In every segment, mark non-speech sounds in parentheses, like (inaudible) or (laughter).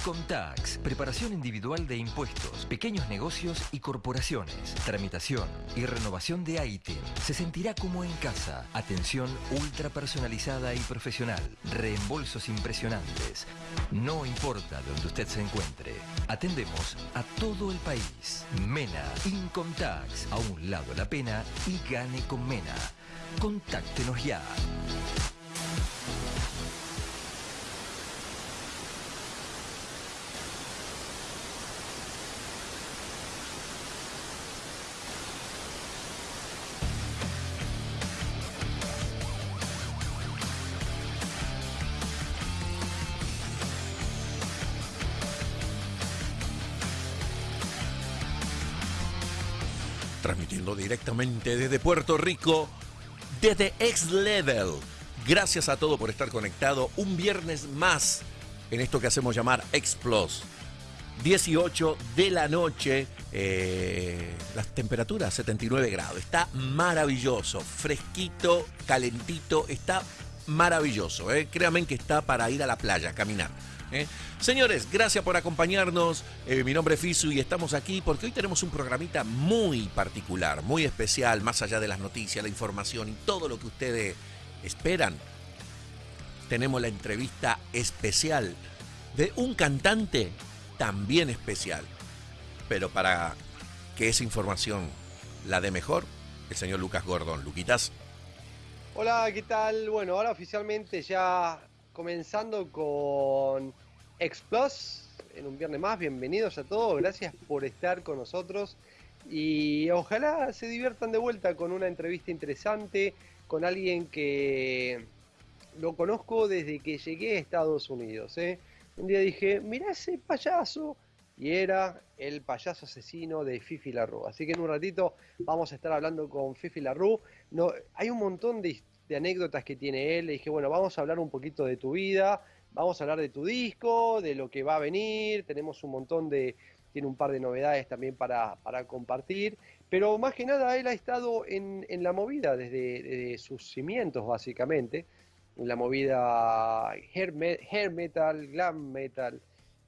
Incomtax, preparación individual de impuestos, pequeños negocios y corporaciones, tramitación y renovación de ITIN. Se sentirá como en casa. Atención ultra personalizada y profesional. Reembolsos impresionantes. No importa donde usted se encuentre. Atendemos a todo el país. MENA, Incomtax. A un lado la pena y gane con MENA. Contáctenos ya. Directamente desde Puerto Rico, desde X Level. Gracias a todos por estar conectado un viernes más en esto que hacemos llamar X Plus. 18 de la noche, eh, las temperaturas 79 grados. Está maravilloso, fresquito, calentito, está maravilloso. Eh. Créanme que está para ir a la playa, caminar. ¿Eh? Señores, gracias por acompañarnos. Eh, mi nombre es Fisu y estamos aquí porque hoy tenemos un programita muy particular, muy especial, más allá de las noticias, la información y todo lo que ustedes esperan. Tenemos la entrevista especial de un cantante también especial. Pero para que esa información la dé mejor, el señor Lucas Gordon. Luquitas. Hola, ¿qué tal? Bueno, ahora oficialmente ya comenzando con X Plus en un viernes más. Bienvenidos a todos, gracias por estar con nosotros y ojalá se diviertan de vuelta con una entrevista interesante con alguien que lo conozco desde que llegué a Estados Unidos. ¿eh? Un día dije, mira ese payaso. Y era el payaso asesino de Fifi Larue. Así que en un ratito vamos a estar hablando con Fifi Larue. No, hay un montón de, de anécdotas que tiene él. Le dije, bueno, vamos a hablar un poquito de tu vida, vamos a hablar de tu disco, de lo que va a venir. Tenemos un montón de, tiene un par de novedades también para, para compartir. Pero más que nada, él ha estado en, en la movida desde, sus cimientos, básicamente. En la movida hair, metal, glam metal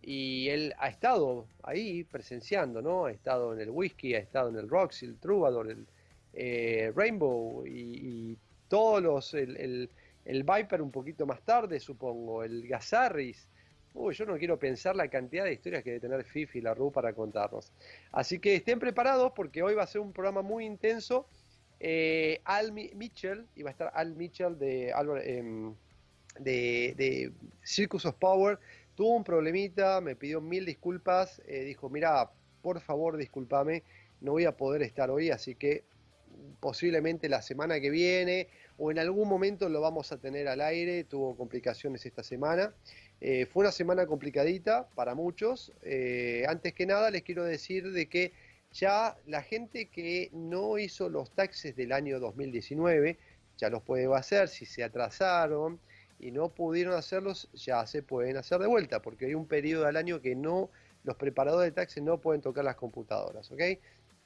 y él ha estado ahí presenciando, ¿no? Ha estado en el whisky, ha estado en el Roxy, el Troubadour, el eh, Rainbow y, todos los, el, Viper un poquito más tarde, supongo, el Gazarris. Uy, yo no quiero pensar la cantidad de historias que debe tener Fifi y la Ru para contarnos. Así que estén preparados porque hoy va a ser un programa muy intenso. Eh, Al Mitchell, va a estar Al Mitchell de, em, de, de, Circus of Power, tuvo un problemita, me pidió mil disculpas, eh, dijo, mira, por favor discúlpame, no voy a poder estar hoy, así que posiblemente la semana que viene o en algún momento lo vamos a tener al aire, tuvo complicaciones esta semana. Eh, fue una semana complicadita para muchos. Eh, antes que nada les quiero decir de que ya la gente que no hizo los taxes del año 2019 ya los puede hacer, si se atrasaron y no pudieron hacerlos, ya se pueden hacer de vuelta, porque hay un periodo al año que no, los preparadores de taxes no pueden tocar las computadoras, ¿ok?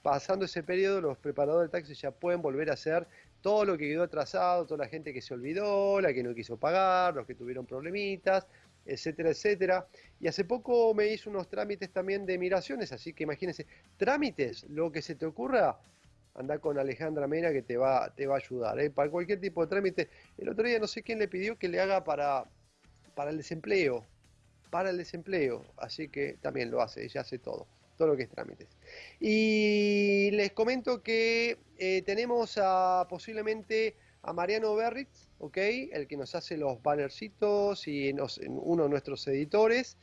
pasando ese periodo, los preparadores de taxis ya pueden volver a hacer todo lo que quedó atrasado, toda la gente que se olvidó, la que no quiso pagar, los que tuvieron problemitas, etcétera, etcétera. Y hace poco me hizo unos trámites también de migraciones, así que imagínense, trámites, lo que se te ocurra, anda con Alejandra Mena que te va, te va a ayudar. ¿eh? Para cualquier tipo de trámite. El otro día no sé quién le pidió que le haga para, para el desempleo, para el desempleo, así que también lo hace, ella hace todo todo lo que es trámites. Y les comento que eh, tenemos a, posiblemente a Mariano Berritz, ¿ok? El que nos hace los bannercitos y uno de nuestros editores,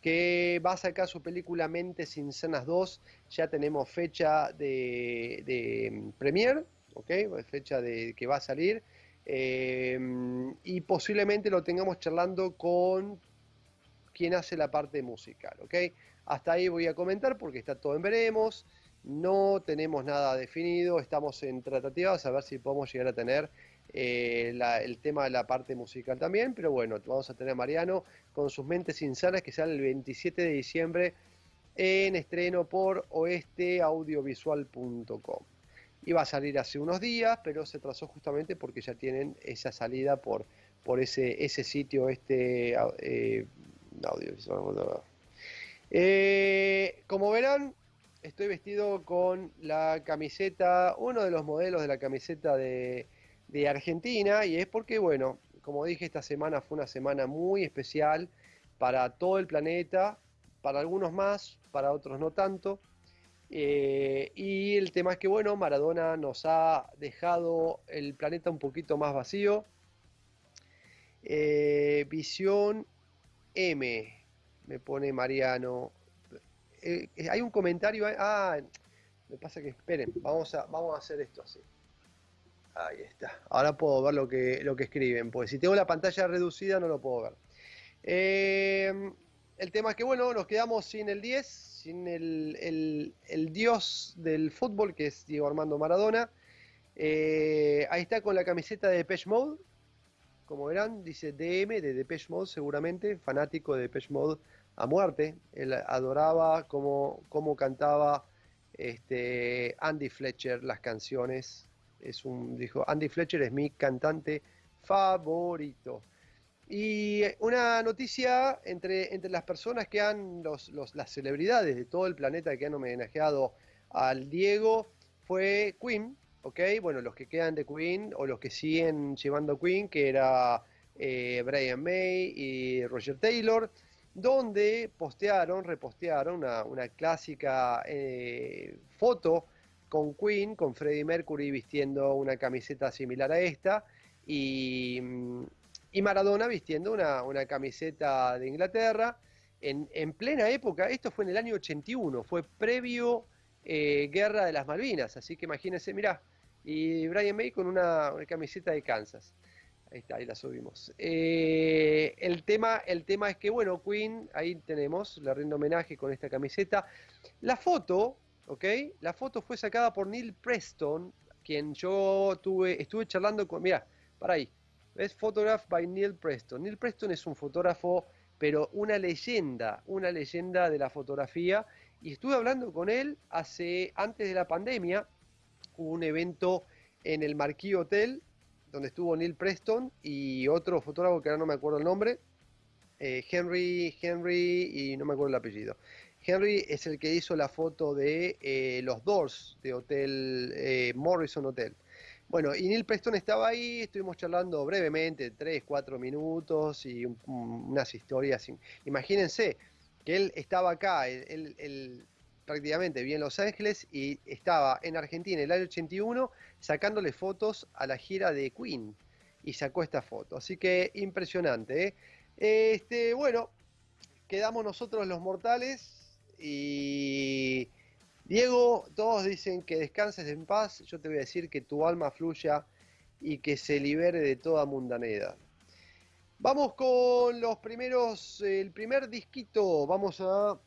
que va a sacar su película Mentes Insanas 2. Ya tenemos fecha de, de mm, premier, ¿ok? Fecha de que va a salir. Eh, y posiblemente lo tengamos charlando con quien hace la parte musical, ¿ok? Hasta ahí voy a comentar porque está todo en veremos. No tenemos nada definido, estamos en tratativas a ver si podemos llegar a tener eh, el tema de la parte musical también. Pero bueno, vamos a tener a Mariano con sus mentes insanas que sale el 27 de diciembre en estreno por oesteaudiovisual.com. Iba a salir hace unos días, pero se trazó justamente porque ya tienen esa salida por, por ese, ese sitio este, eh, audio, eh, como verán, estoy vestido con la camiseta, uno de los modelos de la camiseta de, Argentina, y es porque, bueno, como dije, esta semana fue una semana muy especial para todo el planeta, para algunos más, para otros no tanto. Eh, y el tema es que, bueno, Maradona nos ha dejado el planeta un poquito más vacío. Eh, visión M, me pone Mariano. Eh, hay un comentario. Ah, me pasa que esperen, vamos a, vamos a hacer esto así. Ahí está. Ahora puedo ver lo que, lo que escriben, porque si tengo la pantalla reducida no lo puedo ver. el tema es que, bueno, nos quedamos sin el 10, sin el, dios del fútbol, que es Diego Armando Maradona. Eh, ahí está con la camiseta de Depeche Mode. Como verán, dice DM de Depeche Mode, seguramente, fanático de Depeche Mode a muerte. Él adoraba cómo, cantaba este, Andy Fletcher las canciones. Es un, dijo, Andy Fletcher es mi cantante favorito. Y una noticia entre, entre las personas que han, los, las celebridades de todo el planeta que han homenajeado al Diego, fue Queen, ¿ok? Bueno, los que quedan de Queen o los que siguen llevando Queen, que era eh, Brian May y Roger Taylor, donde postearon, repostearon una, una clásica eh, foto con Queen, con Freddie Mercury vistiendo una camiseta similar a esta, y mm, y Maradona vistiendo una, camiseta de Inglaterra en, plena época, esto fue en el año 81, fue previo eh, Guerra de las Malvinas, así que imagínense, mirá, y Brian May con una, camiseta de Kansas. Ahí está, ahí la subimos. Eh, el, tema, el tema es que, bueno, Queen, ahí tenemos, le rindo homenaje con esta camiseta. La foto, ¿ok? La foto fue sacada por Neil Preston, quien yo tuve, estuve charlando con, mira, para ahí, es Photograph by Neil Preston. Neil Preston es un fotógrafo, pero una leyenda, una leyenda de la fotografía. Y estuve hablando con él hace, antes de la pandemia, hubo un evento en el Marquis Hotel, donde estuvo Neil Preston y otro fotógrafo que ahora no me acuerdo el nombre, eh, Henry, Henry, y no me acuerdo el apellido. Henry es el que hizo la foto de eh, los Doors de Hotel eh, Morrison Hotel. Bueno, y Neil Preston estaba ahí, estuvimos charlando brevemente, tres, cuatro minutos y unas historias. Imagínense que él estaba acá, él, prácticamente vivía en Los Ángeles y estaba en Argentina en el año 81 sacándole fotos a la gira de Queen y sacó esta foto. Así que impresionante. ¿eh? Este, bueno, quedamos nosotros los mortales y Diego, todos dicen que descanses en paz, yo te voy a decir que tu alma fluya y que se libere de toda mundanedad. Vamos con los primeros, el primer disquito, vamos a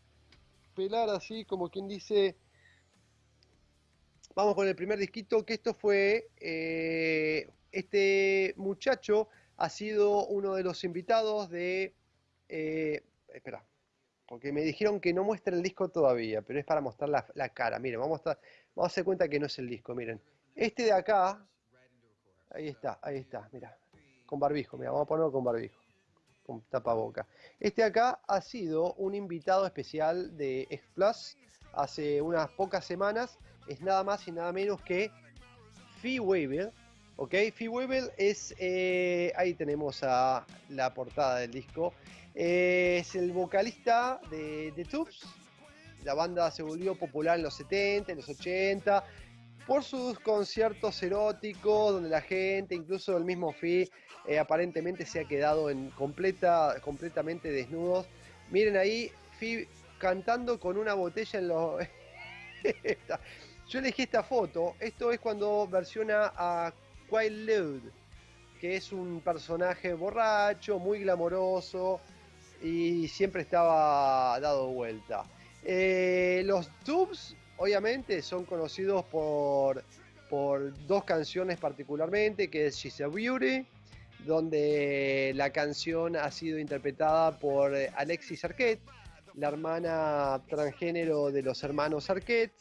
pelar así como quien dice, vamos con el primer disquito, que esto fue, eh, este muchacho ha sido uno de los invitados de, eh, espera, porque me dijeron que no muestre el disco todavía, pero es para mostrar la, cara. Miren, vamos a, vamos a hacer cuenta que no es el disco, miren. Este de acá, ahí está, ahí está, mira, con barbijo, mira, vamos a ponerlo con barbijo, tapaboca. Este acá ha sido un invitado especial de X hace unas pocas semanas, es nada más y nada menos que Fee Weaver, ¿ok? Fee Weaver es, eh, ahí tenemos a la portada del disco, es el vocalista de The Tubes. La banda se volvió popular en los 70, en los 80, por sus conciertos eróticos, donde la gente, incluso el mismo Fi, eh, aparentemente se ha quedado en completa, completamente desnudos. Miren ahí, Fi cantando con una botella en los... (laughs) Yo elegí esta foto. Esto es cuando versiona a Quiet Lude, que es un personaje borracho, muy glamoroso, y siempre estaba dado vuelta. Eh, los Tubes, obviamente, son conocidos por, por dos canciones particularmente, que es She's a Beauty, donde la canción ha sido interpretada por Alexis Arquette, la hermana transgénero de los hermanos Arquette.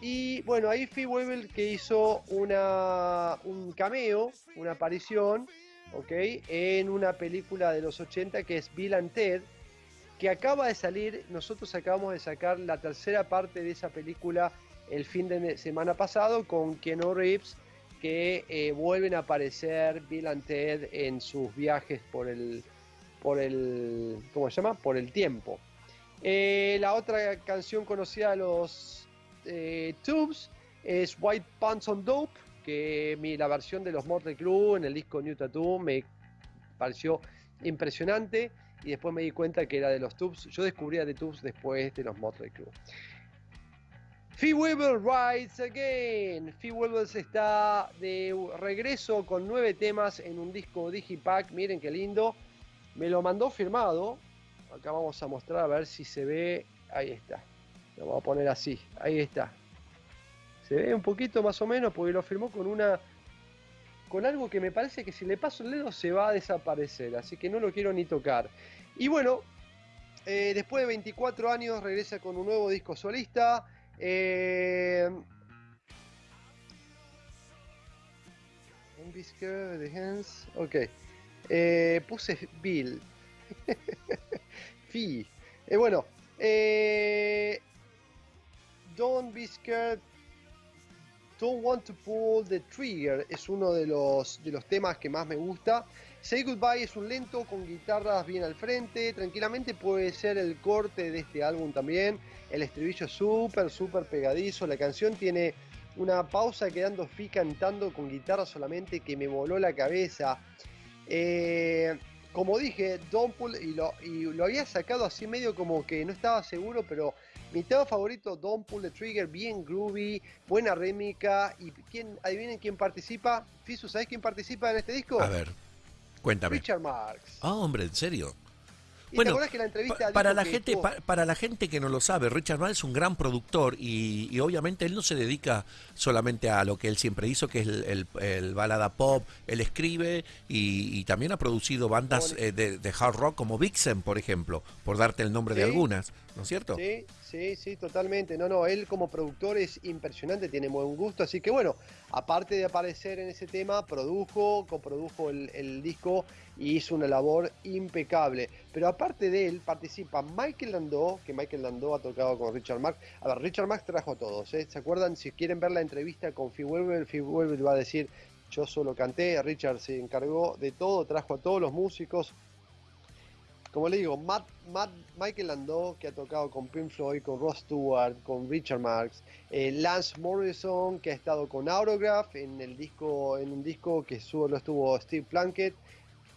Y bueno, ahí Fee Webel que hizo una, un cameo, una aparición, en una película de los 80 que es Bill and Ted, que acaba de salir, nosotros acabamos de sacar la tercera parte de esa película el fin de semana pasado con Keanu Reeves, que eh, vuelven a aparecer Bill and Ted en sus viajes por el, por el, ¿cómo se llama? Por el tiempo. Eh, la otra canción conocida de los eh, Tubes es White Pants on Dope, que la versión de los Mortal Crew en el disco New Tattoo me pareció impresionante y después me di cuenta que era de los Tubes. Yo descubría de Tubes después de los Motley Crue. Fee Weber Rides Again. Fee Weber está de regreso con nueve temas en un disco Digipack. Miren qué lindo. Me lo mandó firmado. Acá vamos a mostrar a ver si se ve. Ahí está. Lo vamos a poner así. Ahí está. Se ve un poquito más o menos porque lo firmó con una con algo que me parece que si le paso el dedo se va a desaparecer, así que no lo quiero ni tocar. Y bueno, eh, después de 24 años regresa con un nuevo disco solista. Eh, ok. Eh, puse Bill. (laughs) Fi. Eh, bueno. Don't be scared Don't Want to Pull the Trigger es uno de los, de los temas que más me gusta. Say Goodbye es un lento con guitarras bien al frente. Tranquilamente puede ser el corte de este álbum también. El estribillo es súper, súper pegadizo. La canción tiene una pausa quedando fi cantando con guitarra solamente que me voló la cabeza. Eh, como dije, Don't Pull, y lo, y lo había sacado así medio como que no estaba seguro, pero mi tema favorito, Don't Pull the Trigger, bien groovy, buena rémica. ¿Y quién, adivinen quién participa? Fisu, ¿sabes quién participa en este disco? A ver, cuéntame. Richard Marx. Ah, hombre, ¿en serio? bueno, que la entrevista para la gente para la gente que no lo sabe, Richard Marx es un gran productor y, obviamente él no se dedica solamente a lo que él siempre hizo, que es el, balada pop. Él escribe y, también ha producido bandas eh, de, hard rock como Vixen, por ejemplo, por darte el nombre de algunas, ¿no es cierto? Sí, Sí, sí, totalmente. No, no, él como productor es impresionante, tiene buen gusto. Así que bueno, aparte de aparecer en ese tema, produjo, coprodujo el, disco y hizo una labor impecable. Pero aparte de él, participa Michael Landau, que Michael Landau ha tocado con Richard Marx. A ver, Richard Marx trajo a todos. ¿eh? ¿Se acuerdan? Si quieren ver la entrevista con Phil Weber, Phil va a decir: Yo solo canté, Richard se encargó de todo, trajo a todos los músicos como le digo, Matt, Michael Landau, que ha tocado con Pink Floyd, con Ross Stewart, con Richard Marx, eh, Lance Morrison, que ha estado con Autograph en el disco, en un disco que solo estuvo Steve Plunkett,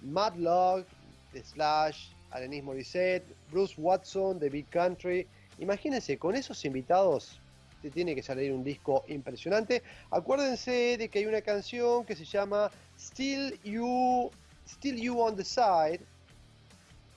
Matt Log, The Slash, Alanis Morissette, Bruce Watson, The Big Country. Imagínense, con esos invitados te tiene que salir un disco impresionante. Acuérdense de que hay una canción que se llama Still You, Still You on the Side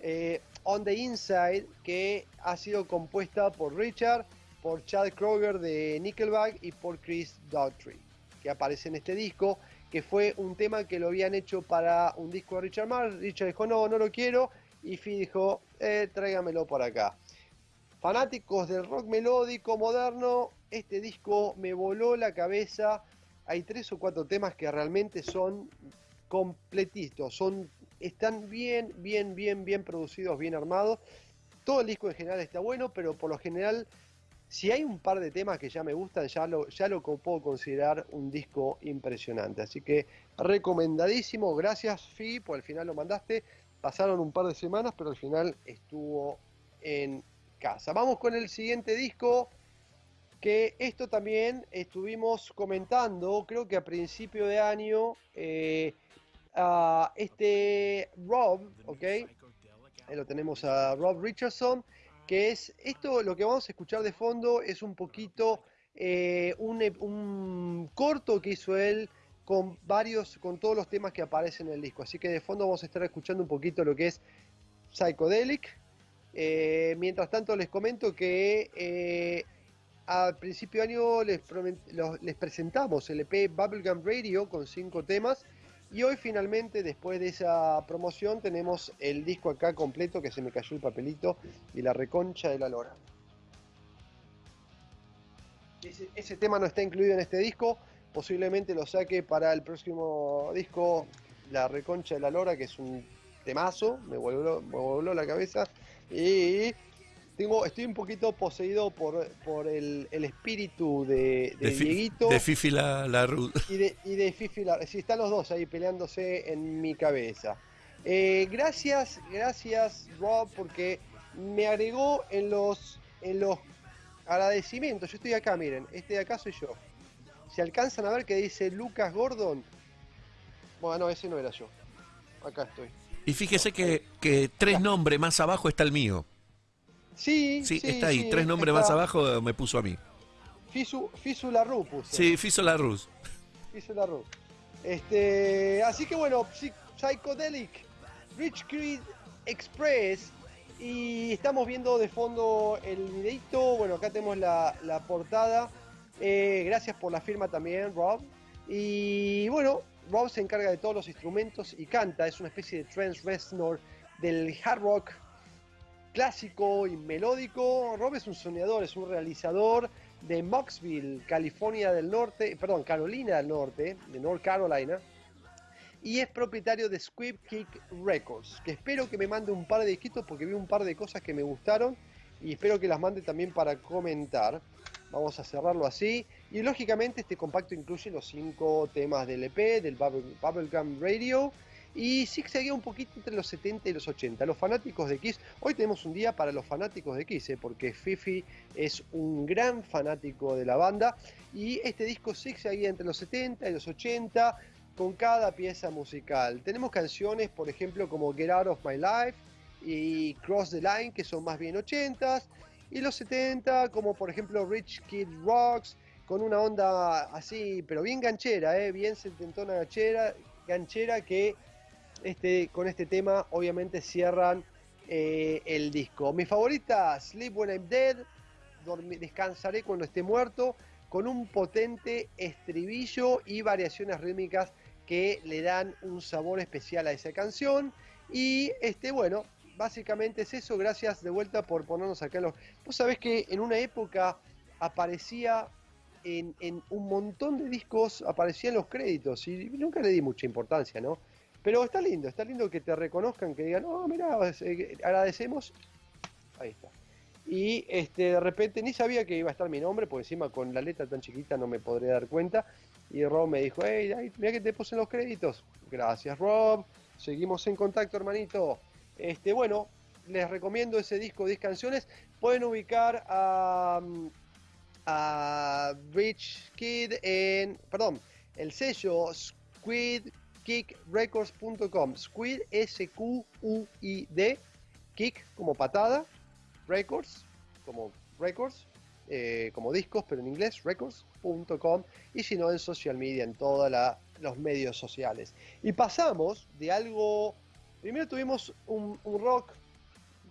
eh, On the Inside, que ha sido compuesta por Richard, por Chad Kroger de Nickelback y por Chris Daughtry, que aparece en este disco, que fue un tema que lo habían hecho para un disco de Richard Marx. Richard dijo, no, no lo quiero, y Phil dijo, eh, tráigamelo por acá. Fanáticos del rock melódico moderno, este disco me voló la cabeza. Hay tres o cuatro temas que realmente son completitos, son están bien, bien, bien, bien producidos, bien armados. Todo el disco en general está bueno, pero por lo general, si hay un par de temas que ya me gustan, ya lo, ya lo puedo considerar un disco impresionante. Así que recomendadísimo. Gracias, Fi, por el final lo mandaste. Pasaron un par de semanas, pero al final estuvo en casa. Vamos con el siguiente disco. Que esto también estuvimos comentando, creo que a principio de año. Eh, este Rob, ¿ok? Ahí lo tenemos a Rob Richardson, que es esto, lo que vamos a escuchar de fondo es un poquito eh, un, corto que hizo él con varios, con todos los temas que aparecen en el disco. Así que de fondo vamos a estar escuchando un poquito lo que es Psychedelic. Eh, mientras tanto les comento que eh, al principio de año les, les presentamos el EP Bubblegum Radio con cinco temas y hoy finalmente, después de esa promoción, tenemos el disco acá completo, que se me cayó el papelito, y la reconcha de la lora. Ese, tema no está incluido en este disco, posiblemente lo saque para el próximo disco, La reconcha de la lora, que es un temazo, me voló, me voló la cabeza. Y tengo, estoy un poquito poseído por, por el, espíritu de, de, Dieguito. De Fifi la, la Y de, y de Fifi la Sí, están los dos ahí peleándose en mi cabeza. Eh, gracias, gracias Rob, porque me agregó en los, en los agradecimientos. Yo estoy acá, miren, este de acá soy yo. Si alcanzan a ver que dice Lucas Gordon, bueno, ese no era yo. Acá estoy. Y fíjese que, que tres nombres más abajo está el mío. Sí, sí, está ahí. tres nombres más abajo me puso a mí. Fisu, Fisu Larru puso. Sí, Fisu Larru. Fisu Larru. Este, así que bueno, Psychedelic, Rich Creed Express. Y estamos viendo de fondo el videito. Bueno, acá tenemos la, la portada. Eh, gracias por la firma también, Rob. Y bueno, Rob se encarga de todos los instrumentos y canta. Es una especie de trance Reznor del hard rock clásico y melódico. Rob es un soñador, es un realizador de Moxville, California del Norte, perdón, Carolina del Norte, de North Carolina. Y es propietario de Squib Kick Records, que espero que me mande un par de disquitos porque vi un par de cosas que me gustaron y espero que las mande también para comentar. Vamos a cerrarlo así. Y lógicamente este compacto incluye los cinco temas del EP, del Bubblegum Radio. Y sí seguía un poquito entre los 70 y los 80. Los fanáticos de Kiss, hoy tenemos un día para los fanáticos de Kiss, ¿eh? porque Fifi es un gran fanático de la banda. Y este disco sí seguía entre los 70 y los 80 con cada pieza musical. Tenemos canciones, por ejemplo, como Get Out of My Life y Cross the Line, que son más bien 80s y los 70, como por ejemplo Rich Kid Rocks, con una onda así, pero bien ganchera, ¿eh? bien setentona ganchera, ganchera que este, con este tema obviamente cierran eh, el disco. Mi favorita, Sleep When I'm Dead, descansaré cuando esté muerto, con un potente estribillo y variaciones rítmicas que le dan un sabor especial a esa canción. Y este, bueno, básicamente es eso. Gracias de vuelta por ponernos acá en los. Vos sabés que en una época aparecía en, un montón de discos, aparecían los créditos y nunca le di mucha importancia, ¿no? Pero está lindo, está lindo que te reconozcan, que digan, oh, mira, eh, agradecemos. Ahí está. Y este, de repente ni sabía que iba a estar mi nombre, porque encima con la letra tan chiquita no me podré dar cuenta. Y Rob me dijo, hey, mira que te puse los créditos. Gracias, Rob. Seguimos en contacto, hermanito. Este, bueno, les recomiendo ese disco 10 canciones. Pueden ubicar a, a Rich Kid en, perdón, el sello squidkickrecords.com. Squid S-Q-U-I-D, kick como patada, records como records, eh, como discos, pero en inglés, records.com. Y si no, en social media, en todos los medios sociales. Y pasamos de algo Primero tuvimos un, rock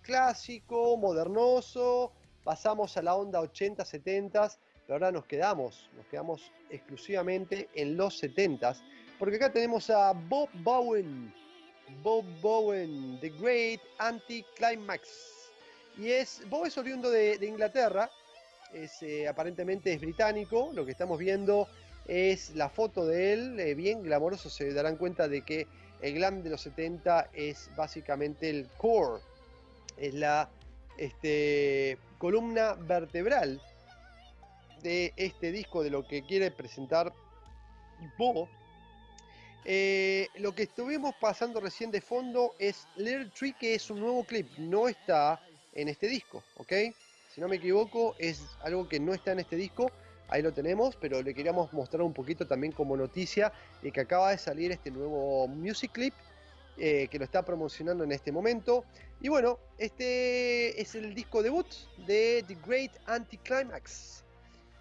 clásico, modernoso, pasamos a la onda 80, 70, pero ahora nos quedamos, nos quedamos exclusivamente en los 70, porque acá tenemos a Bob Bowen, Bob Bowen, The Great Anti-Climax. Y es, Bob es oriundo de, Inglaterra, es, eh, aparentemente es británico, lo que estamos viendo es la foto de él, eh, bien glamoroso, se darán cuenta de que el glam de los 70 es básicamente el core, es la este, columna vertebral de este disco, de lo que quiere presentar Bo. Eh, lo que estuvimos pasando recién de fondo es Little Tree, que es un nuevo clip, no está en este disco, ¿ok? Si no me equivoco, es algo que no está en este disco ahí lo tenemos, pero le queríamos mostrar un poquito también como noticia de que acaba de salir este nuevo music clip eh, que lo está promocionando en este momento. Y bueno, este es el disco debut de The Great Anticlimax,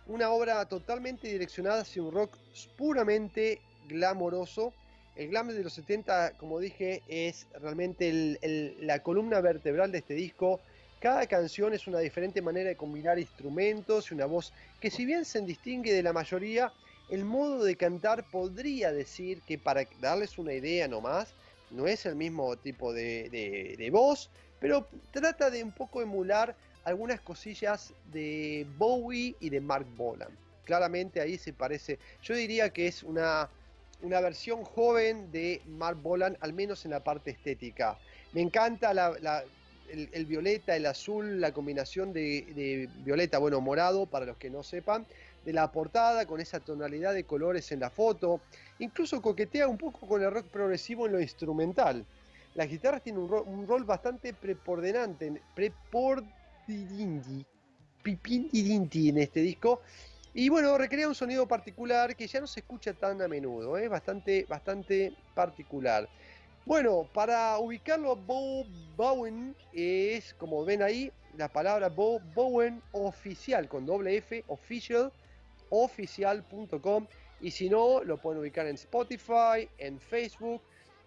una obra totalmente direccionada hacia un rock puramente glamoroso. El glam de los 70, como dije, es realmente la columna vertebral de este disco cada canción es una diferente manera de combinar instrumentos y una voz que si bien se distingue de la mayoría, el modo de cantar podría decir que para darles una idea nomás, no es el mismo tipo de, voz, pero trata de un poco emular algunas cosillas de Bowie y de Mark Bolan. Claramente ahí se parece, yo diría que es una, una versión joven de Mark Bolan, al menos en la parte estética. Me encanta el, violeta, el azul, la combinación de, violeta, bueno, morado, para los que no sepan, de la portada, con esa tonalidad de colores en la foto. Incluso coquetea un poco con el rock progresivo en lo instrumental. Las guitarras tienen un, rol, un rol bastante preponderante, pipinti en este disco. Y bueno, recrea un sonido particular que ya no se escucha tan a menudo, es ¿eh? bastante, bastante particular. Bueno, para ubicarlo a Bo Bowen es, como ven ahí, la palabra Bo Bowen oficial, con doble F, official, oficial.com. Y si no, lo pueden ubicar en Spotify, en Facebook.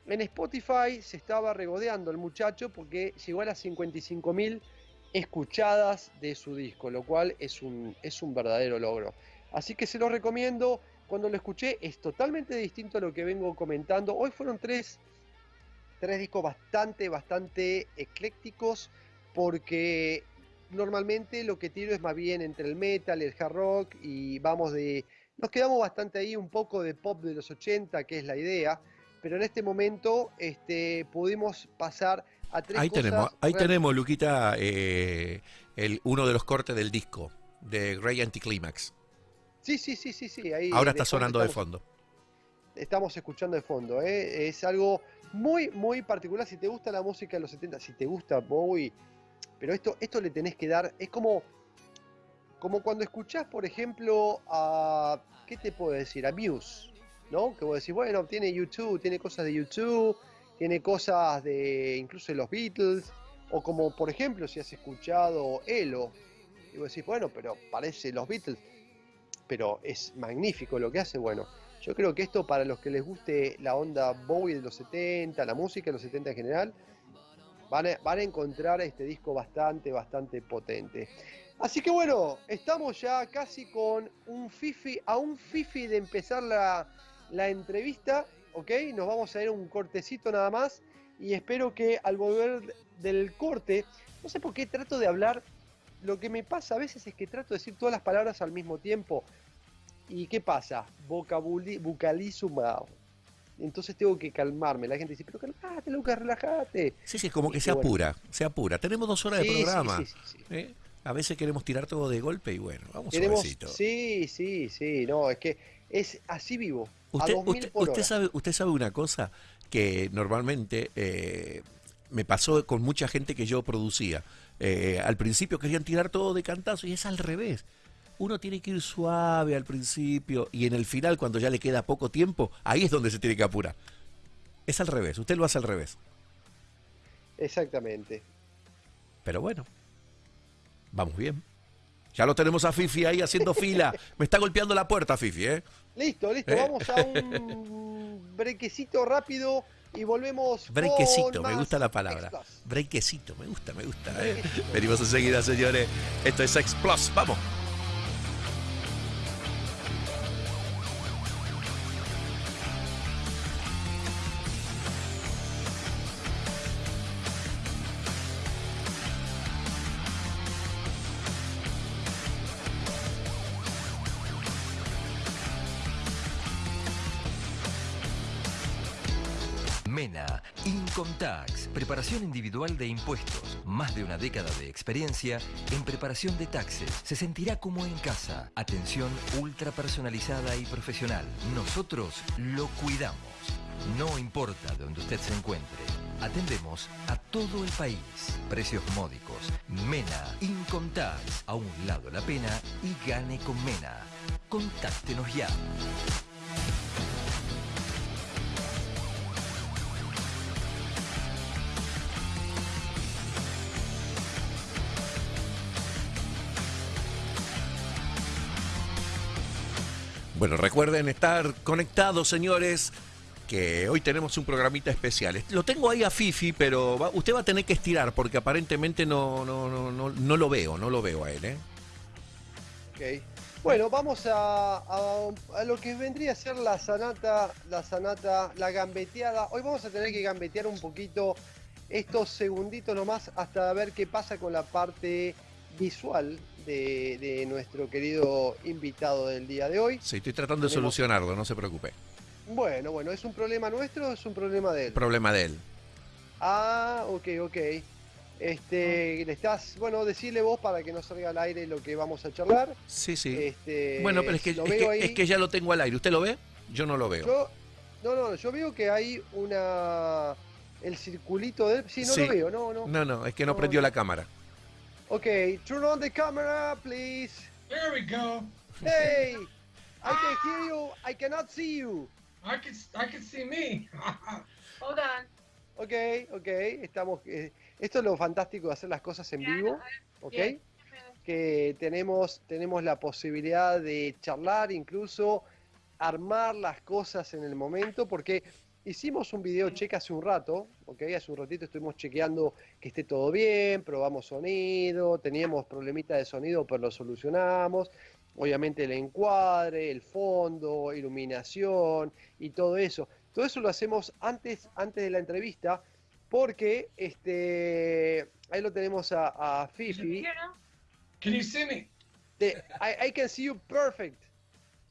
En Spotify se estaba regodeando el muchacho porque llegó a las 55.000 escuchadas de su disco, lo cual es un, es un verdadero logro. Así que se lo recomiendo. Cuando lo escuché es totalmente distinto a lo que vengo comentando. Hoy fueron tres, tres discos bastante, bastante eclécticos porque normalmente lo que tiro es más bien entre el metal, el hard rock y vamos de... Nos quedamos bastante ahí un poco de pop de los 80, que es la idea, pero en este momento este, pudimos pasar ahí tenemos, ahí tenemos, Luquita, eh, el, uno de los cortes del disco de Grey Anticlimax. Sí, sí, sí, sí, sí. Ahora está sonando de fondo. Estamos escuchando de fondo. ¿eh? Es algo muy, muy particular. Si te gusta la música de los 70, si te gusta Bowie, pero esto, esto le tenés que dar. Es como, como cuando escuchás, por ejemplo, a. ¿Qué te puedo decir? A Muse. ¿No? Que vos decís, bueno, tiene YouTube, tiene cosas de YouTube tiene cosas de incluso de los Beatles, o como por ejemplo si has escuchado Elo, y vos decís, bueno, pero parece los Beatles, pero es magnífico lo que hace, bueno, yo creo que esto para los que les guste la onda Bowie de los 70, la música de los 70 en general, van a, van a encontrar este disco bastante, bastante potente. Así que bueno, estamos ya casi con un fifi, a un fifi de empezar la, la entrevista ¿ok? Nos vamos a ir un cortecito nada más y espero que al volver del corte, no sé por qué trato de hablar, lo que me pasa a veces es que trato de decir todas las palabras al mismo tiempo. ¿Y qué pasa? Vocalizo mal. Entonces tengo que calmarme. La gente dice, pero calmate, Lucas, relájate. Sí, sí, es como que se apura, se apura. Tenemos dos horas de programa. ¿eh? A veces queremos tirar todo de golpe y bueno, vamos suavecito. Sí, sí, sí, no, es que es así vivo. Usted, sabe, usted sabe una cosa que normalmente eh, me pasó con mucha gente que yo producía. Eh, al principio querían tirar todo de cantazo y es al revés. Uno tiene que ir suave al principio y en el final, cuando ya le queda poco tiempo, ahí es donde se tiene que apurar. Es al revés, usted lo hace al revés. Exactamente. Pero bueno, vamos bien. Ya lo tenemos a Fifi ahí haciendo fila. (laughs) Me está golpeando la puerta, Fifi, ¿eh? Listo, listo. Eh. Vamos a un brequecito rápido y volvemos. Brequecito, me gusta la palabra. Brequecito, me gusta, me gusta. ¿eh? Venimos enseguida, señores. Esto es X Plus. Vamos. Individual de impuestos, más de una década de experiencia en preparación de taxes. Se sentirá como en casa. Atención ultra personalizada y profesional. Nosotros lo cuidamos. No importa donde usted se encuentre. Atendemos a todo el país. Precios módicos. Mena Income Tax. A un lado la pena y gane con Mena. Contáctenos ya. Bueno, recuerden estar conectados, señores, que hoy tenemos un programita especial. Lo tengo ahí a Fifi, pero usted va a tener que estirar porque aparentemente no, no, no, no, no lo veo, no lo veo a él. ¿eh? Ok. Bueno, vamos a, a, lo que vendría a ser la sanata, la sanata, la gambeteada. Hoy vamos a tener que gambetear un poquito estos segunditos nomás hasta ver qué pasa con la parte visual de, nuestro querido invitado del día de hoy. Sí, estoy tratando de solucionarlo, no se preocupe. Bueno, bueno, ¿es un problema nuestro o es un problema de él? Problema de él. Ah, ok, ok. Este, le estás, bueno, decirle vos para que no salga al aire lo que vamos a charlar. Sí, sí. Este, bueno, pero es que, es, veo que, es que ya lo tengo al aire. ¿Usted lo ve? Yo no lo veo. Yo, no, no, yo veo que hay una, el circulito de, sí, no Sí. lo veo, no, no. No, no, es que no No, prendió no. la cámara. Ok, turn on the camera, please. There we go. Hey, I can hear you, I cannot see you. I can I can see me. (laughs) Hold on. Ok, ok, estamos, eh, esto es lo fantástico de hacer las cosas en vivo, ok. que tenemos, tenemos la posibilidad de charlar, incluso armar las cosas en el momento, porque hicimos un video check hace un rato, ¿ok? Hace un ratito estuvimos chequeando que esté todo bien, probamos sonido, teníamos problemitas de sonido, pero lo solucionamos. Obviamente el encuadre, el fondo, iluminación y todo eso. Todo eso lo hacemos antes, antes de la entrevista, porque este, ahí lo tenemos a, a Fifi. Can you see me? The, I, I can see you perfect.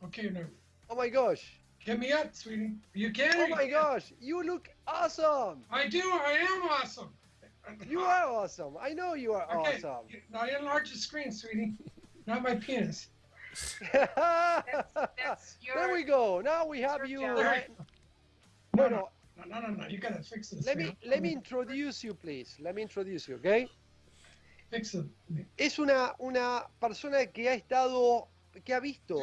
Okay, no. Oh my gosh. Get me up, sweetie. You can. Oh my gosh. You look awesome. I do. I am awesome. You are awesome. I know you are Okay. awesome. Now enlarge the screen, sweetie. Not my penis. (laughs) that's there your- we go. Now we have you. job. right- No, Bueno, no, no, no, no. You gotta fix this. let me let me introduce you, please. Let me introduce you, okay? fix it. Es una una persona que ha estado que ha visto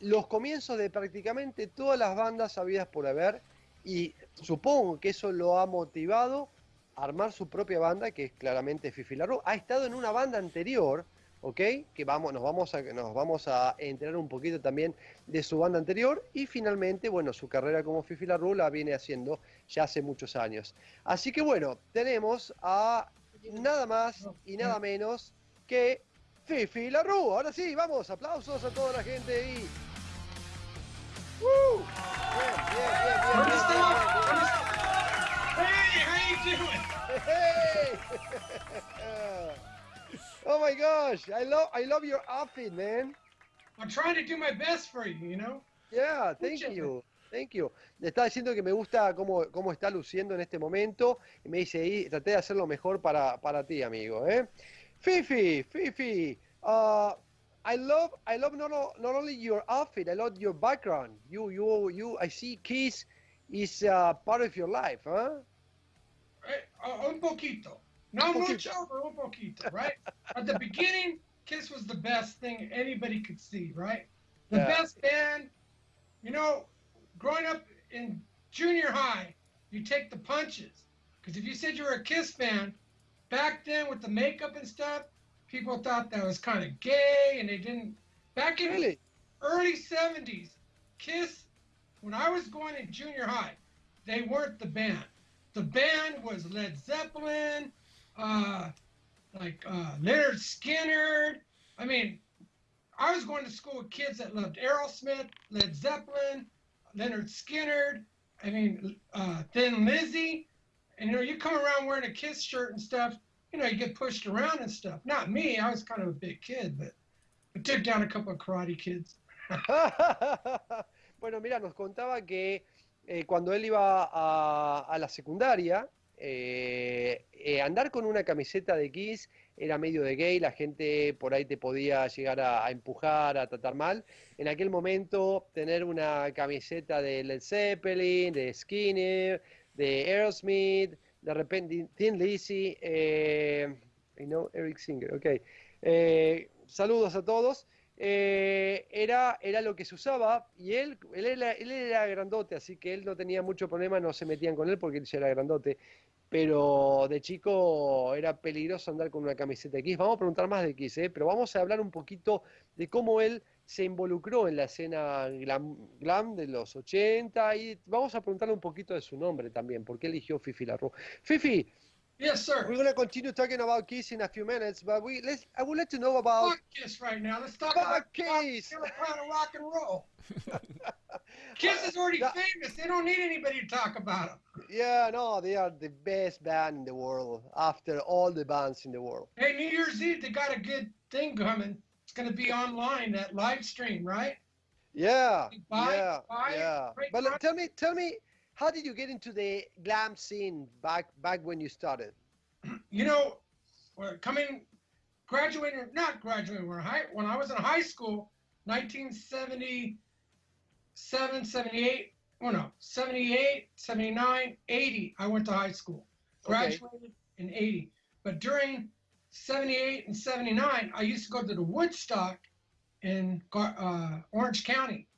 los comienzos de prácticamente todas las bandas habidas por haber y supongo que eso lo ha motivado a armar su propia banda que es claramente Fifi Larro. Ha estado en una banda anterior, ¿ok? Que vamos, nos, vamos a, nos vamos a enterar un poquito también de su banda anterior y finalmente, bueno, su carrera como Fifi Larro la viene haciendo ya hace muchos años. Así que bueno, tenemos a nada más y nada menos que Fifi Larru. Ahora sí, vamos, aplausos a toda la gente ahí. ¡Uh! Bien, bien, bien, bien, Hey, how you doing? Hey! (laughs) Oh my gosh, I love I love your outfit, man. I'm trying to do my best for you. You know. Yeah, thank Muchas you. Thank you. Le estaba diciendo que me gusta cómo, cómo está luciendo en este momento. Y me dice ahí, traté de hacer lo mejor para, para ti, amigo. ¿eh? Fifi, Fifi, uh, I love, I love not, not only your outfit, I love your background. You, you, you. I see Kiss is uh, part of your life, huh? Eh, uh, un poquito. No Un mucho, poquito. but un poquito, right? At the beginning, Kiss was the best thing anybody could see, right? The Yeah. best band. You know, growing up in junior high, you take the punches. Because if you said you were a Kiss fan, back then with the makeup and stuff, people thought that was kind of gay and they didn't. Back in Really? early 70s, Kiss, when I was going in junior high, they weren't the band. The band was Led Zeppelin, uh, like uh, Leonard Skinner. I mean, I was going to school with kids that loved Aerosmith, Led Zeppelin, Leonard Skinner. I mean, uh, Thin Lizzy. And you know, you come around wearing a Kiss shirt and stuff. You know, you get pushed around and stuff. Not me. I was kind of a big kid, but I took down a couple of karate kids. (laughs) bueno, mira, nos contaba que eh, cuando él iba a, a la secundaria, eh, eh, andar con una camiseta de Kiss era medio de gay, la gente por ahí te podía llegar a, a empujar, a tratar mal. En aquel momento, tener una camiseta de Led Zeppelin, de Skinner, de Aerosmith, de repente Thin Lizzy, eh, I know Eric Singer, ok. Eh, saludos a todos. Eh, era, era lo que se usaba y él, él, era, él era grandote, así que él no tenía mucho problema, no se metían con él porque él ya era grandote. Pero de chico era peligroso andar con una camiseta Kiss. Vamos a preguntar más de Kiss, ¿eh? pero vamos a hablar un poquito de cómo él se involucró en la escena glam, glam de los 80 y vamos a preguntarle un poquito de su nombre también, porque eligió Fifi Larro. Fifi, Yes, sir. we're going to continue talking about Kiss in a few minutes, but we let's I would like to know about Fuck Kiss right now. Let's talk Fuck about Kiss. Of rock and roll. (laughs) Kiss is already That- famous. They don't need anybody to talk about them. Yeah, no, they are the best band in the world after all the bands in the world. Hey, New Year's Eve, they got a good thing coming. It's going to be online, that live stream, right? Yeah, Buy- yeah, buy yeah. But tell me, tell me, how did you get into the glam scene back back when you started? you know, coming, graduating, not graduating, we're high, when I was in high school, 1977, 78, oh no, 78, 79, 80, I went to high school. Okay. Graduated in 80. But during 78 and 79, I used to go to the Woodstock in uh, Orange County.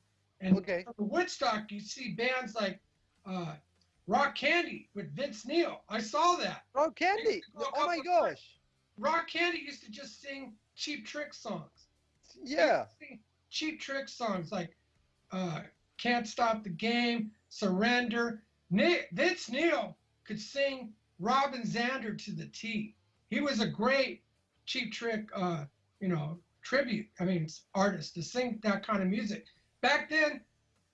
And Okay. the Woodstock, you see bands like uh, Rock Candy with Vince Neil. I saw that. Rock Candy. Oh my gosh. Rock Candy used to just sing Cheap Trick songs. Yeah. used to sing Cheap Trick songs like uh, Can't Stop the Game, Surrender. Nick, Vince Neil could sing Robin Zander to the T. He was a great Cheap Trick, uh, you know, tribute. I mean, artist to sing that kind of music. Back then,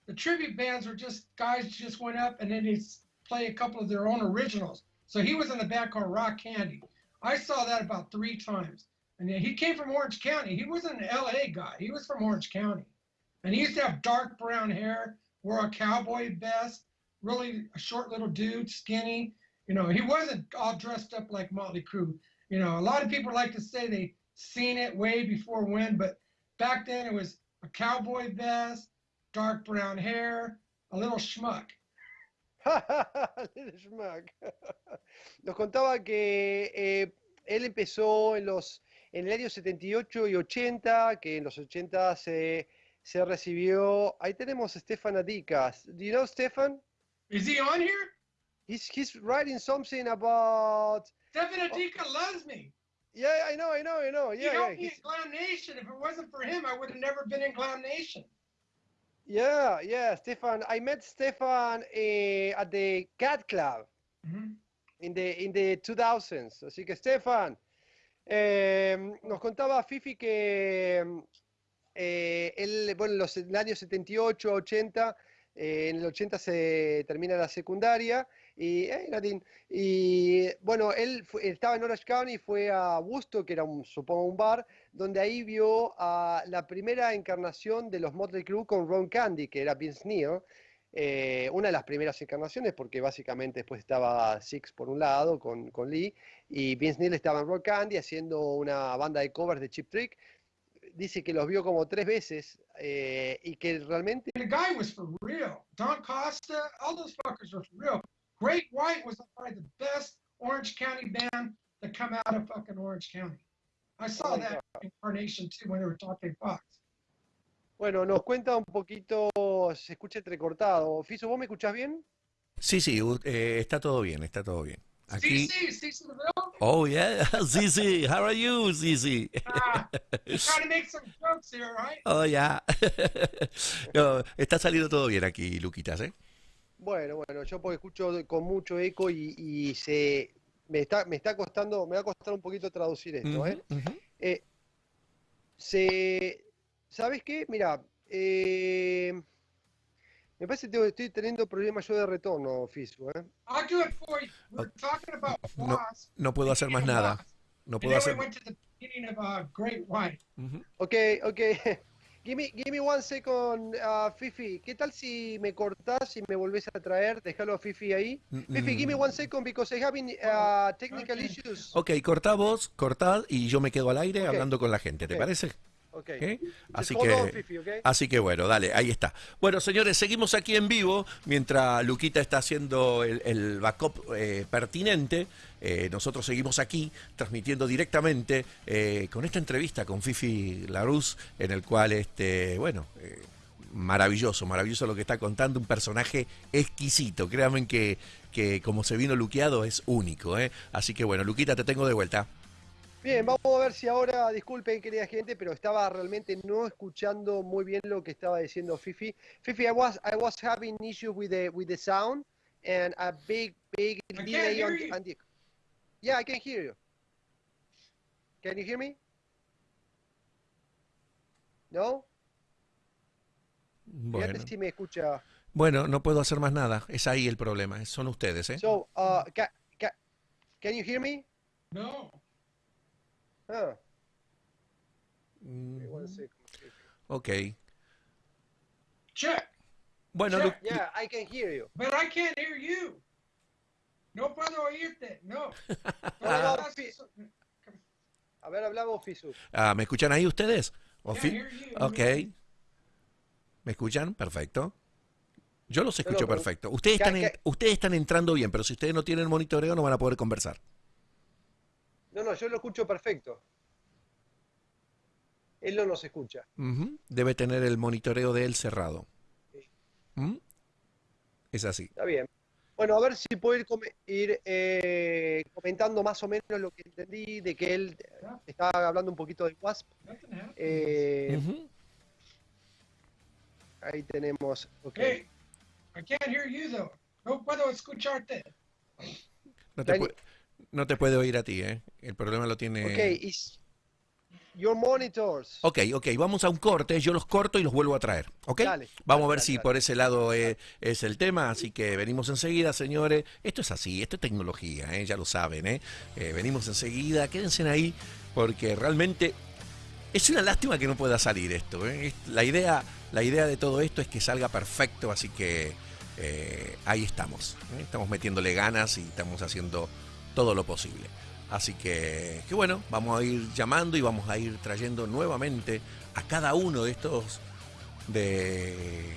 the tribute bands were just guys just went up and then they play a couple of their own originals. So he was in the band called Rock Candy. I saw that about three times. And he came from Orange County. He wasn't an LA guy. He was from Orange County. And he used to have dark brown hair, wore a cowboy vest, really a short little dude, skinny. You know, he wasn't all dressed up like Motley Crue. You know, a lot of people like to say they seen it way before when, but back then it was a cowboy vest, dark brown hair, a little schmuck. (laughs) Little Schmuck. (laughs) Nos contaba que eh, él empezó en los en el año 78 y 80, que en los 80 se, se recibió. Ahí tenemos a Stefan Adikas. Do you know Stefan? Is he on here? He's he's writing something about. Stephen Adika loves me. Yeah, I know, I know, I know. He Yeah, yeah. helped me he's- in Glam Nation. If it wasn't for him, I would have never been in Glam Nation. Yeah, yeah, Stefan. I met Stefan eh, at the Cat Club Mhm. in the in the 2000s. Así que Stefan, eh, nos contaba Fifi que eh, él, bueno, en los en el año 78, 80, eh, en el 80 se termina la secundaria y, eh, Nadine, y bueno, él estaba en Orange County, fue a Woodstock, que era un, supongo un bar, donde ahí vio a la primera encarnación de los Motley Crue con Ron Candy, que era Vince Neil, eh, una de las primeras encarnaciones, porque básicamente después estaba Six por un lado con, con Lee, y Vince Neil estaba en Ron Candy haciendo una banda de covers de Chip Trick. Dice que los vio como tres veces eh, y que realmente The guy was for real. Don Costa, all those fuckers were for real. Great White was probably the best Orange County band that come out of fucking Orange County. I saw Oh that incarnation too when they were talking Fox. Bueno, nos cuenta un poquito, se escucha entrecortado. Fiso, ¿vos me escuchás bien? Sí, sí, eh, está todo bien, está todo bien. Aquí. CC, CC DeVille, Oh, yeah. (laughs) Zizi, how are you, Zizi? ah, (laughs) trying to make some jokes here, right? Oh, ya. (laughs) No, está saliendo todo bien aquí, Luquitas, ¿eh? Bueno, bueno, yo porque escucho con mucho eco y, y se me está, me está costando, me va a costar un poquito traducir esto, ¿eh? Eh, se, ¿sabes qué? Mira, eh, me parece que estoy teniendo problemas yo de retorno, Fiso, ¿eh? I'll do it for you. We're talking about No, no puedo hacer más nada. No puedo hacer. we went to the beginning of Great White. Ujú. Ok, ok. (laughs) Give me, give me one second, uh, Fifi. ¿Qué tal si me cortás y me volvés a traer? Déjalo a Fifi ahí. Fifi, give me Mm. one second because I having uh, technical Okay. issues. Ok, cortá vos, cortad y yo me quedo al aire Ok. hablando con la gente, ¿te Ok. parece? Así que, Fifi, así que bueno, dale, ahí está. Bueno, señores, seguimos aquí en vivo mientras Luquita está haciendo el, el backup eh, pertinente. Eh, nosotros seguimos aquí transmitiendo directamente eh, con esta entrevista con Fifi Larus, en el cual, este, bueno, eh, maravilloso, maravilloso lo que está contando, un personaje exquisito. Créanme que, que como se vino luqueado es único. ¿eh? Así que bueno, Luquita, te tengo de vuelta. Bien, vamos a ver si ahora, disculpen querida gente, pero estaba realmente no escuchando muy bien lo que estaba diciendo Fifi. Fifi, I was I was having issues with the with the sound and a big big I delay on, on the Yeah, I can hear you. Can you hear me? No? Bueno, Fíjate si me escucha. bueno, no puedo hacer más nada. Es ahí el problema. Son ustedes, ¿eh? So, uh, ca, ca, can you hear me? No. Mm, Fifi. Ok. Check. Bueno, Check. Lu- Yeah, I can hear you. But I can't hear you. No puedo oírte. No. (laughs) Fifi. A ver, hablamos, Fisu. Ah, ¿Me escuchan ahí ustedes? ¿O Yeah, fi- hear you. Ok. ¿Me escuchan? Perfecto. Yo los escucho pero- perfecto. Ustedes están, en- ustedes están entrando bien, pero si ustedes no tienen monitoreo no van a poder conversar. No, no, yo lo escucho perfecto. Él no nos escucha. Debe tener el monitoreo de él cerrado. Sí. ¿Mm? Es así. Está bien. Bueno, a ver si puedo ir, eh, comentando más o menos lo que entendí, de que él estaba hablando un poquito de WASP. Eh, Ujú. Ahí tenemos. ok. Hey, I can't hear you though. No puedo escucharte. No, te pu- no te puede oír a ti, ¿eh? El problema lo tiene... Ok, is your monitors. Ok, ok, vamos a un corte, yo los corto y los vuelvo a traer, ¿ok? Dale, vamos a ver dale, si por ese lado eh, es el tema, así que venimos enseguida, señores. Esto es así, esto es tecnología, ¿eh? ya lo saben, ¿eh? Eh, Venimos enseguida, quédense ahí, porque realmente es una lástima que no pueda salir esto. ¿eh? Es- La, idea, la idea de todo esto es que salga perfecto, así que eh, ahí estamos. Estamos metiéndole ganas y estamos haciendo todo lo posible. Así que, que bueno, vamos a ir llamando y vamos a ir trayendo nuevamente a cada uno de estos de,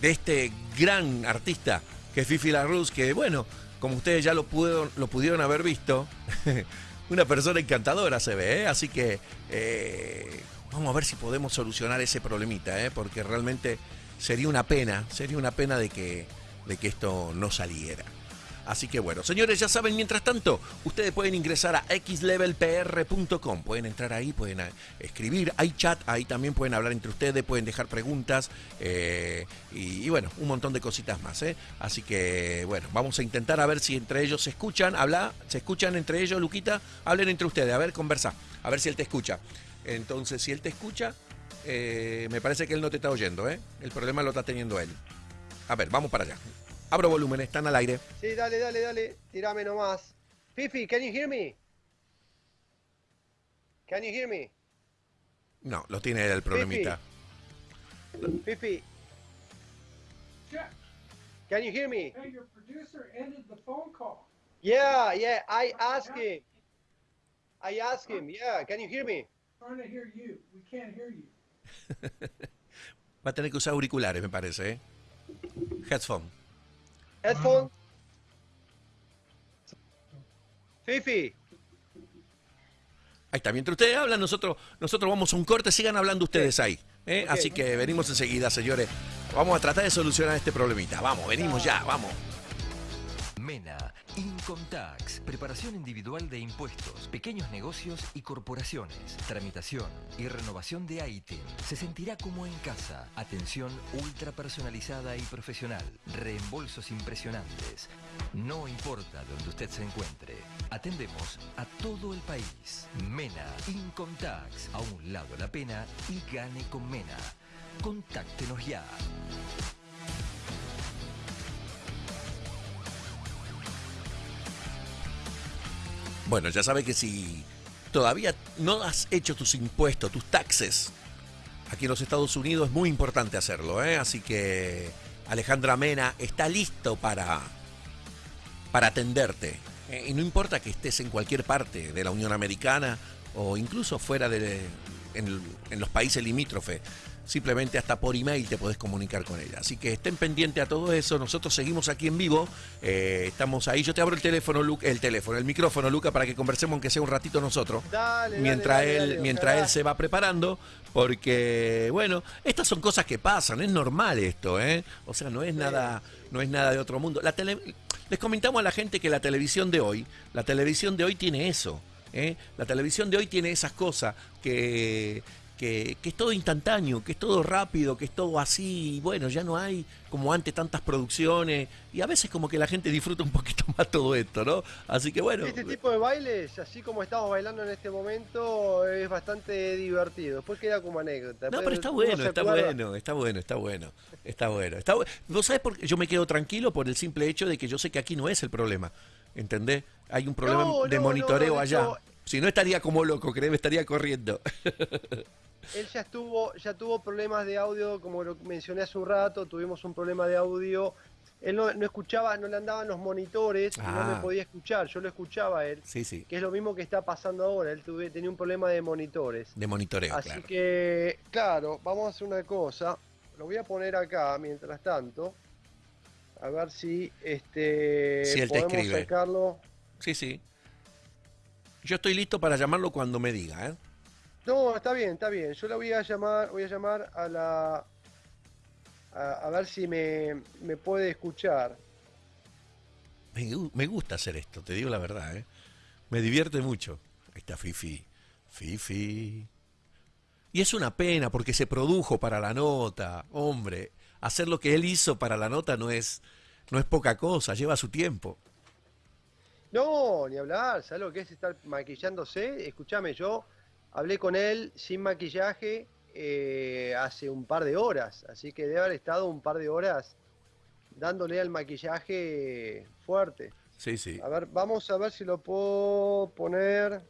de, este gran artista que es Fifi que bueno, como ustedes ya lo pudieron, lo pudieron haber visto, (laughs) una persona encantadora se ve, ¿eh? así que eh, vamos a ver si podemos solucionar ese problemita, ¿eh? porque realmente sería una pena, sería una pena de que, de que esto no saliera. Así que bueno, señores, ya saben, mientras tanto, ustedes pueden ingresar a xlevelpr.com, pueden entrar ahí, pueden eh, escribir, hay chat, ahí también pueden hablar entre ustedes, pueden dejar preguntas eh, y, bueno, un montón de cositas más. ¿eh? Así que bueno, vamos a intentar a ver si entre ellos se escuchan, habla, se escuchan entre ellos, Luquita, hablen entre ustedes, a ver, conversa, a ver si él te escucha. Entonces, si él te escucha, me parece que él no te está oyendo, ¿eh? el problema lo está teniendo él. A ver, vamos para allá. Abro volumen, están al aire. Sí, dale, dale, dale. Tirame nomás. Fifi, can you hear me? Can you hear me? No, lo tiene él el problemita. Fifi, Yeah. can you hear me? Hey, your producer ended the phone call. Yeah, yeah, I asked him. I asked him, yeah, can you hear me? Trying to hear you. We can't hear you. (laughs) Va a tener que usar auriculares, me parece. ¿eh? Headphone. Headphone? Fifi, Ahí está. Mientras ustedes hablan, nosotros, nosotros vamos a un corte. Sigan hablando ustedes ahí. ¿eh? Así que venimos enseguida, señores. Vamos a tratar de solucionar este problemita. Vamos, venimos ya, vamos. MENA, Income Tax, preparación individual de impuestos, pequeños negocios y corporaciones, tramitación y renovación de ITIN. Se sentirá como en casa, atención ultra personalizada y profesional, reembolsos impresionantes. No importa donde usted se encuentre, atendemos a todo el país. MENA, Income Tax, a un lado la pena y gane con MENA. Contáctenos ya. Bueno, ya sabe que si todavía no has hecho tus impuestos, tus taxes, aquí en los Estados Unidos es muy importante hacerlo, ¿eh? Así que Alejandra Mena está listo para, para atenderte. ¿eh? Y no importa que estés en cualquier parte de la Unión Americana o incluso fuera de en, en los países limítrofes. Simplemente hasta por email te podés comunicar con ella. Así que estén pendientes a todo eso. Nosotros seguimos aquí en vivo. Eh, estamos ahí. Yo te abro el teléfono, Lu- el teléfono, el micrófono, Luca, para que conversemos aunque sea un ratito nosotros dale, mientras dale, él mientras él se va preparando porque bueno estas son cosas que pasan es normal esto eh o sea no es nada no es nada de otro mundo la tele- les comentamos a la gente que la televisión de hoy la televisión de hoy tiene eso ¿eh? la televisión de hoy tiene esas cosas que que, que es todo instantáneo, que es todo rápido, que es todo así, y bueno, ya no hay como antes tantas producciones, y a veces como que la gente disfruta un poquito (laughs) más todo esto, ¿no? Así que bueno, Este tipo de bailes, así como estamos bailando en este momento, es bastante divertido. Después queda como anécdota. No, pero está bueno, está bueno, está bueno, está bueno, está bueno. Está bu- ¿Vos sabés por qué yo me quedo tranquilo? Por el simple hecho de que yo sé que aquí no es el problema, ¿entendés? Hay un problema No, de monitoreo no, allá. hecho- Si no estaría como loco, créeme, estaría corriendo. (laughs) Él ya estuvo, ya tuvo problemas de audio, como lo mencioné hace un rato, tuvimos un problema de audio él no, no escuchaba, no le andaban los monitores, y no Ah. me podía escuchar, yo lo escuchaba a él, Sí, sí. que es lo mismo que está pasando ahora, él tuve, tenía un problema de monitores. De monitoreo, Así claro. que, claro, vamos a hacer una cosa, lo voy a poner acá mientras tanto, a ver si este Si él te podemos escribe. sacarlo. Sí, sí. Yo estoy listo para llamarlo cuando me diga, ¿eh? No, está bien, está bien. Yo la voy a llamar, voy a llamar a la a, a ver si me, me puede escuchar. Me, me gusta hacer esto, te digo la verdad, ¿eh? Me divierte mucho. Ahí está Fifi. Fifi. Y es una pena porque se produjo para la nota. Hombre, hacer lo que él hizo para la nota no es, no es poca cosa, lleva su tiempo. No, ni hablar, ¿sabes lo que es estar maquillándose? Escúchame, yo hablé con él sin maquillaje eh, hace un par de horas, así que debe haber estado un par de horas dándole al maquillaje fuerte. Sí, sí. A ver, vamos a ver si lo puedo poner.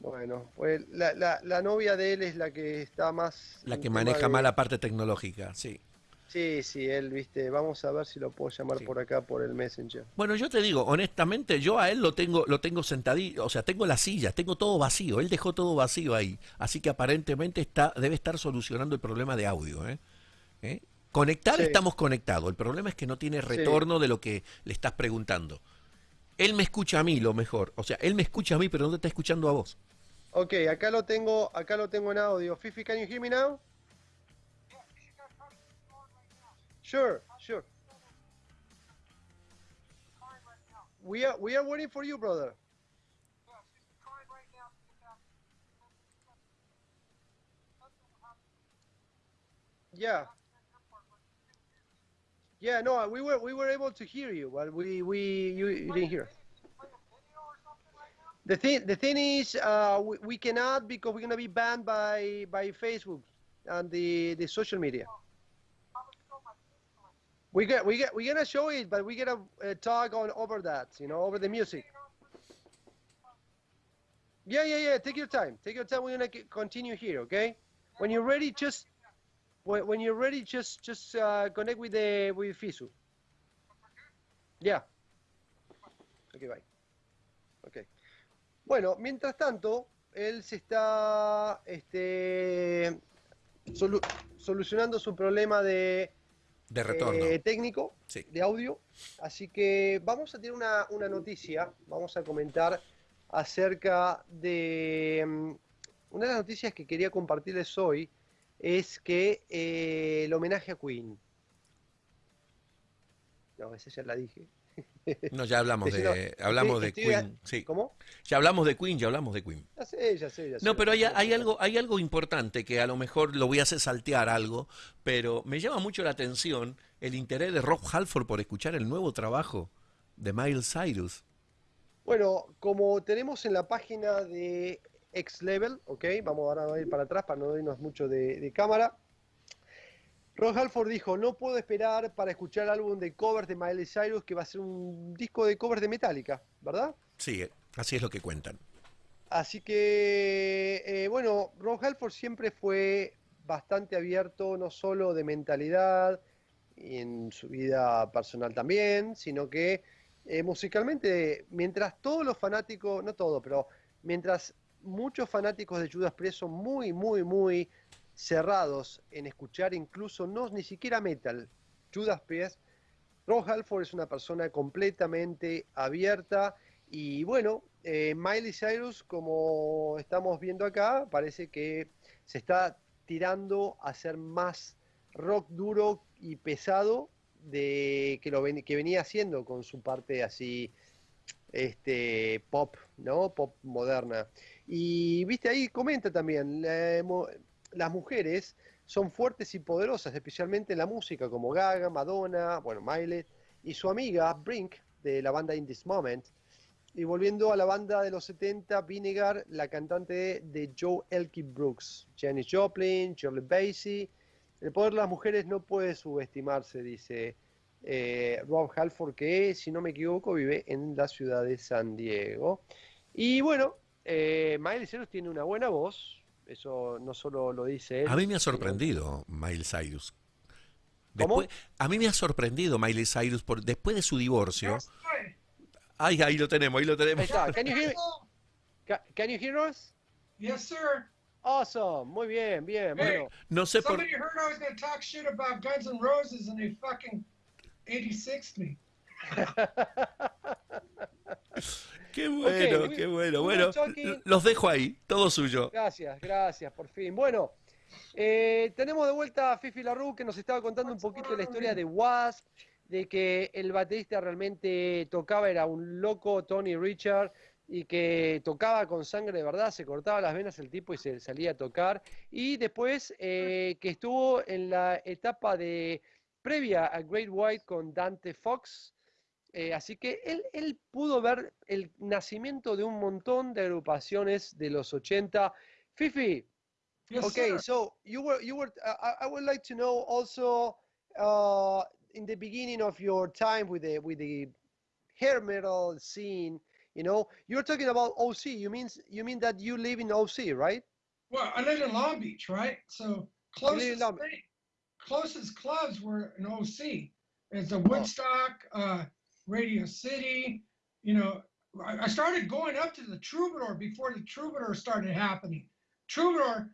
Bueno, pues la, la- la novia de él es la que está más... La que maneja de- más la parte tecnológica, sí. Sí, sí, él, viste, vamos a ver si lo puedo llamar Sí. por acá, por el Messenger. Bueno, yo te digo, honestamente, yo a él lo tengo, lo tengo sentadito, o sea, tengo las sillas, tengo todo vacío, él dejó todo vacío ahí, así que aparentemente está, debe estar solucionando el problema de audio, ¿eh? ¿Eh? Conectar Sí. estamos conectados, el problema es que no tiene retorno de lo que le estás preguntando. Él me escucha a mí lo mejor, o sea, él me escucha a mí, pero no te está escuchando a vos. Ok, acá lo tengo, acá lo tengo en audio. Fifi, can you hear me now? Sure, sure. We are we are waiting for you, brother. Yeah. Yeah, no, we were we were able to hear you, but we we you, you didn't hear. The thing the thing is, uh, we, we cannot because we're gonna be banned by by Facebook and the the social media. We get we get we're gonna show it, but we gotta uh, talk on over that, you know, over the music. Yeah, yeah, yeah. Take your time. Take your time. We're gonna continue here, okay? When you're ready, just when you're ready, just just uh, connect with the with Fisu. Yeah. Okay, bye. Okay. Bueno, mientras tanto, él se está este, solu- solucionando su problema de De retorno. eh, técnico Sí. de audio. Así que vamos a tener una, una noticia, vamos a comentar acerca de... mm, Una de las noticias que quería compartirles hoy es que eh, el homenaje a Queen. No, esa ya la dije. (laughs) No, ya hablamos de, hablamos de Queen, sí. ¿Cómo? Ya hablamos de Queen, ya hablamos de Queen. Ya sé, ya sé, ya sé. No, pero hay, hay algo, hay algo importante que a lo mejor lo voy a hacer saltear algo, pero me llama mucho la atención el interés de Rob Halford por escuchar el nuevo trabajo de Miles Cyrus. Bueno, como tenemos en la página de X Level, ok, vamos ahora a ir para atrás para no irnos mucho de, de cámara. Ron Halford dijo, no puedo esperar para escuchar el álbum de covers de Miley Cyrus, que va a ser un disco de covers de Metallica, ¿verdad? Sí, así es lo que cuentan. Así que, eh, bueno, Ron Halford siempre fue bastante abierto, no solo de mentalidad, y en su vida personal también, sino que eh, musicalmente, mientras todos los fanáticos, no todos, pero mientras muchos fanáticos de Judas Priest son muy, muy, muy cerrados en escuchar incluso no ni siquiera metal, Judas Priest, Ron Halford es una persona completamente abierta y bueno, eh, Miley Cyrus, como estamos viendo acá, parece que se está tirando a ser más rock duro y pesado de que lo ven- que venía haciendo con su parte así este pop, ¿no? Pop moderna. Y viste ahí comenta también, las mujeres son fuertes y poderosas, especialmente en la música, como Gaga, Madonna, bueno, Miley, y su amiga Brink, de la banda In This Moment. Y volviendo a la banda de los 70, Vinegar, la cantante de Joe Elkie Brooks, Janis Joplin, Shirley Bassey. El poder de las mujeres no puede subestimarse, dice eh, Rob Halford, que si no me equivoco vive en la ciudad de San Diego. Y bueno, eh, Miley Cyrus tiene una buena voz, eso no solo lo dice él. A mí me ha sino- sorprendido Miles Cyrus. Después, a mí me ha sorprendido Miley Cyrus por, después de su divorcio. Ay, ahí lo tenemos, ahí lo tenemos. está. Can you hear, ca- can you hear us? Yes, sir. Awesome. Muy bien, bien. Hey. Bueno, No sé por Somebody heard I was going to talk shit about Guns N' Roses and they fucking 86 me. Qué bueno, we- qué bueno. Bueno, los dejo ahí, todo suyo. Gracias, gracias, por fin. Bueno, eh, tenemos de vuelta a Fifi Larue que nos estaba contando un poquito la historia de Wasp, de que el baterista realmente tocaba, era un loco Tony Richard, y que tocaba con sangre de verdad, se cortaba las venas el tipo y se salía a tocar. Y después eh, que estuvo en la etapa de previa a Great White con Dante Fox. Eh, así que él, él pudo ver el nacimiento de un montón de agrupaciones de los 80. Fifi, Yes, okay, sir. so you were you were. Uh, I- would like to know also uh, in the beginning of your time with the with the hair metal scene. You know, you're talking about OC. You mean you mean that you live in OC, right? Well, I live in Long Beach, right? So closest thing- closest clubs were in OC. It's Oh. a Woodstock, uh, Radio City. You know, I, started going up to the Troubadour before the Troubadour started happening. Troubadour,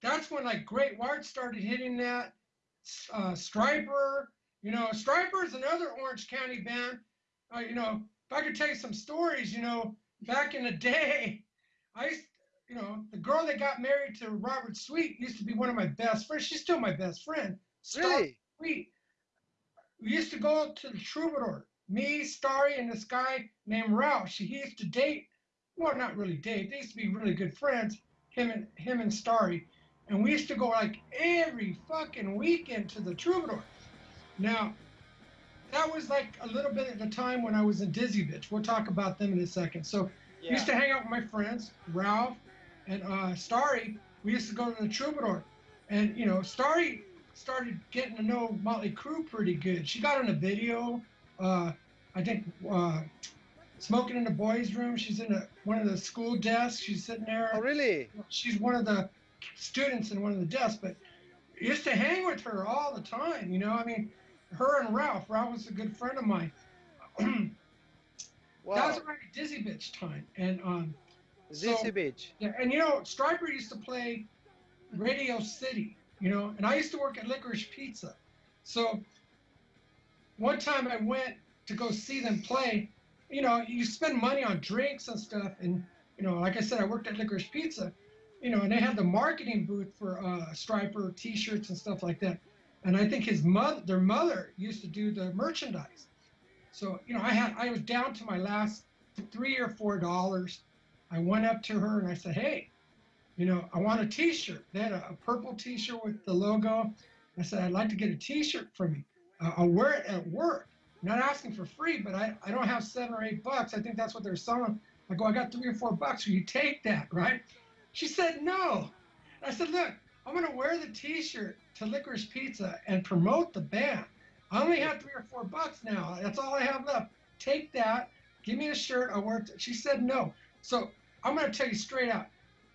that's when like Great White started hitting that. Uh, Striper, you know, Striper is another Orange County band. Uh, you know, if I could tell you some stories, you know, back in the (laughs) day, I used, you know, the girl that got married to Robert Sweet used to be one of my best friends. She's still my best friend. Star Really? Sweet. We used to go to the Troubadour. Me, Starry, and this guy named Ralph. She, he used to date. Well, not really date. They used to be really good friends. Him and him and Starry, and we used to go like every fucking weekend to the Troubadour. Now, that was like a little bit at the time when I was in Dizzy Bitch. We'll talk about them in a second. So I used to hang out with my friends, Ralph and uh, Starry. We used to go to the Troubadour, and you know, Starry started getting to know Motley Crue pretty good. She got in a video. Uh, I think uh, smoking in the boys' room. She's in a, one of the school desks. She's sitting there. Oh, really? She's one of the students in one of the desks, but used to hang with her all the time. You know, I mean, her and Ralph. Ralph was a good friend of mine. Wow. (clears throat) That was around Dizzy Bitch time, and um, Dizzy so- Beach. yeah, and you know, Striper used to play Radio City, you know, and I used to work at Licorice Pizza. So one time I went to go see them play. You know, you spend money on drinks and stuff, and you know, like I said, I worked at Licorice Pizza. You know, and they had the marketing booth for uh, Striper T-shirts and stuff like that. And I think his mother, their mother, used to do the merchandise. So you know, I had I was down to my last three or four dollars. I went up to her and I said, "Hey, you know, I want a T-shirt." They had a, a purple T-shirt with the logo. I said, "I'd like to get a T-shirt from you. I'll wear it at work. I'm not asking for free, but I, I don't have seven or eight bucks. I think that's what they're selling. I go, I got three or four bucks. Will you take that, right?" She said, "No." I said, "Look, I'm gonna wear the T-shirt to Licorice Pizza and promote the band. I only have three or four bucks now. That's all I have left. Take that. Give me a shirt. I'll wear it." She said, "No." So I'm going to tell you straight out.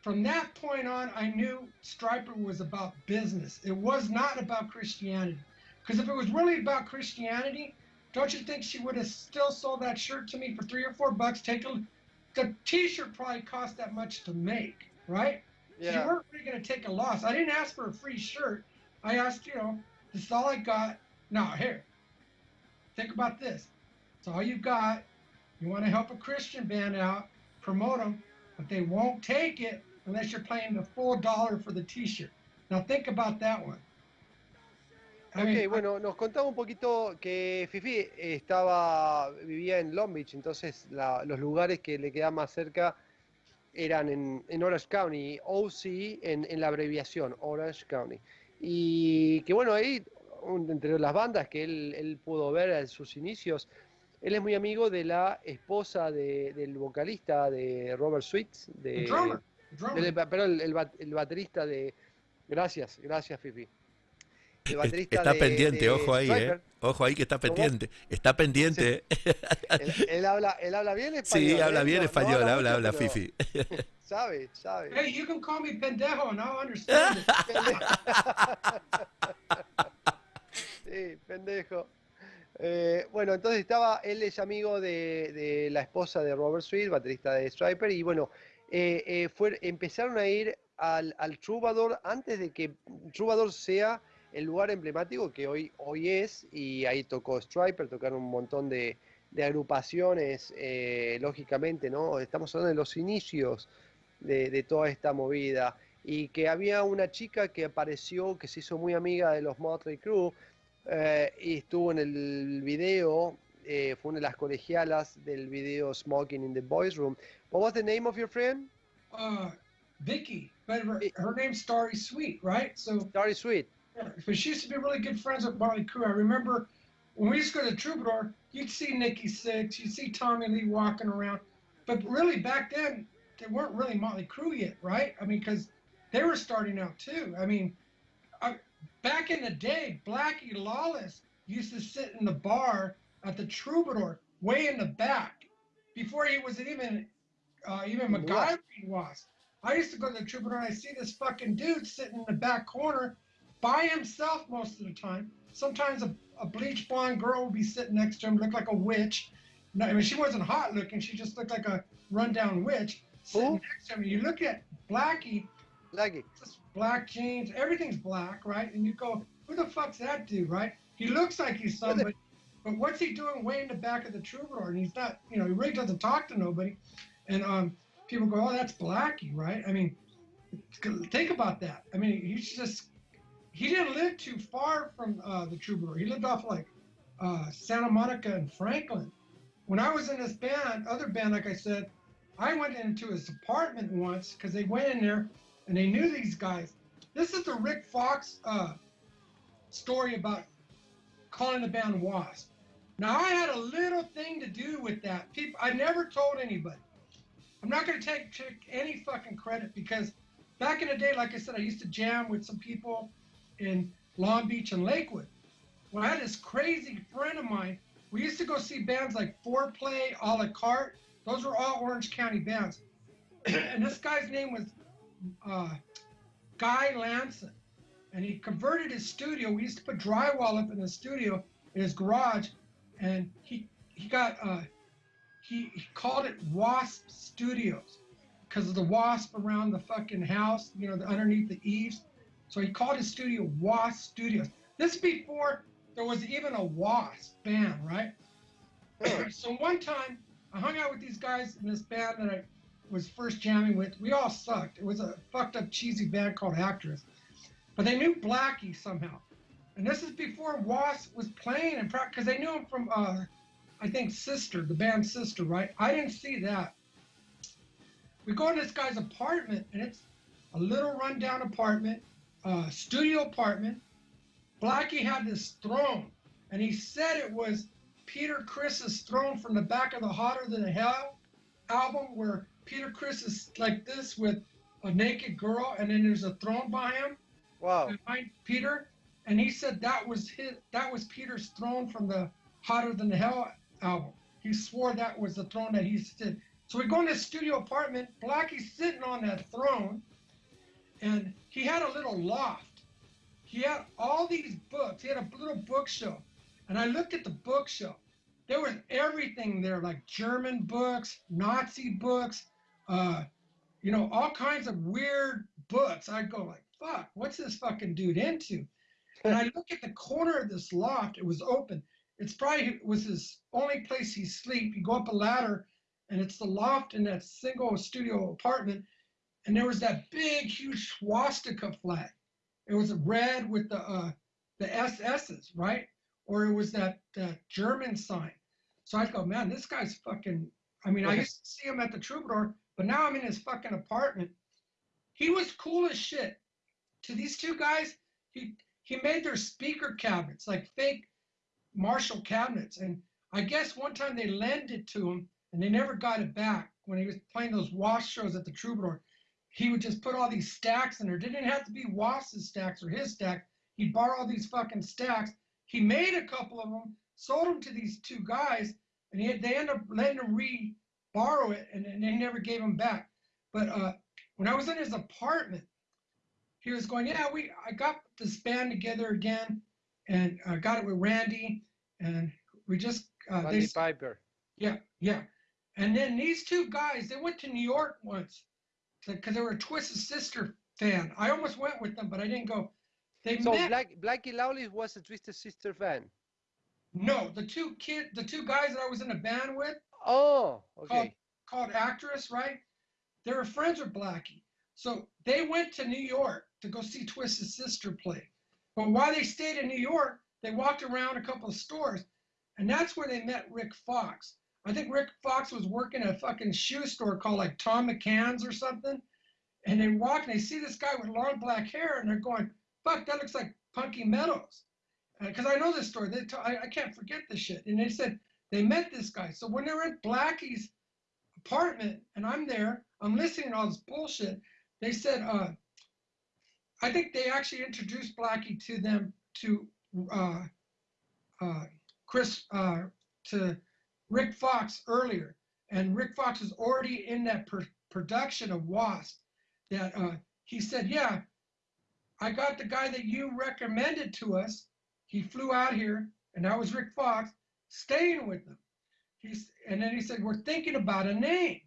From that point on, I knew Striper was about business. It was not about Christianity. Because if it was really about Christianity, don't you think she would have still sold that shirt to me for three or four bucks? Take a, the T-shirt probably cost that much to make, right? So you Yeah. weren't really going to take a loss. I didn't ask for a free shirt. I asked, you know, this is all I got. Now here, think about this. It's all you got. You want to help a Christian band out, promote them, but they won't take it unless you're paying the full dollar for the T-shirt. Now think about that one. Ok, mean, bueno, nos contaba un poquito que Fifi estaba, vivía en Long Beach, entonces la- los lugares que le quedaban más cerca eran en, en Orange County, OC en, en la abreviación, Orange County. Y que bueno, ahí, entre las bandas que él, él pudo ver en sus inicios, él es muy amigo de la esposa de- del vocalista de Robert Sweet, de, drummer, drummer. perdón, el baterista de... Gracias, gracias Fifi. El baterista Está de- pendiente, de ojo ahí, ¿eh? Ojo ahí que está ¿Cómo? pendiente. Está pendiente. Él, él habla, él habla bien (laughs) español. Sí, habla ¿eh? bien No- no español, habla, mucho, habla pero Fifi. (laughs) Sabe, sabe. Hey, you can call me pendejo and I'll understand. Sí, (laughs) Sí, pendejo. Eh, bueno, entonces estaba, él es amigo de, de la esposa de Robert Sweet, baterista de Striper, y bueno, eh, eh, fue, empezaron a ir al, al Troubadour antes de que Troubadour sea el lugar emblemático que hoy, hoy es, y ahí tocó Striper, tocaron un montón de, de agrupaciones, eh, lógicamente, ¿no? Estamos hablando de los inicios de, de toda esta movida, y que había una chica que apareció, que se hizo muy amiga de los Motley Crue, eh, y estuvo en el video, eh, fue una de las colegialas del video Smoking in the Boys Room. What was the name of your friend? Uh, Vicky, but her, her name's Starry Sweet, right? So, Starry Sweet. But she used to be really good friends with Molly Crew. I remember when we used to go to Troubadour, you'd see Nikki Six, you'd see Tommy Lee walking around, but really back then they weren't really Motley Crue yet, right? I mean, because they were starting out too. I mean, I, back in the day, Blackie Lawless used to sit in the bar at the Troubadour, way in the back, before he was even uh, even? MacGyver was. I used to go to the Troubadour and I see this fucking dude sitting in the back corner by himself most of the time. Sometimes a, a bleach blonde girl would be sitting next to him, look like a witch. No, I mean, she wasn't hot looking. She just looked like a rundown witch sitting Who? next to him. You look at Blackie, Lucky. just black jeans, everything's black, right? And you go, who the fuck's that dude, right? He looks like he's somebody, but what's he doing way in the back of the troubadour? And he's not, you know, he really doesn't talk to nobody. And um, people go, oh, that's Blackie, right? I mean, think about that. I mean, he's just, he didn't live too far from uh, the troubadour. He lived off like uh, Santa Monica and Franklin. When I was in this band, other band, like I said, I went into his apartment once because they went in there and they knew these guys. This is the Rick Fox uh, story about calling the band Wasp. Now I had a little thing to do with that. People, I never told anybody. I'm not going to take, take any fucking credit because back in the day, like I said, I used to jam with some people in Long Beach and Lakewood. Well, I had this crazy friend of mine, we used to go see bands like Foreplay, A la Carte. Those were all Orange County bands. (clears throat) and this guy's name was uh, Guy Lanson. And he converted his studio. We used to put drywall up in the studio in his garage. And he he got uh, he, he called it Wasp Studios because of the wasp around the fucking house, you know, the, underneath the eaves. So he called his studio Wasp Studios. This before there was even a Wasp band, right? (clears throat) so one time I hung out with these guys in this band that I was first jamming with. We all sucked. It was a fucked up cheesy band called Actress. But they knew Blackie somehow. And this is before Wasp was playing and because they knew him from uh, I think Sister, the band Sister, right? I didn't see that. We go to this guy's apartment, and it's a little rundown apartment, uh, studio apartment. Blackie had this throne, and he said it was Peter Chris's throne from the back of the Hotter Than Hell album, where Peter Chris is like this with a naked girl, and then there's a throne by him Wow. behind Peter, and he said that was his that was Peter's throne from the Hotter Than Hell album. He swore that was the throne that he stood. So we go in this studio apartment. Blackie's sitting on that throne, and he had a little loft. He had all these books. He had a little bookshelf, and I looked at the bookshelf. There was everything there, like German books, Nazi books, uh, you know, all kinds of weird books. I'd go like, fuck, what's this fucking dude into? And I look at the corner of this loft, it was open. It's probably it was his only place he sleep. You go up a ladder, and it's the loft in that single studio apartment. And there was that big, huge swastika flag. It was red with the uh, the SS's, right? Or it was that that German sign. So I'd go, man, this guy's fucking. I mean, I used to see him at the Troubadour, but now I'm in his fucking apartment. He was cool as shit. To these two guys, he he made their speaker cabinets like fake Marshall cabinets, and I guess one time they lent it to him, and they never got it back. When he was playing those wash shows at the Troubadour, he would just put all these stacks in there. Didn't have to be Wasp's stacks or his stack. He'd borrow all these fucking stacks. He made a couple of them, sold them to these two guys, and he, they ended up letting him re borrow it, and, and they never gave him back. But uh, when I was in his apartment, he was going, "Yeah, we I got this band together again. and I got it with Randy, and we just uh, Randy they Piper. yeah yeah, and then these two guys they went to New York once because they were a Twisted Sister fan. I almost went with them, but I didn't go. They So met. Black, Blackie Lawless was a Twisted Sister fan. No, the two kid, the two guys that I was in a band with Oh, okay. called Actress, right? They were friends with Blackie. So they went to New York to go see Twisted Sister play. But while they stayed in New York, they walked around a couple of stores, and that's where they met Rick Fox. I think Rick Fox was working at a fucking shoe store called like Tom McCann's or something. And they walk and they see this guy with long black hair, and they're going, "Fuck, that looks like Punky Meadows." Because I know this story. They t- I, I can't forget this shit. And they said they met this guy. So when they're at Blackie's apartment and I'm there, I'm listening to all this bullshit. They said, uh, I think they actually introduced Blackie to them to uh, uh, Chris uh, to Rick Fox earlier, and Rick Fox was already in that pr- production of Wasp. That uh, he said, yeah, I got the guy that you recommended to us. He flew out here, and that was Rick Fox, staying with them. He's and then he said, we're thinking about a name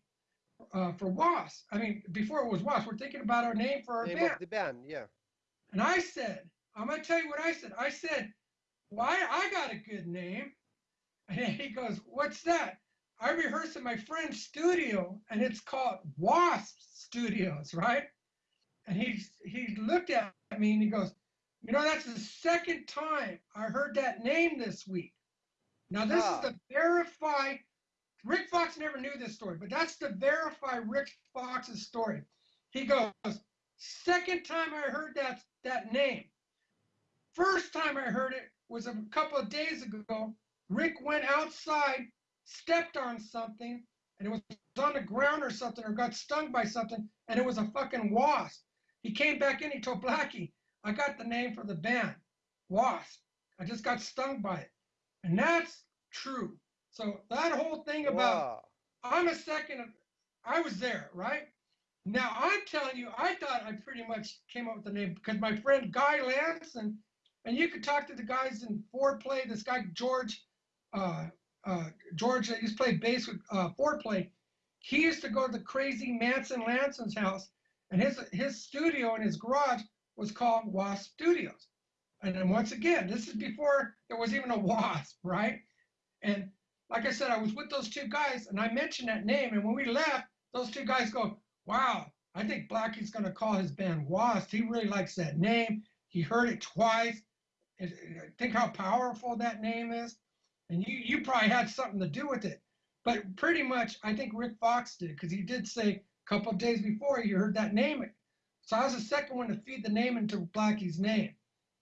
uh, for Wasp. I mean, before it was Wasp, we're thinking about our name for our Name band. the band, yeah. And I said, I'm gonna tell you what I said. I said, Why I got a good name. (laughs) And he goes, What's that? I rehearse in my friend's studio and it's called Wasp Studios, right? And he he looked at me and he goes, You know, that's the second time I heard that name this week. Now this Ah. is to verify Rick Fox never knew this story, but that's to verify Rick Fox's story. He goes, Second time I heard that that name. First time I heard it was a couple of days ago. Rick went outside, stepped on something, and it was on the ground or something, or got stung by something, and it was a fucking wasp. He came back in, he told Blackie, I got the name for the band, Wasp. I just got stung by it. And that's true. So that whole thing about Wow. I'm a second. of- I was there, right? Now I'm telling you, I thought I pretty much came up with the name because my friend Guy Lanson, and you could talk to the guys in foreplay. This guy George, George that used to play bass with uh, foreplay. He used to go to the crazy Manson Lanson's house, and his his studio in his garage was called Wasp Studios. And then once again, this is before there was even a Wasp, (laughs) right? And like I said, I was with those two guys, and I mentioned that name. And when we left, those two guys go, "Wow, I think Blackie's going to call his band Wasp. He really likes that name. He heard it twice. Uh, Think how powerful that name is. And you, you probably had something to do with it. But pretty much, I think Rick Fox did because he did say a couple of days before you heard that name. So I was the second one to feed the name into Blackie's name.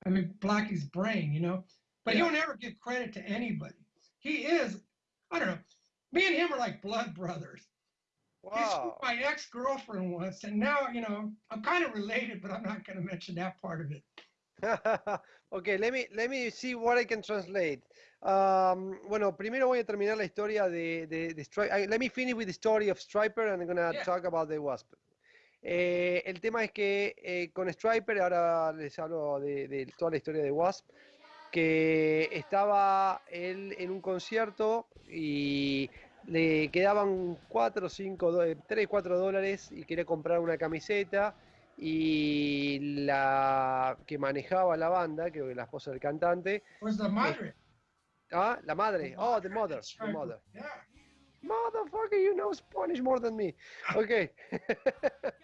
I mean, Blackie's brain, you know. But Yeah. you don't ever give credit to anybody. He is, I don't know. Me and him are like blood brothers. Wow. my ex girlfriend once, and now you know I'm kind of related, but I'm not going to mention that part of it. (laughs) okay, let me, let me see what I can translate. Um, bueno, primero voy a terminar la historia de, de, de Stri- I- Let me finish with the story of Striper and I'm gonna Yeah. talk about the Wasp. Eh, el tema es que eh, con Striper, ahora les hablo de, de toda la historia de Wasp, que estaba él en un concierto y le quedaban 4 o 5, 3, 4 dólares y quería comprar una camiseta y la que manejaba la banda, creo que la esposa del cantante, madre? Ah, la madre, oh, the mother, the mother. Motherfucker, you know Spanish more than me. Ok. (laughs)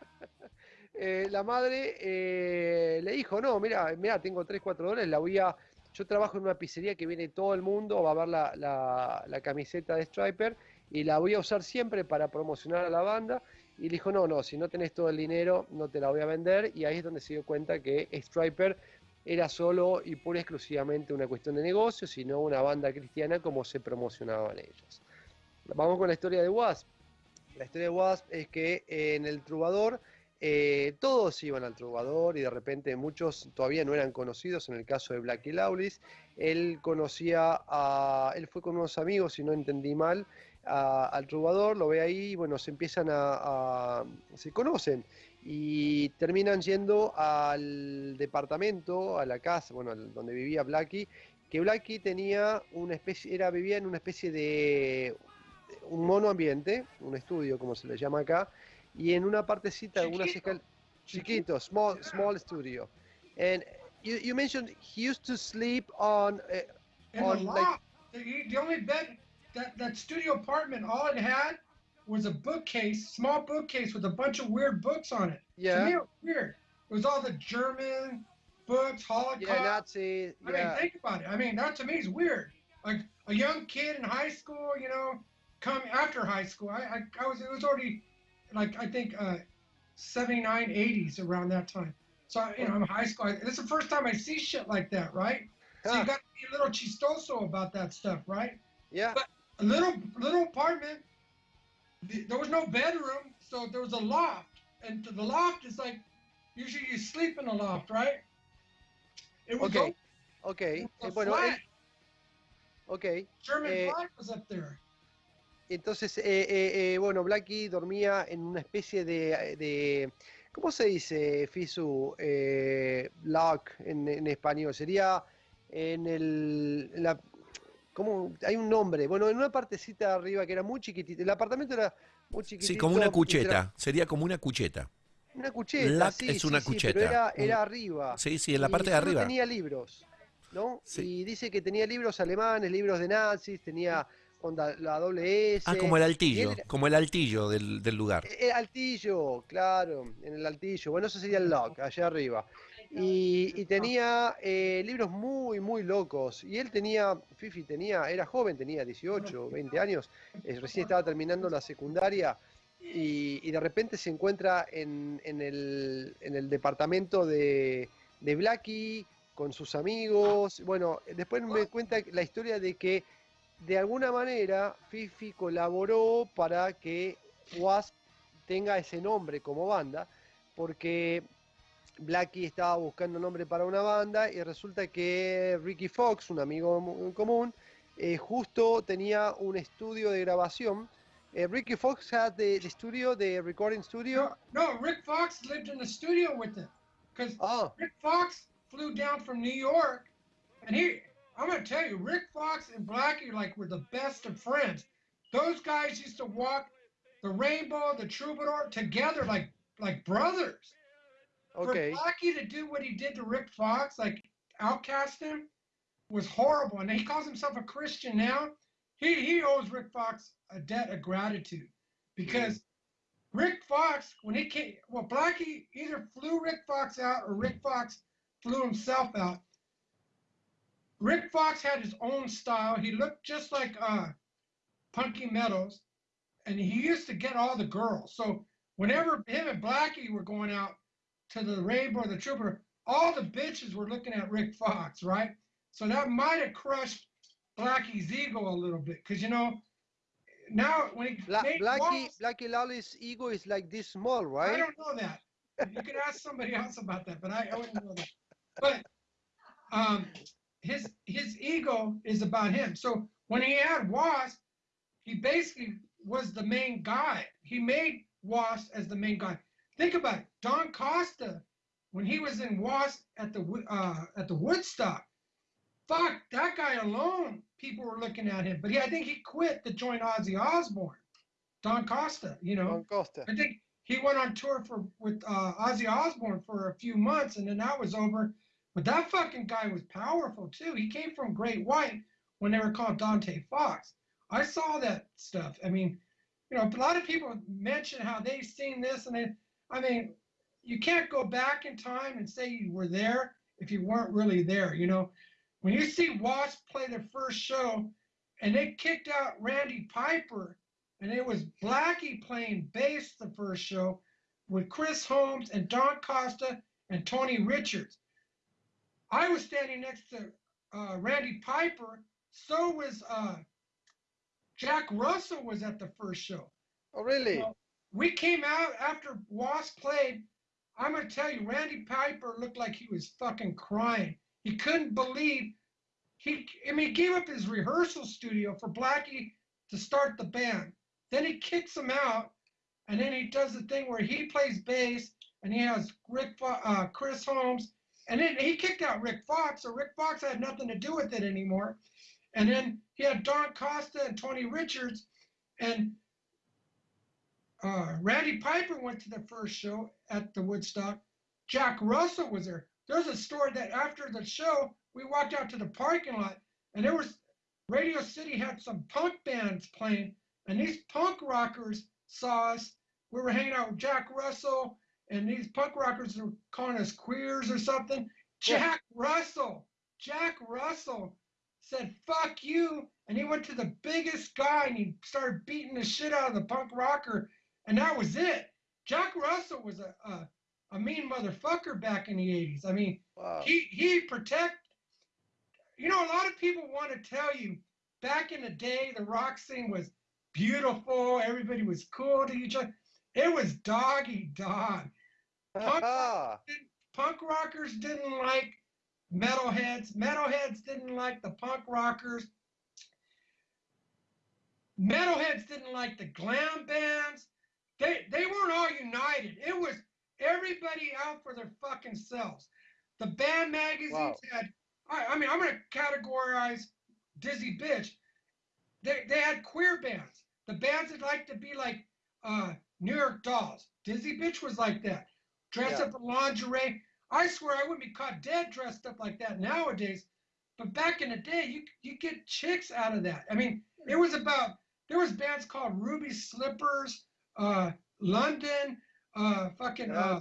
Eh, la madre eh, le dijo, no, mira, mira, tengo 3, 4 dólares, la voy a... Yo trabajo en una pizzería que viene todo el mundo, va a ver la, la- la camiseta de Striper y la voy a usar siempre para promocionar a la banda. Y le dijo, no, no, si no tenés todo el dinero, no te la voy a vender. Y ahí es donde se dio cuenta que Striper era solo y pura exclusivamente una cuestión de negocio, sino una banda cristiana como se promocionaban ellos. Vamos con la historia de Wasp. La historia de Wasp es que eh, en el Trubador eh, todos iban al Trubador y de repente muchos todavía no eran conocidos. En el caso de Blackie Lawless, él conocía a. Él fue con unos amigos, si no entendí mal, al trovador, lo ve ahí, y bueno, se empiezan a- se conocen y terminan yendo al departamento, a la casa, bueno, donde vivía Blackie, que Blackie tenía una especie, era, vivía en una especie de un mono ambiente, un estudio como se le llama acá, y en una partecita, unas Chiquito. escal- chiquito, small, small studio. And you, you mentioned he used to sleep on, uh, on the like the, the only bed that that studio apartment, all it had was a bookcase, small bookcase with a bunch of weird books on it. To Yeah. me, it was weird. It was all the German books, Holocaust. yeah, Nazi, I yeah. mean, think about it. I mean, that to me is weird. Like a young kid in high school, you know, come after high school. I, I, I was, it was already like, I think, uh, 79, 80s around that time. So, I- you know, I'm high school. This is the first time I see shit like that, right? So you got to be a little chistoso about that stuff, right? Yeah. But a little, little apartment, th- there was no bedroom, so there was a loft. And the loft is like, usually you sleep in a loft, right? It was Okay. open. Ok, It eh, was a bueno, flag. él- ok. German eh, flag was up there. Entonces, eh, eh, eh, bueno, Blackie dormía en una especie de, de- ¿cómo se dice, Fisu? Eh, lock en, en español. Sería en el, en la, ¿cómo? Hay un nombre. Bueno, en una partecita de arriba que era muy chiquitita. El apartamento era muy chiquitito. Sí, como una era- cucheta. Sería como una cucheta. Una cucheta, sí, es una sí, pero cucheta. era, era arriba. Sí, sí, en la Y parte de arriba. tenía libros, ¿no? Sí. Y dice que tenía libros alemanes, libros de nazis, tenía onda, la doble S. Ah, como el altillo, era- como el altillo del, del lugar. el altillo, claro, en el altillo. Bueno, eso sería el lock, allá arriba. Y, y tenía eh, libros muy, muy locos. Y él tenía, Fifi tenía, era joven, tenía 18, 20 años, eh, recién estaba terminando la secundaria. Y, y de repente se encuentra en, en el, en el departamento de, de Blackie con sus amigos. Bueno, después me cuenta la historia de que de alguna manera Fifi colaboró para que Wasp tenga ese nombre como banda, porque Blackie estaba buscando nombre para una banda y resulta que Ricky Fox, un amigo en común, eh, justo tenía un estudio de grabación. Eh, Ricky Fox had the, the studio, the recording studio. No, no, Rick Fox lived in the studio with them. Because Oh, Rick Fox flew down from New York, and he, I'm gonna tell you, Rick Fox and Blackie like were the best of friends. Those guys used to walk the Rainbow, the Troubadour together like like brothers. Okay. For Blackie to do what he did to Rick Fox, like outcast him, was horrible. And he calls himself a Christian now. He he owes Rick Fox a debt of gratitude because Rick Fox, when he came, well, Blackie either flew Rick Fox out or Rick Fox flew himself out. Rick Fox had his own style. He looked just like uh, Punky Meadows, and he used to get all the girls. So whenever him and Blackie were going out to the Rainbow, the Trooper, all the bitches were looking at Rick Fox, right? So that might have crushed Blackie's ego a little bit, because you know, now when he Bla- Blackie, Blackie Lawless ego is like this small, right? I don't know that. You could ask somebody else about that, but I, I wouldn't know that. But um, his his ego is about him. So when he had Wasp, he basically was the main guy. He made Wasp as the main guy. Think about it. Don Costa, when he was in Wasp at the uh, at the Woodstock, fuck that guy alone. People were looking at him, but he, I think he quit to join Ozzy Osbourne. Don Costa, you know. Don Costa. I think he went on tour for with uh, Ozzy Osbourne for a few months, and then that was over. But that fucking guy was powerful too. He came from Great White when they were called Dante Fox. I saw that stuff. I mean, you know, a lot of people mention how they've seen this, and they, I mean, you can't go back in time and say you were there if you weren't really there. You know, when you see Wasp play their first show, and they kicked out Randy Piper and it was Blackie playing bass the first show with Chris Holmes and Don Costa and Tony Richards. I was standing next to uh, Randy Piper. So was uh, Jack Russell was at the first show. Oh, really? Well, we came out after Wasp played. I'm gonna tell you, Randy Piper looked like he was fucking crying. He couldn't believe he. I mean, he gave up his rehearsal studio for Blackie to start the band. Then he kicks him out, and then he does the thing where he plays bass, and he has Rick, uh, Chris Holmes, and then he kicked out Rick Fox, so Rick Fox had nothing to do with it anymore. And then he had Don Costa and Tony Richards, and uh, Randy Piper went to the first show at the Woodstock. Jack Russell was there. There's a story that after the show, we walked out to the parking lot, and there was Radio City had some punk bands playing, and these punk rockers saw us. We were hanging out with Jack Russell, and these punk rockers were calling us queers or something. Yeah. Jack Russell, Jack Russell said, fuck you. And he went to the biggest guy and he started beating the shit out of the punk rocker. And that was it. Jack Russell was a, a, a mean motherfucker back in the 80s. I mean, Wow. he he protect you know a lot of people want to tell you back in the day the rock scene was beautiful everybody was cool to each other it was doggy dog punk, (laughs) punk rockers didn't like metalheads metalheads didn't like the punk rockers metalheads didn't like the glam bands they they weren't all united. It was everybody out for their fucking selves. The band magazines Wow. had I, I mean i'm going to categorize dizzy bitch. They, they had queer bands. The bands that like to be like uh, new york dolls. Dizzy bitch was like that. Dressed Yeah. up in lingerie. I swear i wouldn't be caught dead dressed up like that nowadays but back in the day you you get chicks out of that. I mean it was about there was bands called ruby slippers uh london uh fucking uh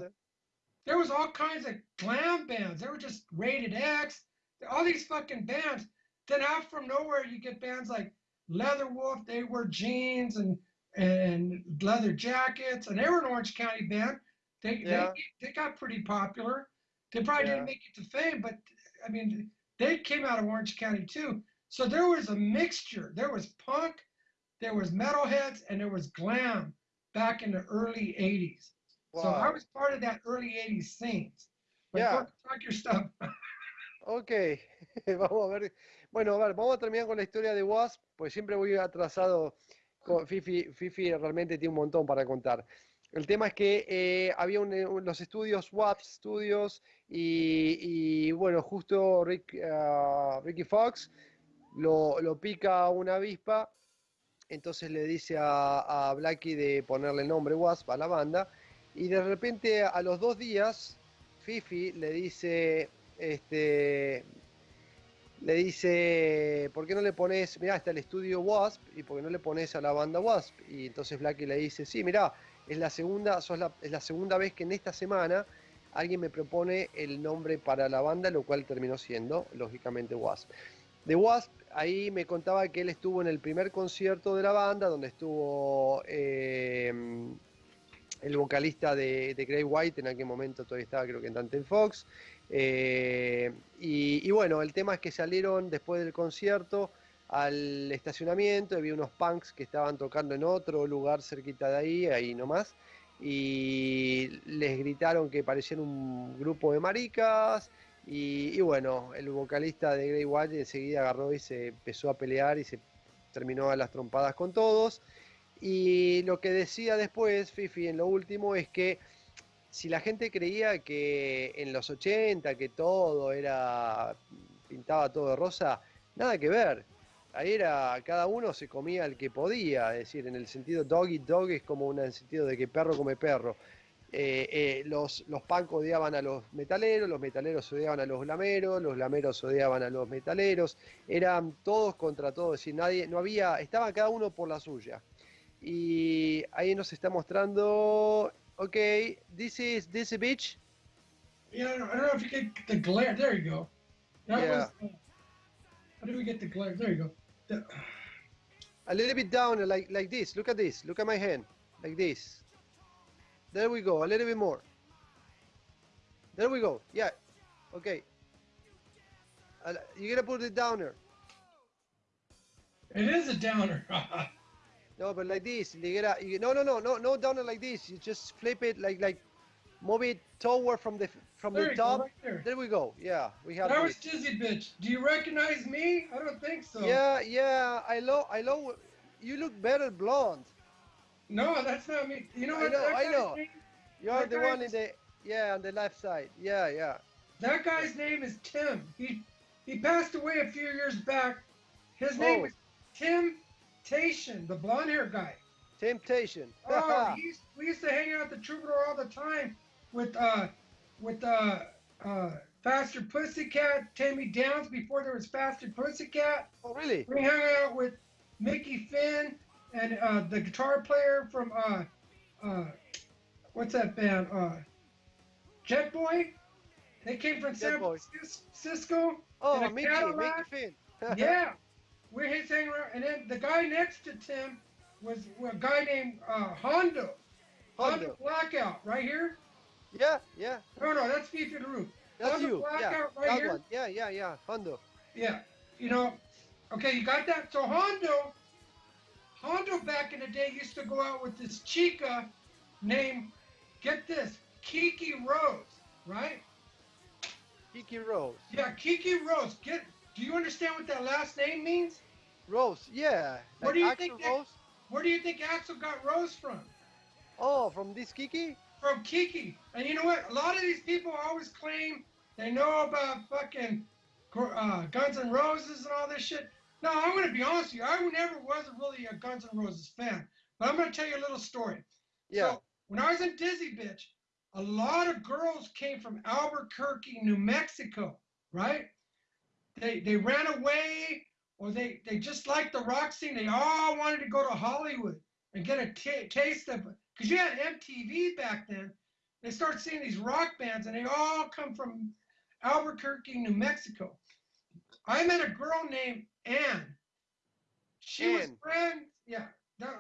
there was all kinds of glam bands. They were just rated X. All these fucking bands. Then out from nowhere, you get bands like Leather Wolf. They wear jeans and and leather jackets, and they were an Orange County band. They Yeah. they, they got pretty popular. They probably Yeah. didn't make it to fame, but I mean, they came out of Orange County too. So there was a mixture. There was punk, there was metalheads, and there was glam back in the early '80s. So I Wow. was part of that early 80s scenes. But Yeah. talk your stuff. Ok, (laughs) vamos a ver. Bueno, a ver, vamos a terminar con la historia de Wasp, pues siempre voy atrasado. Con Fifi, Fifi realmente tiene un montón para contar. El tema es que eh, había un- un- los estudios WAP Studios y, y, bueno, justo Rick, ah, Ricky Fox lo, lo pica una avispa, entonces le dice a, a Blackie de ponerle nombre Wasp a la banda y de repente a los dos días Fifi le dice, este, le dice, ¿por qué no le pones, mirá, está el estudio Wasp y por qué no le pones a la banda Wasp? Y entonces Blackie le dice, sí, mirá, es la segunda, es la segunda vez que en esta semana alguien me propone el nombre para la banda, lo cual terminó siendo, lógicamente, Wasp. De Wasp, ahí me contaba que él estuvo en el primer concierto de la banda, donde estuvo eh, el vocalista de, de Grey White, en aquel momento todavía estaba creo que en Dante Fox. eh, y, y bueno, el tema es que salieron después del concierto al estacionamiento, había unos punks que estaban tocando en otro lugar cerquita de ahí, ahí nomás, y les gritaron que parecían un grupo de maricas, y, y bueno, el vocalista de Grey White enseguida agarró y se empezó a pelear y se terminó a las trompadas con todos. Y lo que decía después Fifi en lo último es que si la gente creía que en los 80 que todo era pintaba todo de rosa, nada que ver. Ahí era, cada uno se comía el que podía, es decir, en el sentido dog eat dog es como un en el sentido de que perro come perro. Eh, eh, los, los punk odiaban a los metaleros, los metaleros odiaban a los glameros, los glameros odiaban a los metaleros, eran todos contra todos, es decir, nadie, no había, estaba cada uno por la suya. Y ahí nos está mostrando, ok, this is this bitch, Yeah, I don't, I don't know if you get the glare. There you go. That Yeah. was. Uh, how do we get the glare? There you go. The- a little bit down like like this, look at this, look at my hand, like this. There we go, a little bit more. There we go, yeah, okay. Uh, You gotta put it downer. it is a downer. (laughs) No, but like this. You gotta, you, no, no, no, no, no downer like this. You just flip it like like, move it toward from the from there the go, top. right there. There we go. Yeah, we have. That was. Dizzy Bitch. Do you recognize me? I don't think so. Yeah, yeah. I love, I love. you look better blonde. No, that's not me. You know I what? know, that I guy's know. Name, You are That the guy one in the yeah on the left side. Yeah, yeah. that guy's name is Tim. He he passed away a few years back. His name Oh. was Tim Tation, the blonde hair guy. Temptation. (laughs) Oh, he used, we used to hang out at the Troubadour all the time with uh with uh uh Faster Pussycat, Tammy Downs before there was Faster Pussycat. oh really? We hung out with Mickey Finn and uh, the guitar player from uh uh what's that band uh Jet Boy. They came from San Francisco. Oh, Mickey, Mickey Finn. (laughs) yeah, we're his hanging around, and then the guy next to Tim was a guy named uh, Hondo. Hondo Hondo. Blackout, right here. Yeah, yeah. No, no, that's Fifi LaRue. That's Hondo you. Yeah, Blackout right that here. one. Yeah, yeah, yeah. Hondo. Yeah, you know, okay, you got that. So Hondo, Hondo back in the day used to go out with this chica named, get this, Kiki Rose, right? Kiki Rose. Yeah, Kiki Rose. Get, do you understand what that last name means? Rose. Yeah. Where Like do you Axl think that- Rose? Where do you think Axel got Rose from? Oh, from this Kiki? From Kiki. And you know what? A lot of these people always claim they know about fucking uh, Guns and Roses and all this shit. No, I'm going to be honest with you. I never was really a Guns N' Roses fan. But I'm going to tell you a little story. Yeah. So when I was in Dizzy Bitch, a lot of girls came from Albuquerque, New Mexico, right? They they ran away or they, they just liked the rock scene. They all wanted to go to Hollywood and get a taste of it. Because you had MTV back then. They start seeing these rock bands and they all come from Albuquerque, New Mexico. I met a girl named Ann. She was friends, yeah,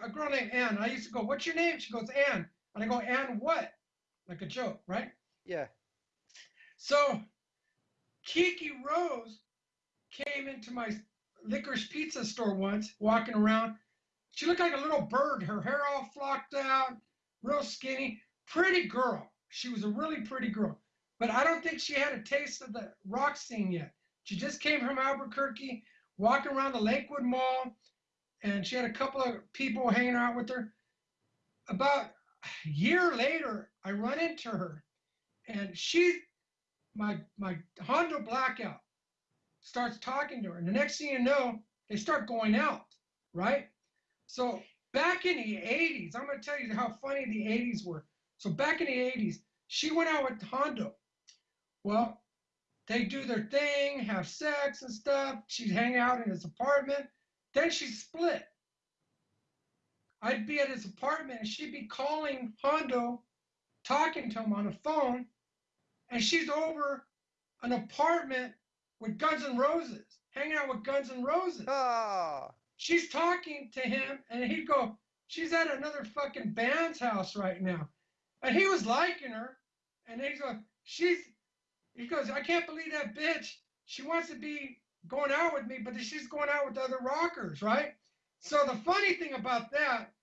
a girl named Ann. I used to go, What's your name? She goes, Ann. And I go, Ann, what? Like a joke, right? Yeah. So Kiki Rose came into my licorice pizza store once, walking around. She looked like a little bird, her hair all flocked out, real skinny, pretty girl. She was a really pretty girl. But I don't think she had a taste of the rock scene yet. She just came from Albuquerque, walking around the Lakewood Mall, and she had a couple of people hanging out with her. About a year later, I run into her, and she, my my Hondo blackout, starts talking to her, and the next thing you know, they start going out, right? So back in the 80s, I'm gonna tell you how funny the 80s were. So back in the 80s, she went out with Hondo. Well, they do their thing, have sex and stuff. She'd hang out in his apartment. Then she split. I'd be at his apartment and she'd be calling Hondo, talking to him on the phone, and she's over an apartment with Guns N' Roses, hanging out with Guns N' Roses. Ah. She's talking to him, and he'd go, She's at another fucking band's house right now. And he was liking her, and he's going, She's, he goes, I can't believe that bitch. She wants to be going out with me, but she's going out with other rockers, right? So the funny thing about that,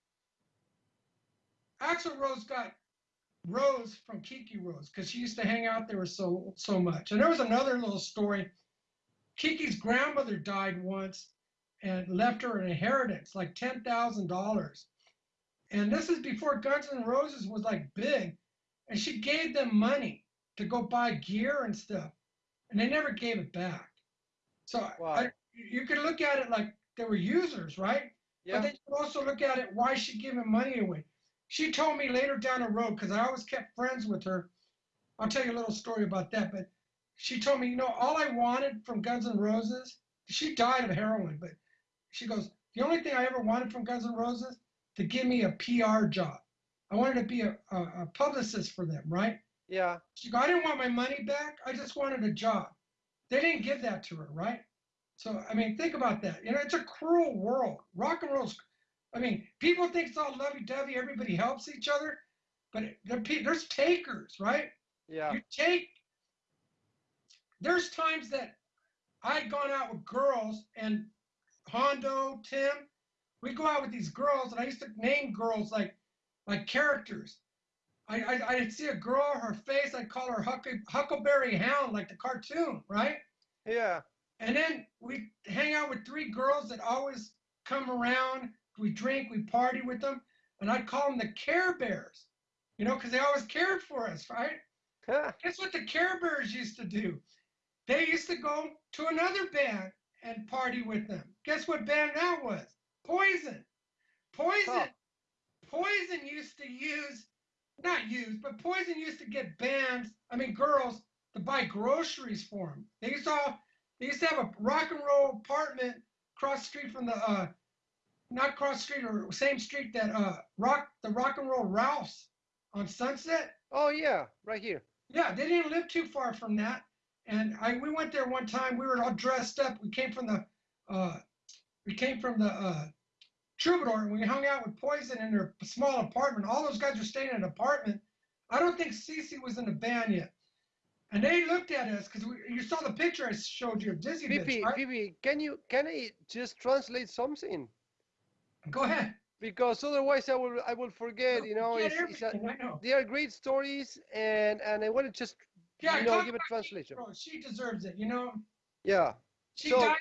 Axl Rose got Rose from Kiki Rose because she used to hang out there so so much. And there was another little story. Kiki's grandmother died once and left her an inheritance, like ten thousand dollars. And this is before Guns N' Roses was like big, and she gave them money to go buy gear and stuff, and they never gave it back. So Wow. I, you could look at it like they were users, right? Yeah. But then you also look at it why she giving money away. She told me later down the road because I always kept friends with her. I'll tell you a little story about that. But she told me, you know, all I wanted from Guns N' Roses. She died of heroin, but she goes, the only thing I ever wanted from Guns N' Roses to give me a PR job. I wanted to be a, a, a publicist for them, right? Yeah. She goes, I didn't want my money back. I just wanted a job. They didn't give that to her, right? So, I mean, think about that. You know, it's a cruel world. Rock and roll's, I mean, people think it's all lovey dovey, everybody helps each other, but there's takers, right? Yeah. You take, there's times that I'd gone out with girls and Hondo, Tim, we'd go out with these girls and I used to name girls like, like characters. I, I, I'd see a girl, her face, I'd call her Huckle, Huckleberry Hound, like the cartoon, right? Yeah. And then we hang out with three girls that always come around, we drink, we party with them, and I'd call them the Care Bears, you know, because they always cared for us, right? Guess what the Care Bears used to do? They used to go to another band and party with them. Guess what band that was? Poison. Poison. Huh. Poison used to use, not use, but Poison used to get bands, I mean girls, to buy groceries for them. They used to all, they used to have a rock and roll apartment across the street from the, uh, not cross street or same street that uh rock the rock and roll Ralph's on Sunset. Oh yeah, right here. Yeah, they didn't live too far from that. And I we went there one time. We were all dressed up. We came from the uh, we came from the uh, Troubadour, and we hung out with Poison in their small apartment. All those guys were staying in an apartment. I don't think Cece was in the band yet. And they looked at us because you saw the picture I showed you of Dizzy Bitch, Pipi, right? Can you can I just translate something? Go ahead. Because otherwise I will I will forget. You know, it's, it's a, I know. they are great stories, and and I want to just Yeah, you know give a translation. Rose. She deserves it. You know, Yeah. she So- died.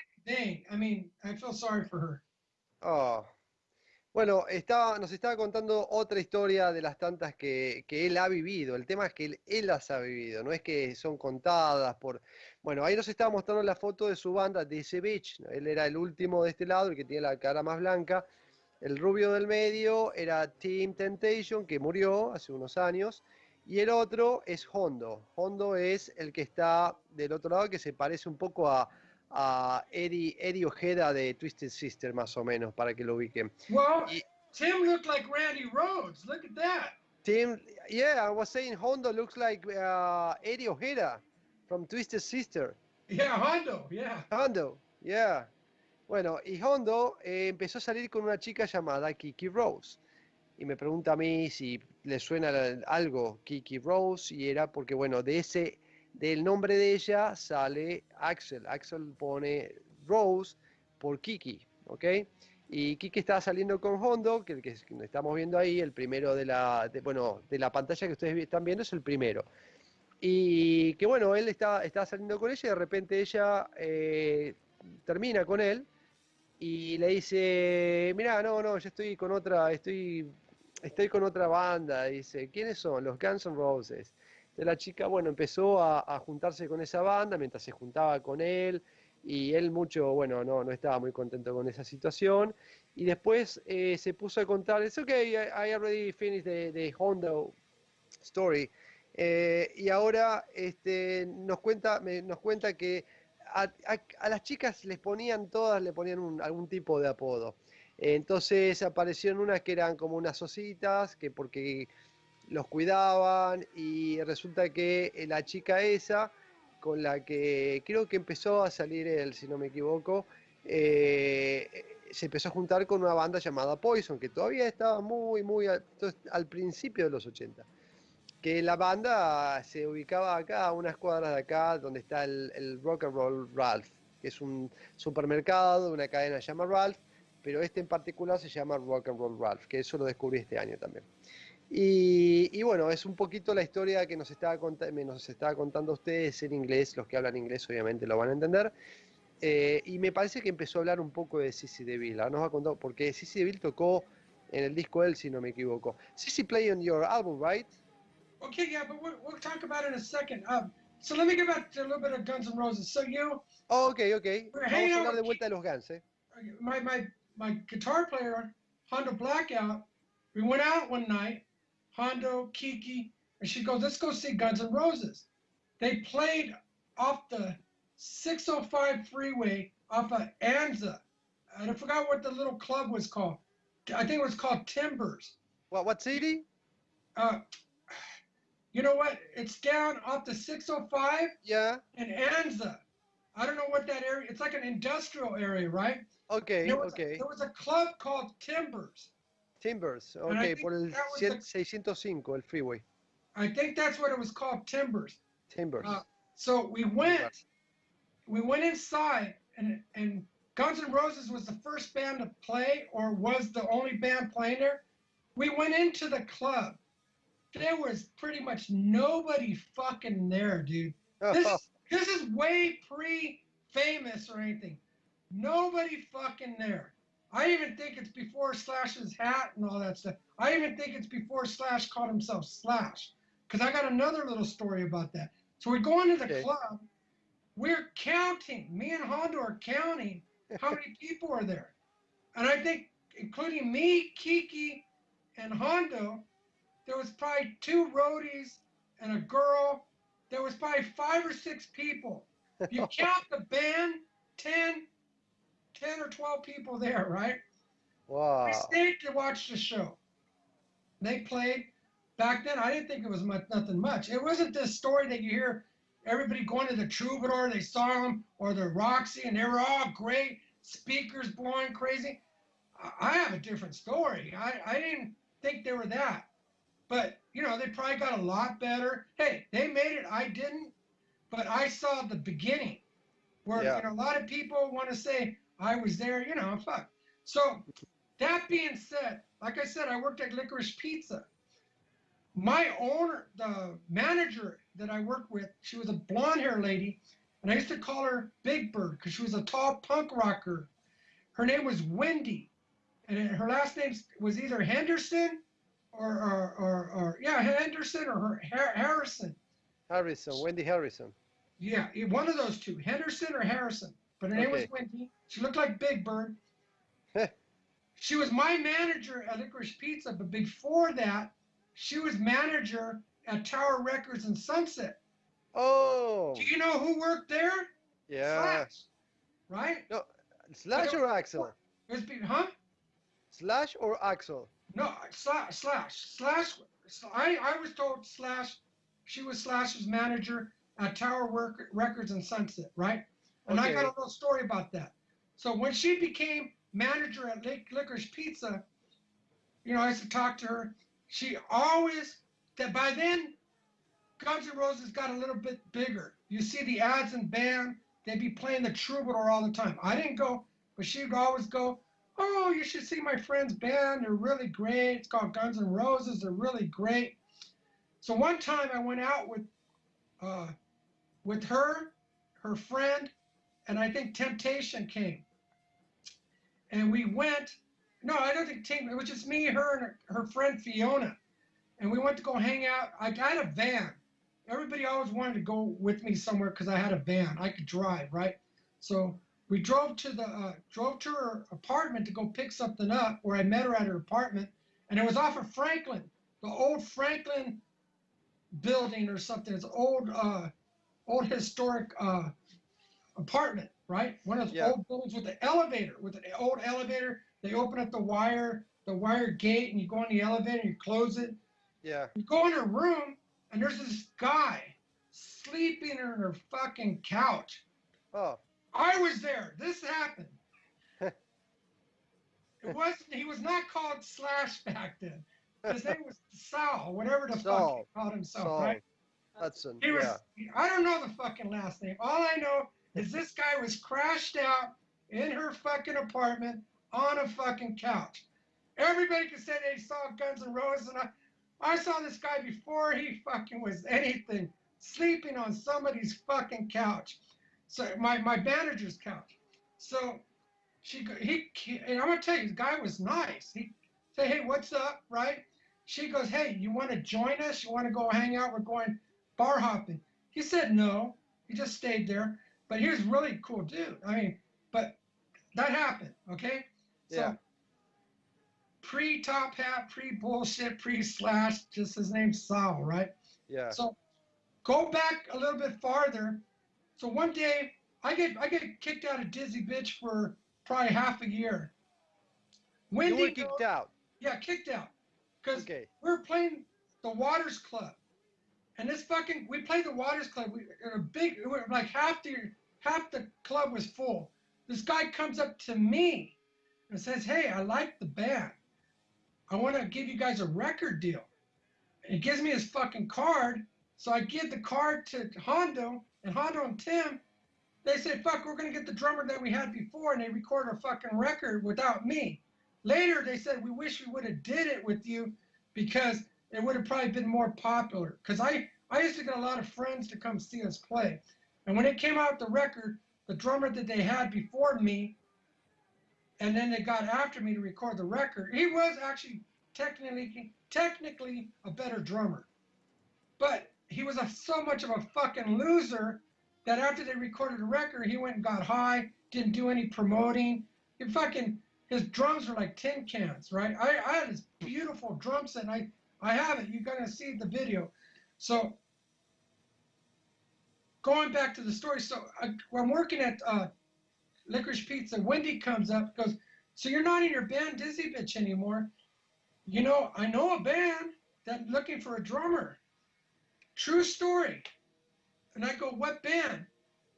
I mean, I feel sorry for her. Ah. Bueno, estaba, nos estaba contando otra historia de las tantas que, él ha vivido. El tema es que él, él las ha vivido, no es que son contadas por... Bueno, ahí nos estaba mostrando la foto de su banda, ese Beach. Él era el último de este lado, el que tiene la cara más blanca. El rubio del medio era Team Temptation, que murió hace unos años. Y el otro es Hondo. Hondo es el que está del otro lado, que se parece un poco a, a Eddie, Eddie Ojeda de Twisted Sister, más o menos, para que lo ubiquen. Well, Y- Tim looked like Randy Rhodes. Look at that. Tim, yeah, I was saying Hondo looks like uh, Eddie Ojeda from Twisted Sister. Yeah, Hondo. Yeah. Hondo, yeah. Bueno, y Hondo eh, empezó a salir con una chica llamada Kiki Rose. Y me pregunta a mí si le suena algo Kiki Rose, y era porque, bueno, de ese, del nombre de ella sale Axel. Axel pone Rose por Kiki, ¿ok? Y Kiki estaba saliendo con Hondo, que que estamos viendo ahí, el primero de la, de- bueno, de la pantalla que ustedes están viendo es el primero. Y que bueno, él estaba, estaba saliendo con ella y de repente ella eh, termina con él y le dice, mira, no, no, yo estoy con otra, estoy, estoy con otra banda. Dice, ¿quiénes son? Los Guns N' Roses. Entonces la chica, bueno, empezó a, juntarse con esa banda mientras se juntaba con él y él mucho, bueno, no, no estaba muy contento con esa situación. Y después eh, se puso a contar, es okay, I, I already finished the, the Hondo story. Eh, y ahora este, nos, cuenta, nos cuenta que a, a- a las chicas les ponían todas, le ponían un- algún tipo de apodo. Entonces aparecieron unas que eran como unas ositas, que porque los cuidaban, y resulta que eh, la chica esa, con la que creo que empezó a salir él, si no me equivoco, eh, se empezó a juntar con una banda llamada Poison, que todavía estaba muy, muy al, principio de los 80 que la banda se ubicaba acá, a unas cuadras de acá, donde está el, Rock and Roll Ralph, que es un supermercado de una cadena que se llama Ralph, pero este en particular se llama Rock and Roll Ralph, que eso lo descubrí este año también. Y, y bueno, es un poquito la historia que nos estaba, nos estaba contando ustedes en inglés, los que hablan inglés obviamente lo van a entender. Eh, y me parece que empezó a hablar un poco de Sissy DeVille. Ahora nos va a contar, porque Sissy DeVille tocó en el disco él, si no me equivoco. Sissy play on your album, right? Okay, yeah, but we'll, we'll talk about it in a second. Um, so let me get back to a little bit of Guns N' Roses. So you, Oh, ok, ok. We're Vamos a hablar de vuelta de los Guns, ¿eh? my my my guitar player, Hondo Blackout, we went out one night, Hondo, Kiki, and she goes, "Let's go see Guns N' Roses." They played off the 605 freeway off of Anza. I forgot what the little club was called. I think it was called Timbers. What, what city? Uh, you know what? It's down off the 605 Yeah, in Anza. I don't know what that area. It's like an industrial area, right? ok, There was, ok. there was a club called Timbers. Timbers, ok, think por el 100 the- 605, el freeway. I think that's what it was called, Timbers. Timbers. Uh, So we went, we went inside, and and Guns N' Roses was the first band to play, or was the only band playing there. We went into the club. There was pretty much nobody fucking there, dude. This is, this is way pre-famous or anything. Nobody fucking there. I even think it's before Slash's hat and all that stuff. I even think it's before Slash called himself Slash. Because I got another little story about that. So we go into the Okay. club. We're counting. Me and Hondo are counting how many (laughs) people are there. And I think, including me, Kiki, and Hondo, there was probably two roadies and a girl. There was probably five or six people. You (laughs) count the band, 10, 10 or 12 people there, right? Wow. I stayed to watch the show. They played. Back then, I didn't think it was much, nothing much. It wasn't this story that you hear everybody going to the Troubadour, they saw them, or the Roxy, and they were all great, speakers blowing crazy. I- have a different story. I, I didn't think they were that. But, you know, they probably got a lot better. Hey, they made it. I didn't. But I saw the beginning where Yeah. you know, a lot of people want to say, I was there, you know, fuck. So, that being said, like I said, I worked at Licorice Pizza. My owner, the manager that I worked with, she was a blonde hair lady, and I used to call her Big Bird because she was a tall punk rocker. Her name was Wendy, and her last name was either Henderson or, or, or, or yeah, Henderson or her, Harrison. Harrison, Wendy Harrison. Yeah, one of those two, Henderson or Harrison. But her name was. Wendy. She looked like Big Bird. (laughs) she was my manager at Licorice Pizza, but before that, she was manager at Tower Records in Sunset. Oh, Do you know who worked there? yeah. Slash, right? No, Slash or Axel? It was, huh? Slash or Axel? No, slash, slash, slash. I, I was told slash. She was Slash's manager at Tower Work, Records in Sunset, right? And I got a little story about that. So when she became manager at Lake Licorice Pizza, you know, I used to talk to her. She always that by then, Guns N' Roses got a little bit bigger. You see the ads and band, they'd be playing the Troubadour all the time. I didn't go, but she'd always go, Oh, you should see my friend's band. They're really great. It's called Guns N' Roses. They're really great. So one time I went out with uh, with her, her friend, and I think Temptation came. And we went. No, I don't think Temptation. It was just me, her, and her, friend Fiona. And we went to go hang out. I got a van. Everybody always wanted to go with me somewhere because I had a van. I could drive, right? So we drove to the uh, drove to her apartment to go pick something up where I met her at her apartment, and it was off of Franklin, the old Franklin building or something. It's old, uh, old historic uh, apartment, right? One of those Yeah. old buildings with the elevator, with an old elevator. They open up the wire, the wire gate, and you go in the elevator and you close it. Yeah. You go in her room, and there's this guy sleeping in her fucking couch. Oh, I was there. This happened. (laughs) it wasn't. He was not called Slash back then. His name was Sal, whatever the fuck he called himself, Saul right? Hudson. He was. Yeah. I don't know the fucking last name. All I know is this guy was crashed out in her fucking apartment on a fucking couch. Everybody could say they saw Guns N' Roses, and I, I saw this guy before he fucking was anything, sleeping on somebody's fucking couch. So my my manager's couch. So she he and I'm gonna tell you, the guy was nice. He say, hey, what's up, right? She goes, hey, you want to join us? You want to go hang out? We're going bar hopping. He said no. He just stayed there. But he was really cool dude. I mean, but that happened, okay? So Yeah. pre top hat, pre bullshit, pre slash, just his name's Sal, right? Yeah. So go back a little bit farther. So one day I get I get kicked out of Dizzy Bitch for probably half a year. You Wendy were kicked out. Yeah, kicked out. Because Okay. we were playing the Waters Club, and this fucking we played the Waters Club. We a big like half the half the club was full. This guy comes up to me and says, "Hey, I like the band. I want to give you guys a record deal." And he gives me his fucking card, so I give the card to Hondo, and Hondo and Tim. They say, "Fuck, we're gonna get the drummer that we had before," and they record a fucking record without me. Later, they said, "We wish we would have did it with you because it would have probably been more popular." Because I, I used to get a lot of friends to come see us play, and when it came out the record, the drummer that they had before me, and then they got after me to record the record. He was actually technically technically a better drummer, but he was a, so much of a fucking loser that after they recorded the record, he went and got high, didn't do any promoting. He fucking his drums were like tin cans, right? I, I had this beautiful drum set, and I I have it. You're gonna see the video. So going back to the story, so I, I'm working at uh, Licorice Pizza. Wendy comes up, goes, "So you're not in your band Dizzy Bitch anymore?" You know, I know a band that looking for a drummer. True story. And I go, "What band?"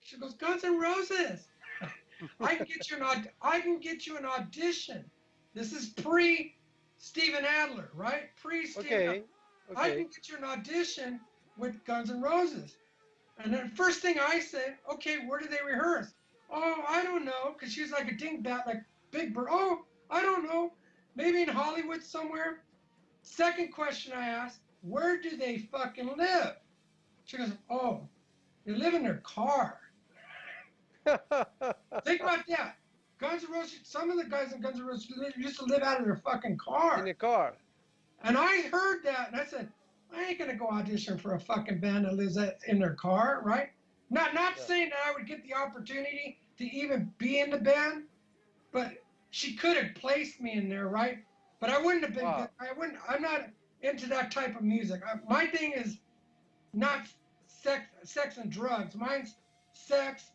She goes, "Guns N' Roses." (laughs) I can get you an aud- I can get you an audition. This is pre Steven Adler, right? Pre Steven. Okay. okay. I can get you an audition with Guns N' Roses. And then first thing I said, okay, where do they rehearse? Oh, I don't know, because she's like a dingbat, like Big Bird. Oh, I don't know, maybe in Hollywood somewhere. Second question I asked, where do they fucking live? She goes, oh, they live in their car. (laughs) Think about that. Guns N' Roses, some of the guys in Guns N' Roses used to live out of their fucking car. In the car. And I heard that, and I said, I ain't gonna go audition for a fucking band that lives in their car, right? Not not Yeah. saying that I would get the opportunity to even be in the band, but she could have placed me in there, right? But I wouldn't have been. Wow. I wouldn't. I'm not into that type of music. I, my thing is not sex, sex and drugs. Mine's sex,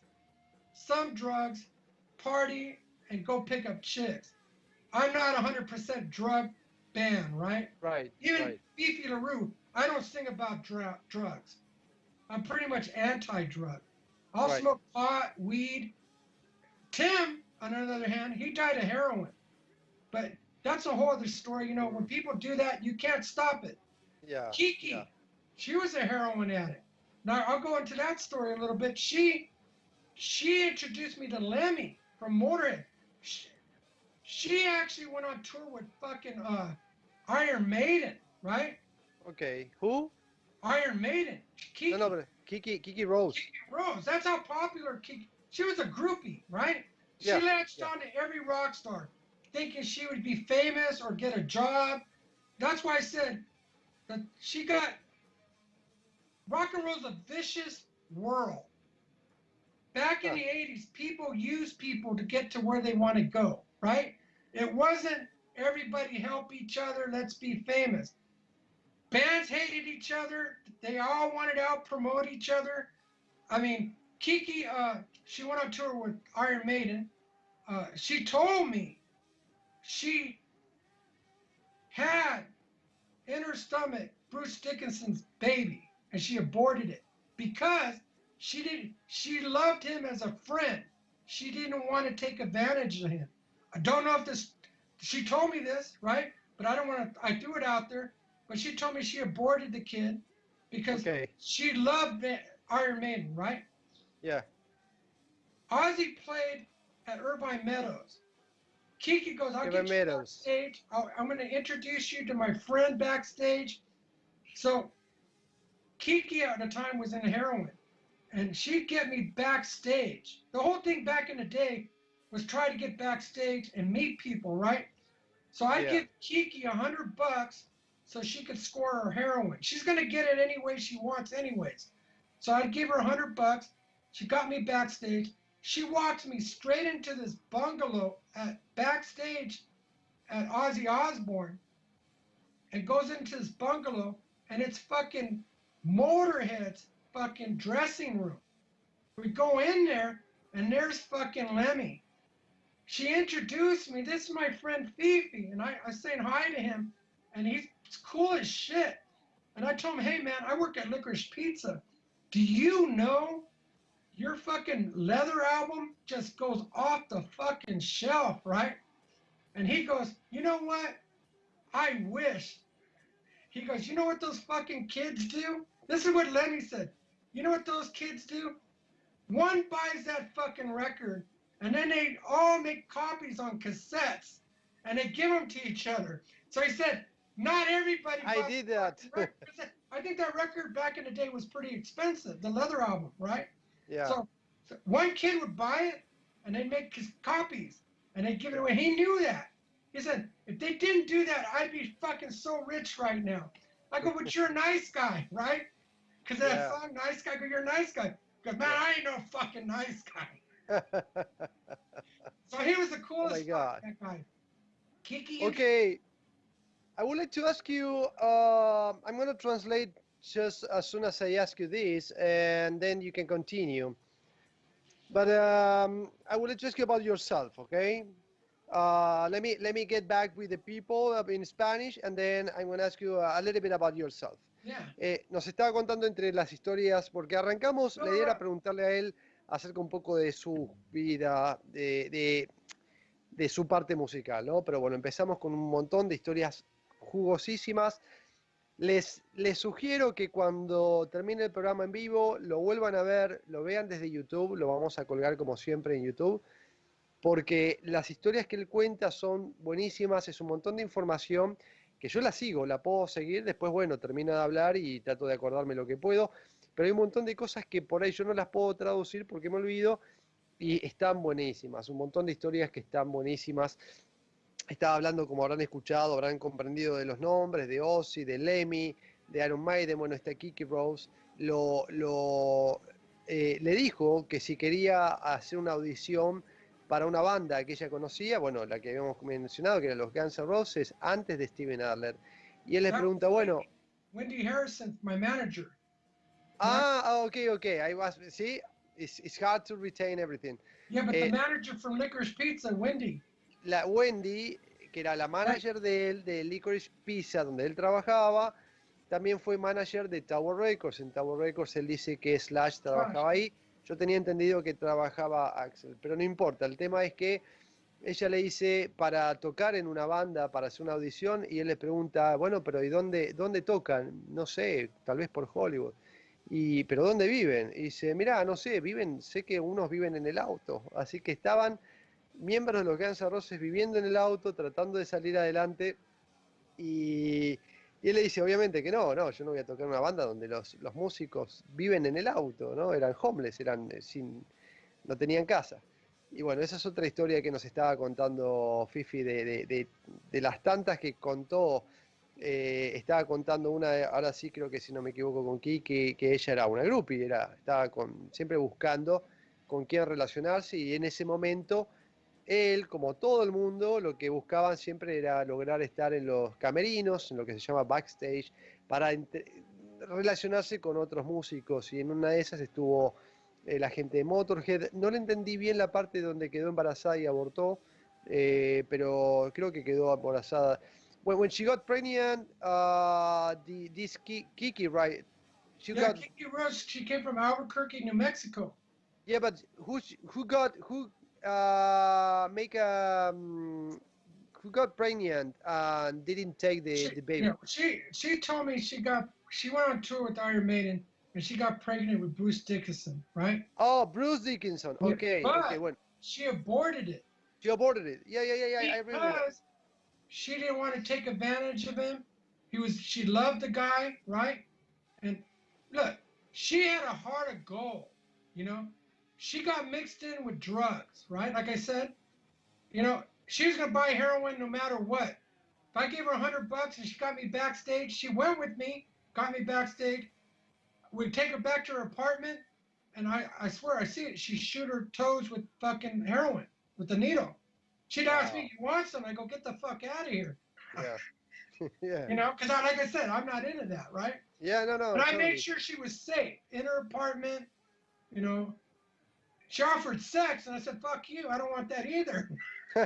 some drugs, party, and go pick up chicks. I'm not 100% drug banned, right? Right. Even right. Beefy LaRue, I don't sing about dr- drugs. I'm pretty much anti-drug. I'll Right. smoke pot, weed. Tim, on the other hand, he died of heroin. But that's a whole other story. You know, when people do that, you can't stop it. Yeah. Kiki, yeah. she was a heroin addict. Now I'll go into that story a little bit. She she introduced me to Lemmy from Motorhead. She, she actually went on tour with fucking uh, Iron Maiden, right? Okay. Who? Iron Maiden. Kiki, No, no, but Kiki Kiki Rose. Kiki Rose. That's how popular Kiki. She was a groupie, right? She Yeah, latched yeah. on to every rock star, thinking she would be famous or get a job. That's why I said that she got rock and roll's a vicious world. Back in Huh. the 80s, people used people to get to where they want to go, right? It wasn't everybody help each other, let's be famous. Bands hated each other. They all wanted to out promote each other. I mean, Kiki, uh, she went on tour with Iron Maiden. Uh, she told me she had in her stomach Bruce Dickinson's baby, and she aborted it because she didn't. She loved him as a friend. She didn't want to take advantage of him. I don't know if this. She told me this, right? But I don't want to. I threw it out there. But she told me she aborted the kid because Okay. she loved Iron Maiden, right? Yeah. Ozzy played at Irvine Meadows. Kiki goes, I'll Irvine get you Meadows. backstage. I'll, I'm going to introduce you to my friend backstage. So Kiki at the time was in heroin, and she'd get me backstage. The whole thing back in the day was try to get backstage and meet people, right? So I'd Yeah. give Kiki a hundred bucks so she could score her heroin. She's going to get it any way she wants, anyways. So I'd give her a hundred bucks. She got me backstage. She walks me straight into this bungalow at backstage at Ozzy Osbourne and goes into this bungalow and it's fucking Motorhead's fucking dressing room. We go in there and there's fucking Lemmy. She introduced me. This is my friend Fifi, and I, I saying hi to him, and he's cool as shit. And I told him, hey man, I work at Licorice Pizza. Do you know your fucking leather album just goes off the fucking shelf, right? And he goes, you know what? I wish. He goes, you know what those fucking kids do? This is what Lenny said. You know what those kids do? One buys that fucking record, and then they all make copies on cassettes, and they give them to each other. So he said, not everybody. I did that. record." I think that record back in the day was pretty expensive, the leather album, right? Yeah. So, so one kid would buy it and they'd make his copies. and they'd give it away. He knew that. He said, if they didn't do that, I'd be fucking so rich right now. I go, but you're a nice guy, right? Because that Yeah. song, nice guy, go, you're a nice guy. Because man, I ain't no fucking nice guy. So he was the coolest (laughs) Oh my God. that guy. Kiki. okay. I would like to ask you. Uh, I'm going to translate just as soon as I ask you this, and then you can continue. But um, I would like to ask you about yourself, okay? Uh, let me let me get back with the people in Spanish, and then I'm going to ask you a little bit about yourself. Yeah. Eh, nos estaba contando entre las historias, porque arrancamos, la idea era preguntarle a él acerca un poco de su vida, de, de, de su parte musical, ¿no? Pero bueno, empezamos con un montón de historias jugosísimas. Les, les sugiero que cuando termine el programa en vivo lo vuelvan a ver, lo vean desde YouTube, lo vamos a colgar como siempre en YouTube, porque las historias que él cuenta son buenísimas, es un montón de información que yo la sigo, la puedo seguir, después, bueno, termino de hablar y trato de acordarme lo que puedo, pero hay un montón de cosas que por ahí yo no las puedo traducir porque me olvido y están buenísimas, un montón de historias que están buenísimas. Estaba hablando, como habrán escuchado, habrán comprendido de los nombres, de Ozzy, de Lemmy, de Iron Maiden, bueno, está Kiki Rose, lo, lo, eh, le dijo que si quería hacer una audición para una banda que ella conocía, bueno, la que habíamos mencionado, que eran los Guns N' Roses, antes de Steven Adler. Y él le Ah, pregunta, bueno, Wendy Harrison, my manager. ah, ah, ok, ok, I was, sí, it's, it's hard to retain everything. Yeah, but Eh, the manager from Licorice Pizza, Wendy. La Wendy, que era la manager de él, de Licorice Pizza, donde él trabajaba, también fue manager de Tower Records. En Tower Records él dice que Slash trabajaba ahí. Yo tenía entendido que trabajaba Axel, pero no importa. El tema es que ella le dice para tocar en una banda, para hacer una audición, y él le pregunta, bueno, pero ¿y dónde, dónde tocan? No sé, tal vez por Hollywood. Y, pero ¿dónde viven? Y dice, mira, no sé, viven, sé que unos viven en el auto. Así que estaban miembros de los Guns N' Roses viviendo en el auto, tratando de salir adelante. Y, y él le dice, obviamente que no, no, yo no voy a tocar una banda donde los, los músicos viven en el auto, ¿no? Eran homeless, eran eh, sin, no tenían casa. Y bueno, esa es otra historia que nos estaba contando Fifi de, de- de- de las tantas que contó. eh, estaba contando una, ahora sí creo que si no me equivoco con Kiki, que ella era una groupie, era, estaba con, siempre buscando con quién relacionarse y en ese momento él, como todo el mundo, lo que buscaban siempre era lograr estar en los camerinos, en lo que se llama backstage, para relacionarse con otros músicos. Y en una de esas estuvo eh, la gente de Motorhead. No le entendí bien la parte donde quedó embarazada y abortó, eh, pero creo que quedó embarazada. When, when she got pregnant, uh, the, this Ki- Kiki, right? She yeah, got Kiki Rose, she came from Albuquerque, New Mexico. Yeah, but who who got who uh make a um, who got pregnant and didn't take the, she, the baby? know, she she told me she got she went on tour with Iron Maiden and she got pregnant with Bruce Dickinson, right? Oh, Bruce Dickinson. Yeah, Okay, but- okay. She aborted it she aborted it. Yeah, yeah, yeah, yeah. I remember. because she didn't want to take advantage of him. He was she loved the guy, right? And look, she had a heart of gold, you know. She got mixed in with drugs, right? Like I said, you know, she was gonna buy heroin no matter what. If I gave her a hundred bucks and she got me backstage, she went with me, got me backstage. We'd take her back to her apartment, and I, I swear I see it. She shoot her toes with fucking heroin with the needle. She'd ask me, "You want some?" I go, "Get the fuck out of here," Yeah. (laughs) yeah. you know, because I, like I said, I'm not into that, right? Yeah, no, no. But I made sure she was safe in her apartment. You know, she offered sex, and I said, "Fuck you! I don't want that either." (laughs)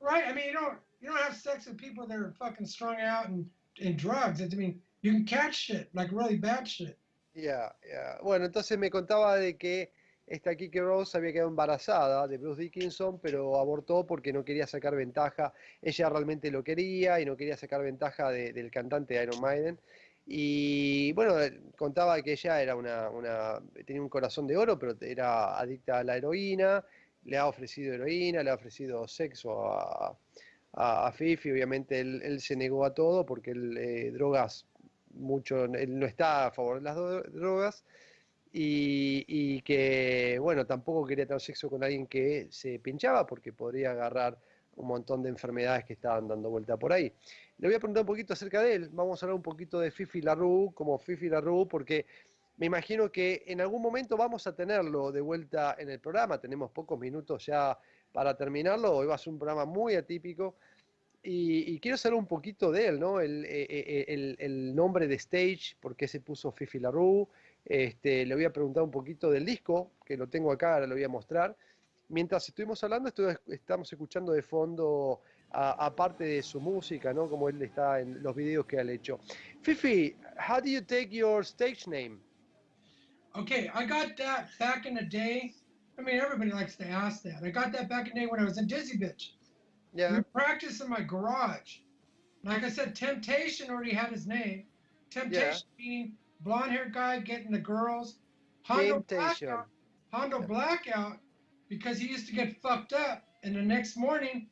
right? I mean, you don't you don't have sex with people that are fucking strung out and in drugs. I mean, you can catch shit like really bad shit. Ya, ya. Bueno, entonces me contaba de que esta Kiki Rose había quedado embarazada de Bruce Dickinson, pero abortó porque no quería sacar ventaja. Ella realmente lo quería y no quería sacar ventaja de- del cantante de Iron Maiden. Y bueno, eh, contaba que ella era una, una, tenía un corazón de oro, pero era adicta a la heroína. Le ha ofrecido heroína, le ha ofrecido sexo a, a, Fifi. Obviamente él, se negó a todo porque él, eh, drogas mucho, él no está a favor de las drogas. y, y que, bueno, tampoco quería tener sexo con alguien que se pinchaba porque podría agarrar un montón de enfermedades que estaban dando vuelta por ahí. Le voy a preguntar un poquito acerca de él. Vamos a hablar un poquito de Fifi Larue, como Fifi Larue, porque me imagino que en algún momento vamos a tenerlo de vuelta en el programa. Tenemos pocos minutos ya para terminarlo. Hoy va a ser un programa muy atípico. Y, quiero saber un poquito de él, ¿no? El, eh, eh, el, el, nombre de Stage, por qué se puso Fifi LaRue. Este, le voy a preguntar un poquito del disco, que lo tengo acá, ahora lo voy a mostrar. Mientras estuvimos hablando, estamos escuchando de fondo, aparte de su música, ¿no? Como él está en los videos que ha hecho. Fifi, how do you take your stage name? Okay, I got that back in the day. I mean, everybody likes to ask that. I got that back in the day when I was in Dizzy Bitch. Yeah. We practiced in my garage. Like I said, Temptation already had his name. Temptation yeah. meaning blonde haired guy getting the girls. Hondo Temptation. Blackout, Hondo Blackout because he used to get fucked up and the next morning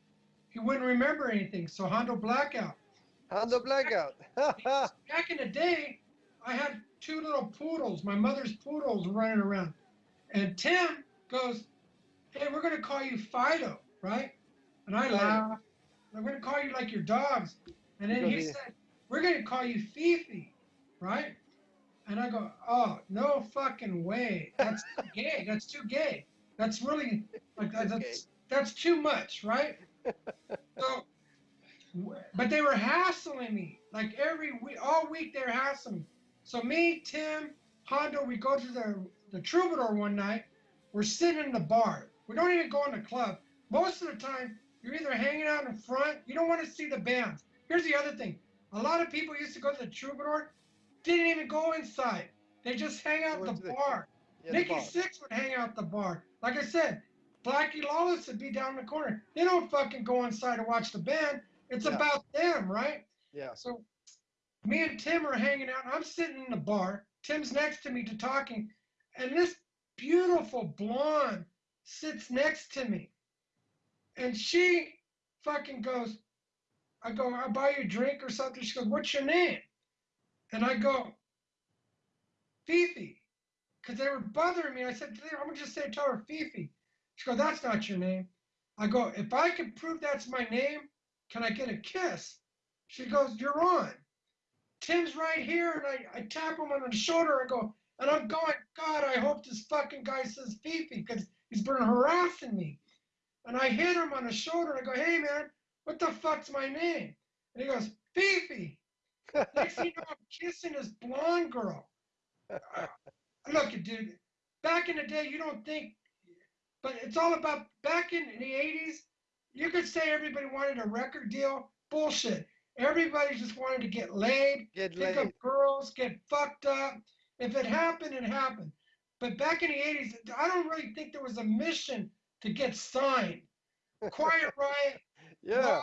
he wouldn't remember anything. So Hondo Blackout. Hondo Blackout. (laughs) back in the day, I had two little poodles, my mother's poodles running around. And Tim goes, Hey, we're going to call you Fido, right? And I laugh. We're going to call you like your dogs. And then he said, We're going to call you Fifi, right? And I go, Oh, no fucking way. That's (laughs) gay. That's too gay. That's really, like, that's, that's too much, right? So, but they were hassling me. Like every week, all week they were hassling me. So me, Tim, Hondo, we go to the, the Troubadour one night. We're sitting in the bar. We don't even go in the club. Most of the time, you're either hanging out in front. You don't want to see the bands. Here's the other thing. A lot of people used to go to the Troubadour, didn't even go inside. They just hang out the, the bar. Yeah, Nikki Six would hang out the bar. Like I said, Blackie Lawless would be down the corner. They don't fucking go inside to watch the band. It's yeah. about them, right? Yeah. So me and Tim are hanging out. I'm sitting in the bar. Tim's next to me to talking, and this beautiful blonde sits next to me, and she fucking goes. I go, I'll buy you a drink or something. She goes, What's your name? And I go, Fifi, because they were bothering me. I said, I'm gonna just say tell her Fifi. She goes, That's not your name. I go, If I can prove that's my name, can I get a kiss? She goes, You're on. Tim's right here, and I, I tap him on the shoulder. I go, and I'm going, God, I hope this fucking guy says Fifi because he's been harassing me. And I hit him on the shoulder. And I go, hey, man, what the fuck's my name? And he goes, Fifi. (laughs) Next thing you know, I'm kissing this blonde girl. Uh, look, dude, back in the day, you don't think, but it's all about back in the 80s, you could say everybody wanted a record deal. Bullshit. Everybody just wanted to get laid, get pick laid. up girls, get fucked up. If it happened, it happened. But back in the 80s, I don't really think there was a mission to get signed. Quiet (laughs) Riot, yeah,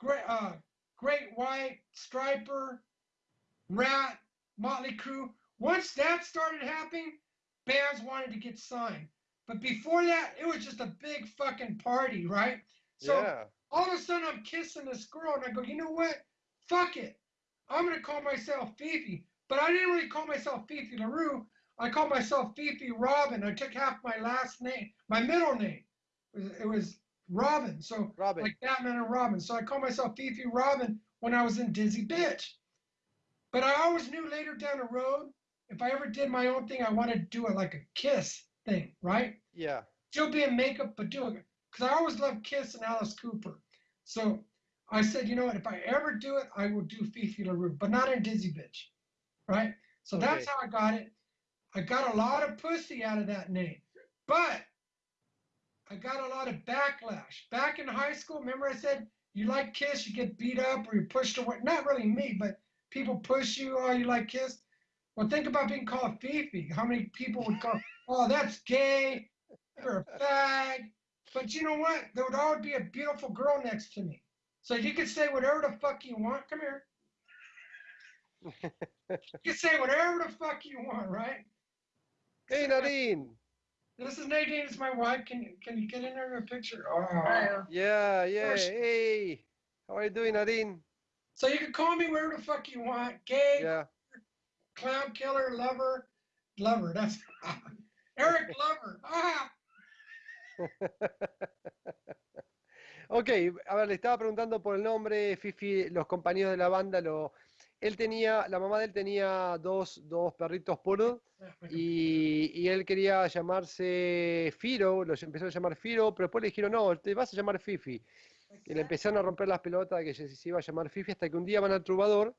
Great, uh, Great White, Striper, Rat, Motley Crue. Once that started happening, bands wanted to get signed. But before that, it was just a big fucking party, right? So yeah all of a sudden I'm kissing this girl and I go, you know what? Fuck it. I'm gonna call myself Fifi. But I didn't really call myself Fifi LaRue. I called myself Fifi Robin. I took half my last name, my middle name. It was, it was Robin. So Robin. like Batman and Robin. So I called myself Fifi Robin when I was in Dizzy Bitch. But I always knew later down the road, if I ever did my own thing, I wanted to do it like a kiss thing, right? Yeah. Still be in makeup, but do it. Because I always loved Kiss and Alice Cooper. So I said, you know what? If I ever do it, I will do Fifi LaRue, but not in Dizzy Bitch, right? So okay. that's how I got it. I got a lot of pussy out of that name, but I got a lot of backlash. Back in high school, remember I said you like Kiss, you get beat up or you're pushed away. Not really me, but people push you. Oh, you like Kiss? Well, think about being called Fifi. How many people would call? Oh, that's gay. You're a fag. But you know what? There would always be a beautiful girl next to me. So you could say whatever the fuck you want. Come here. (laughs) you can say whatever the fuck you want, right? Hey Nadine. This is Nadine. It's my wife. Can you can you get in there in a picture? Oh. Yeah, yeah. Hey, how are you doing, Nadine? So you can call me whatever the fuck you want. Gay, yeah. clown killer, lover. lover. That's (laughs) Eric Glover. Ah, (laughs) Ok, a ver, le estaba preguntando por el nombre, Fifi, los compañeros de la banda, lo, él tenía, la mamá de él tenía dos, dos perritos poodle y, y él quería llamarse Firo, los empezó a llamar Firo, pero después le dijeron, no, te vas a llamar Fifi. Y le empezaron a romper las pelotas de que se se iba a llamar Fifi hasta que un día van al Trubador,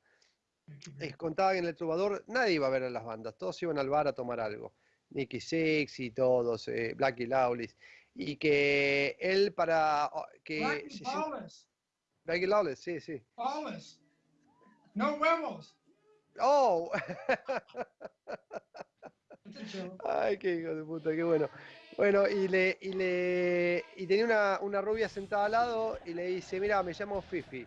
les contaba que en el Trubador nadie iba a ver a las bandas, todos iban al bar a tomar algo. Nicky Sexy, todos, eh, Blackie Lawless. Y que él para... oh, que Blackie Lawless. Blackie Lawless, sí, sí. Lawless. No huevos. ¡Oh! Joke. Ay, qué hijo de puta, qué bueno. Bueno, y le, y le, y tenía una, una rubia sentada al lado y le dice, mira, me llamo Fifi.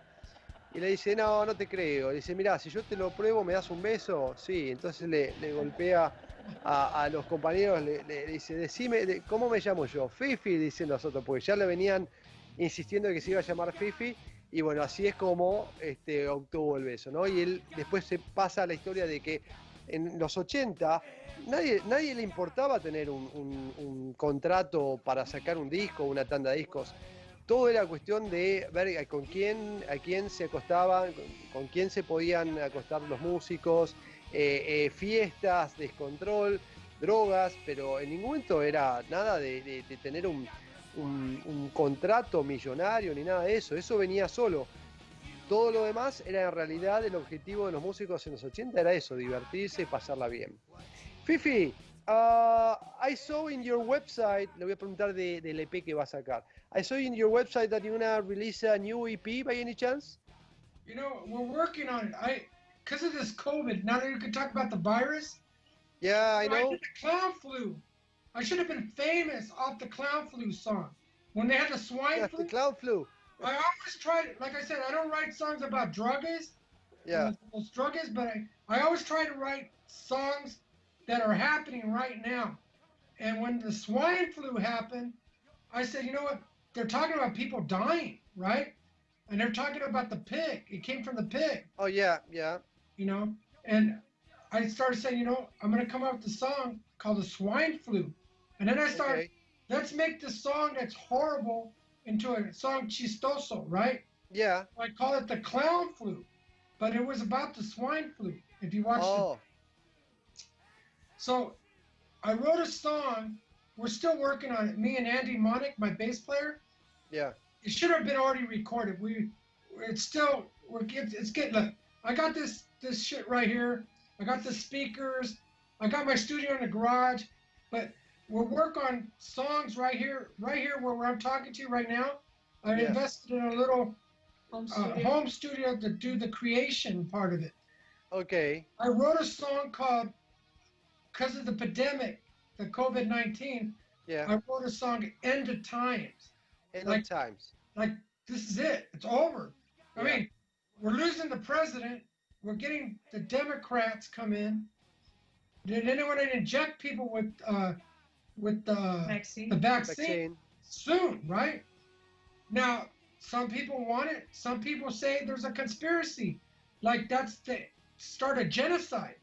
Y le dice, no, no te creo. Le dice, mira, si yo te lo pruebo, ¿me das un beso? Sí, entonces le, le golpea a, los compañeros, le, dice, decime, de- ¿cómo me llamo yo? Fifi, dicen los otros, porque ya le venían insistiendo que se iba a llamar Fifi. Y bueno, así es como este, obtuvo el beso, ¿no? Y él después se pasa a la historia de que en los 80 nadie, nadie le importaba tener un, contrato para sacar un disco, una tanda de discos. Todo era cuestión de ver con quién, a quién se acostaban, con quién se podían acostar los músicos, eh, eh, fiestas, descontrol, drogas, pero en ningún momento era nada de, tener un, contrato millonario ni nada de eso. Eso venía solo. Todo lo demás era en realidad el objetivo de los músicos en los 80 era eso, divertirse y pasarla bien. Fifi, uh, I saw in your website, le voy a preguntar de, del EP que va a sacar. I saw in your website that you're gonna release a new EP by any chance? You know, we're working on it. I, because of this COVID, now that you can talk about the virus, Yeah, I I know. did the clown flu. I should have been famous off the clown flu song. When they had the swine Yeah, flu, the clown flu. I always try to, like I said, I don't write songs about druggies. Yeah. Those but I, I always try to write songs that are happening right now. And when the swine flu happened, I said, you know what? They're talking about people dying, right? And they're talking about the pig. It came from the pig. Oh yeah, yeah. You know. And I started saying, you know, I'm gonna come up with a song called the swine flu. And then I started, Okay. let's make the song that's horrible into a song chistoso, right? Yeah. I call it the clown flu. But it was about the swine flu. If you watch it. Oh, So I wrote a song. We're still working on it. Me and Andy Monick, my bass player. yeah. It should have been already recorded. We, it's still, we're it's getting. Look, I got this this shit right here. I got the speakers. I got my studio in the garage, but we'll work on songs right here, right here where, where I'm talking to you right now. I Yeah. invested in a little Home uh, studio. home studio to do the creation part of it. Okay. I wrote a song called "Because of the Pandemic," the COVID nineteen. Yeah. I wrote a song "End of Times." End like- of times. like this is it. It's over. I Yeah. mean, we're losing the president. We're getting the Democrats come in. Did anyone inject people with uh, with uh, Vaccine. the vaccine, Vaccine. soon, right? Now, some people want it. Some people say there's a conspiracy, like that's the start a genocide.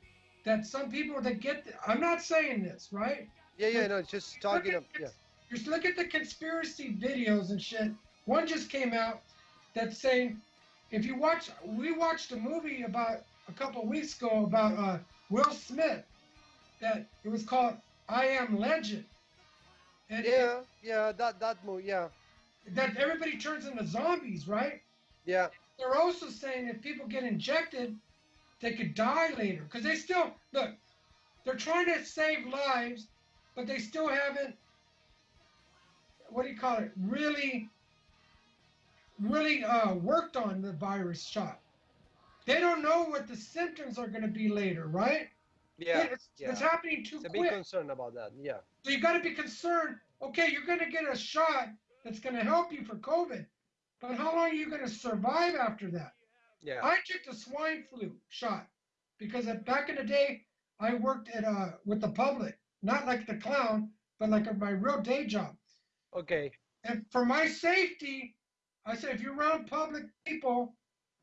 That some people that get. The, I'm not saying this, right? Yeah, yeah. No, it's just talking Look of. Yeah. Just look at the conspiracy videos and shit. One just came out that's saying, if you watch, we watched a movie about a couple of weeks ago about uh, Will Smith. That it was called I Am Legend. And it- Yeah. Yeah. That that movie. Yeah. that everybody turns into zombies, right? Yeah. They're also saying if people get injected, they could die later because they still look. They're trying to save lives, but they still haven't. What do you call it? Really, really uh, worked on the virus shot. They don't know what the symptoms are going to be later, right? Yeah. it's, yeah. it's happening too It's a big quick. concern about that. Yeah. So you got to be concerned. Okay, you're going to get a shot that's going to help you for COVID, but how long are you going to survive after that? Yeah. I took the swine flu shot because back in the day, I worked at uh with the public, not like the clown, but like my real day job. Okay. And for my safety, I said if you're around public people,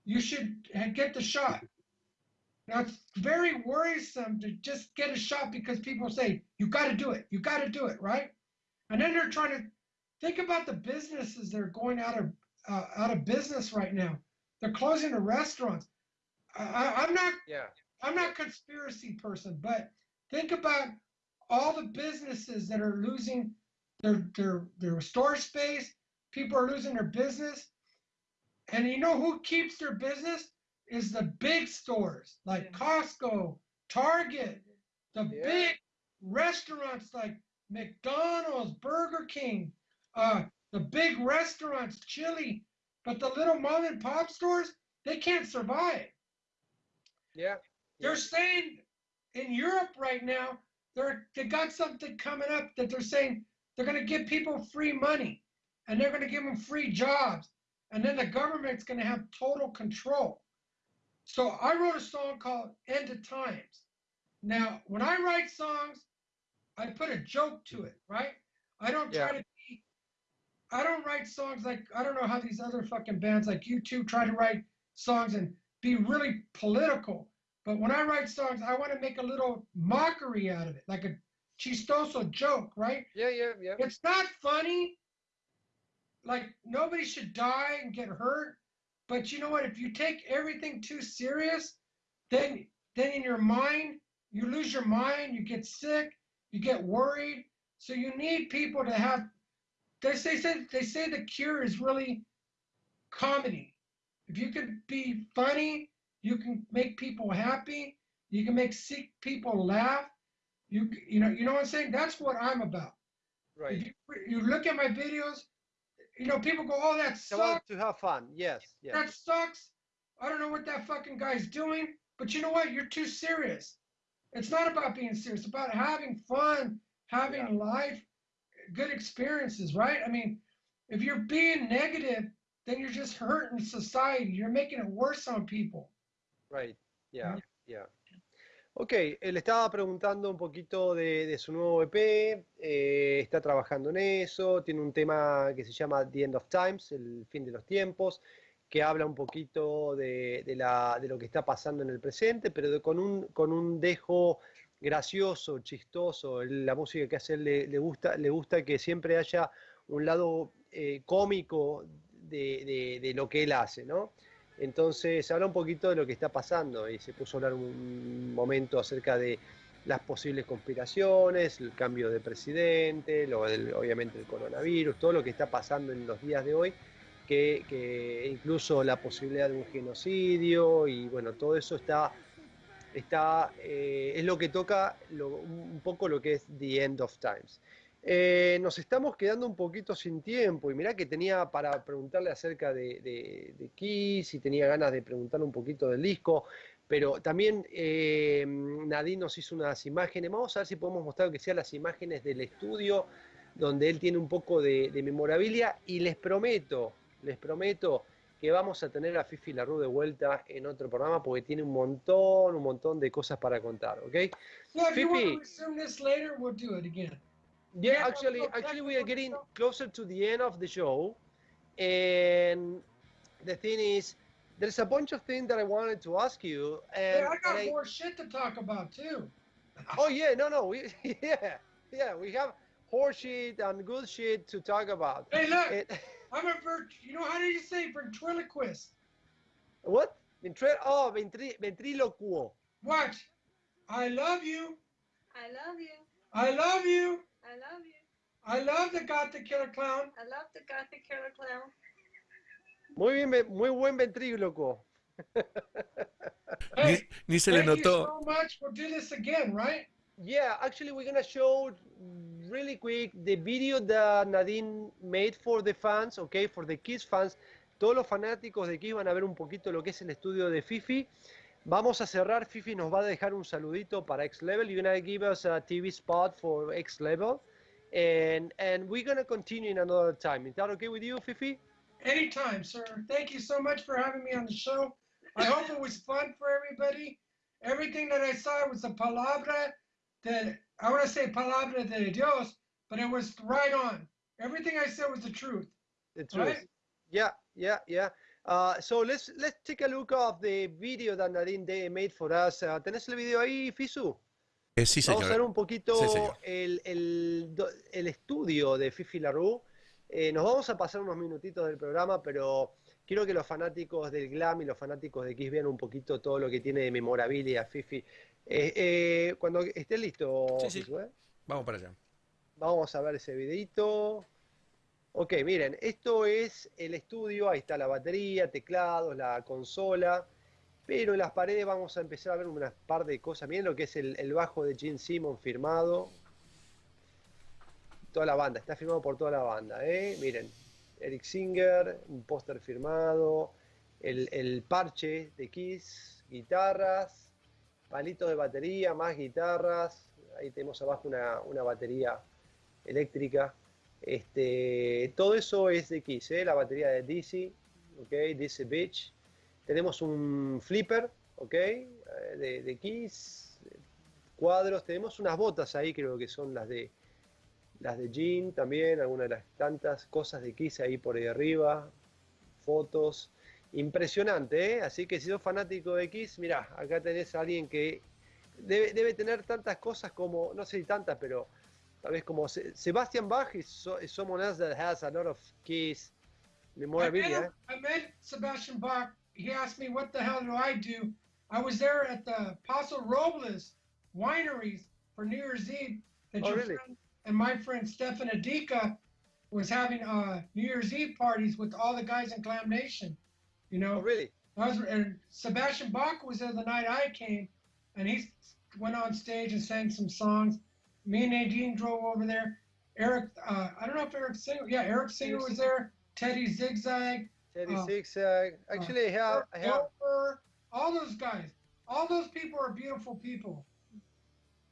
you should get the shot. Now it's very worrisome to just get a shot because people say you got to do it, you got to do it, right? And then they're trying to think about the businesses that are going out of uh, out of business right now. They're closing the restaurants. I, I'm not Yeah. I'm not a conspiracy person, but think about all the businesses that are losing their their their store space. People are losing their business, and you know who keeps their business is the big stores like Costco, Target, the Yeah. big restaurants like McDonald's, Burger King, uh, the big restaurants, Chili. But the little mom and pop stores, they can't survive. Yeah. They're saying in Europe right now, they're they got something coming up that they're saying they're going to give people free money and they're going to give them free jobs and then the government's going to have total control. So I wrote a song called End of Times. Now, when I write songs, I put a joke to it, right? I don't try Yeah. to be I don't write songs like I don't know how these other fucking bands like you two try to write songs and be really political. But when I write songs, I want to make a little mockery out of it, like a chistoso joke, right? Yeah, yeah, yeah. It's not funny. Like nobody should die and get hurt. But you know what? If you take everything too serious, then then in your mind, you lose your mind, you get sick, you get worried. So you need people to have they say, they say the cure is really comedy. If you can be funny, you can make people happy, you can make sick people laugh. You you know, you know what I'm saying? That's what I'm about. Right. If you, you look at my videos, you know, people go, "Oh, that sucks. to have fun. Yes. Yes. That sucks. I don't know what that fucking guy's doing." But you know what? You're too serious. It's not about being serious. It's about having fun, having life, good experiences, right? I mean, if you're being negative, then you're just hurting society. You're making it worse on people. Right, yeah, yeah. Ok, eh, le estaba preguntando un poquito de, su nuevo EP, eh, está trabajando en eso, tiene un tema que se llama The End of Times, el fin de los tiempos, que habla un poquito de, lo que está pasando en el presente, pero con, un, con un dejo gracioso, chistoso. La música que hace le, le gusta, le gusta que siempre haya un lado eh, cómico de lo que él hace, ¿no? Entonces habla un poquito de lo que está pasando y se puso a hablar un momento acerca de las posibles conspiraciones, el cambio de presidente, lo del- obviamente el coronavirus, todo lo que está pasando en los días de hoy, que, que incluso la posibilidad de un genocidio y bueno, todo eso está, está eh, es lo que toca lo- un poco lo que es The End of Times. Eh, nos estamos quedando un poquito sin tiempo y mirá que tenía para preguntarle acerca de, de, de Kiss y tenía ganas de preguntarle un poquito del disco, pero también eh, Nadine nos hizo unas imágenes, vamos a ver si podemos mostrar que sean las imágenes del estudio donde él tiene un poco de, de memorabilia y les prometo, les prometo que vamos a tener a Fifi Larue de vuelta en otro programa porque tiene un montón, un montón de cosas para contar, ¿ok? Yeah, Fifi. To resume this later, we'll do it again. Yeah, Yeah, actually, actually, we are getting closer to the end of the show, and the thing is, there's a bunch of things that I wanted to ask you, and, Hey, I got and I- more shit to talk about too. (laughs) oh yeah, no, no, we (laughs) yeah, yeah, we have horse shit and good shit to talk about. Hey, look, And- (laughs) I'm a vert. You know how do you say ventriloquist? what? Ventre- oh, ventri- ventriloquo. Watch. I love you. I love you. I love you. I love you. I love the Gothic Killer Clown. I love the Gothic Killer Clown. Muy bien, muy buen ventríloco. Hey, Ni, ni se le thank you notó. so much. We'll do this again, right? Yeah, actually, we're gonna show really quick the video that Nadine made for the fans, okay, for the Kiss fans. Todos los fanáticos de Kiss van a ver un poquito lo que es el estudio de Fifi. Vamos a cerrar. Fifi nos va a dejar un saludito para X Level. You're gonna give us a TV spot for X Level, and and we're gonna continue in another time. Is that okay with you, Fifi? Anytime, sir. Thank you so much for having me on the show. I hope it was fun for everybody. Everything that I saw was a palabra that I want to say palabra de Dios, but it was right on. Everything I said was the truth. The truth. Right. Yeah, yeah, yeah. Uh, so let's let's take a look of the video that Nadine they made for us. Uh, ¿Tenés el video ahí, Fisu? Eh, sí, Vamos a ver señor. un poquito Sí, señor. el, el, el estudio de Fifi Larue. Eh, nos vamos a pasar unos minutitos del programa, pero quiero que los fanáticos del glam y los fanáticos de Kiss vean un poquito todo lo que tiene de memorabilia Fifi. Eh, eh, cuando esté listo, Sí, sí. Fisu, ¿eh? Vamos para allá. Vamos a ver ese videito. Ok, miren, esto es el estudio, ahí está la batería, teclados, la consola, pero en las paredes vamos a empezar a ver unas par de cosas. Miren lo que es el, bajo de Gene Simmons firmado. Toda la banda, está firmado por toda la banda, ¿eh? Miren, Eric Singer, un póster firmado, el, el parche de Kiss, guitarras, palitos de batería, más guitarras. Ahí tenemos abajo una, una batería eléctrica. Este, todo eso es de Kiss, ¿eh? la batería de DC, ok, DC Beach. Tenemos un flipper, ok, eh, de, de Kiss, cuadros. Tenemos unas botas ahí, creo que son las de las de Jean también, algunas de las tantas cosas de Kiss ahí por ahí arriba, fotos. Impresionante, ¿eh? Así que si sos fanático de Kiss, mirá, acá tenés a alguien que debe, debe tener tantas cosas como, no sé si tantas, pero tal vez como Se- Sebastian Bach is, so, is someone else that has a lot of Kiss I met, him- I met Sebastian Bach. He asked me, "What the hell do I do?" I was there at the Paso Robles wineries for New Year's Eve. That Oh, your really? friend and my friend Stefan Adika was having uh, New Year's Eve parties with all the guys in Glam Nation. You know, Oh, really? I was, and Sebastian Bach was there the night I came, and he went on stage and sang some songs. Me and Nadine drove over there. Eric, uh, I don't know if Eric Singer, yeah, Eric Singer was there. Teddy Zigzag, Teddy Oh. Zigzag. Actually, I have, I have Dover, all those guys. All those people are beautiful people.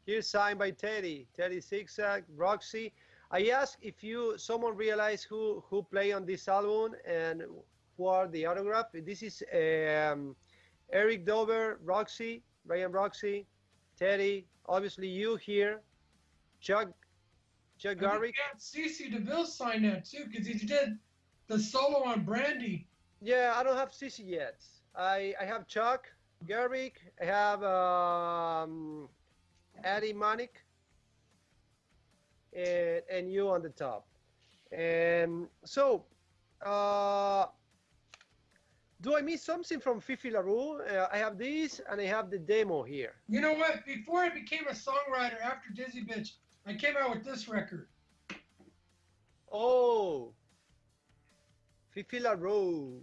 here signed by Teddy, Teddy Zigzag, Roxy. I asked if you someone realized who who play on this album and who are the autograph. This is um, Eric Dover, Roxy, Ryan Roxy, Teddy. Obviously, you here, Chuck, Chuck I think Garrick. we had CC DeVille sign that too because he did the solo on Brandy. Yeah, I don't have Sissy yet. I, I have Chuck, Garrick, I have um, Eddie Manic, and, and you on the top. And so, uh, do I miss something from Fifi LaRue? Uh, I have this and I have the demo here. You know what? Before I became a songwriter after Dizzy Bitch, I came out with this record. Oh, Fifi LaRue.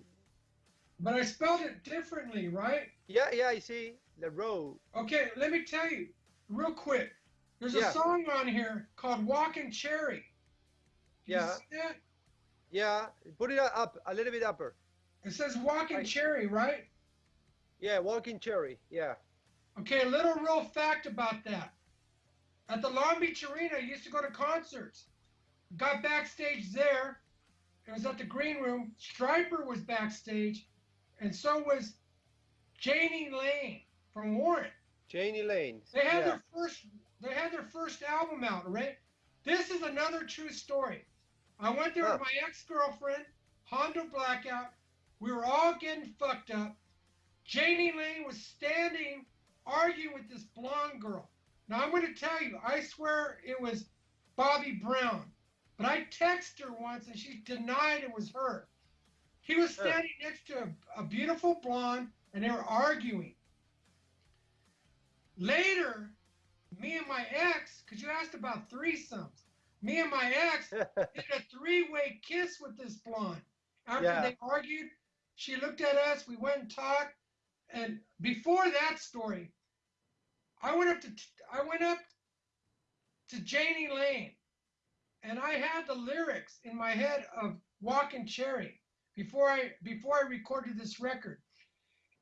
But I spelled it differently, right? Yeah, yeah, I see. LaRue. Okay, let me tell you real quick. There's Yeah. a song on here called Walking Cherry. Yeah. Yeah, put it up a little bit upper. It says Walking. Cherry, right? Yeah, Walking Cherry. Yeah. Okay, a little real fact about that. At the Long Beach Arena, I used to go to concerts. Got backstage there. It was at the green room. Striper was backstage, and so was Janie Lane from Warren. Janie Lane. They had yeah. their first they had their first album out, right? This is another true story. I went there Huh. with my ex-girlfriend, Hondo Blackout. We were all getting fucked up. Janie Lane was standing arguing with this blonde girl. Now I'm gonna tell you, I swear it was Bobby Brown. But I texted her once and she denied it was her. He was standing next to a, a beautiful blonde and they were arguing. Later, me and my ex, because you asked about threesomes, me and my ex (laughs) did a three-way kiss with this blonde. After Yeah. they argued, she looked at us, we went and talked, and before that story, I went up to I went up to Janie Lane, and I had the lyrics in my head of Walking Cherry before I before I recorded this record.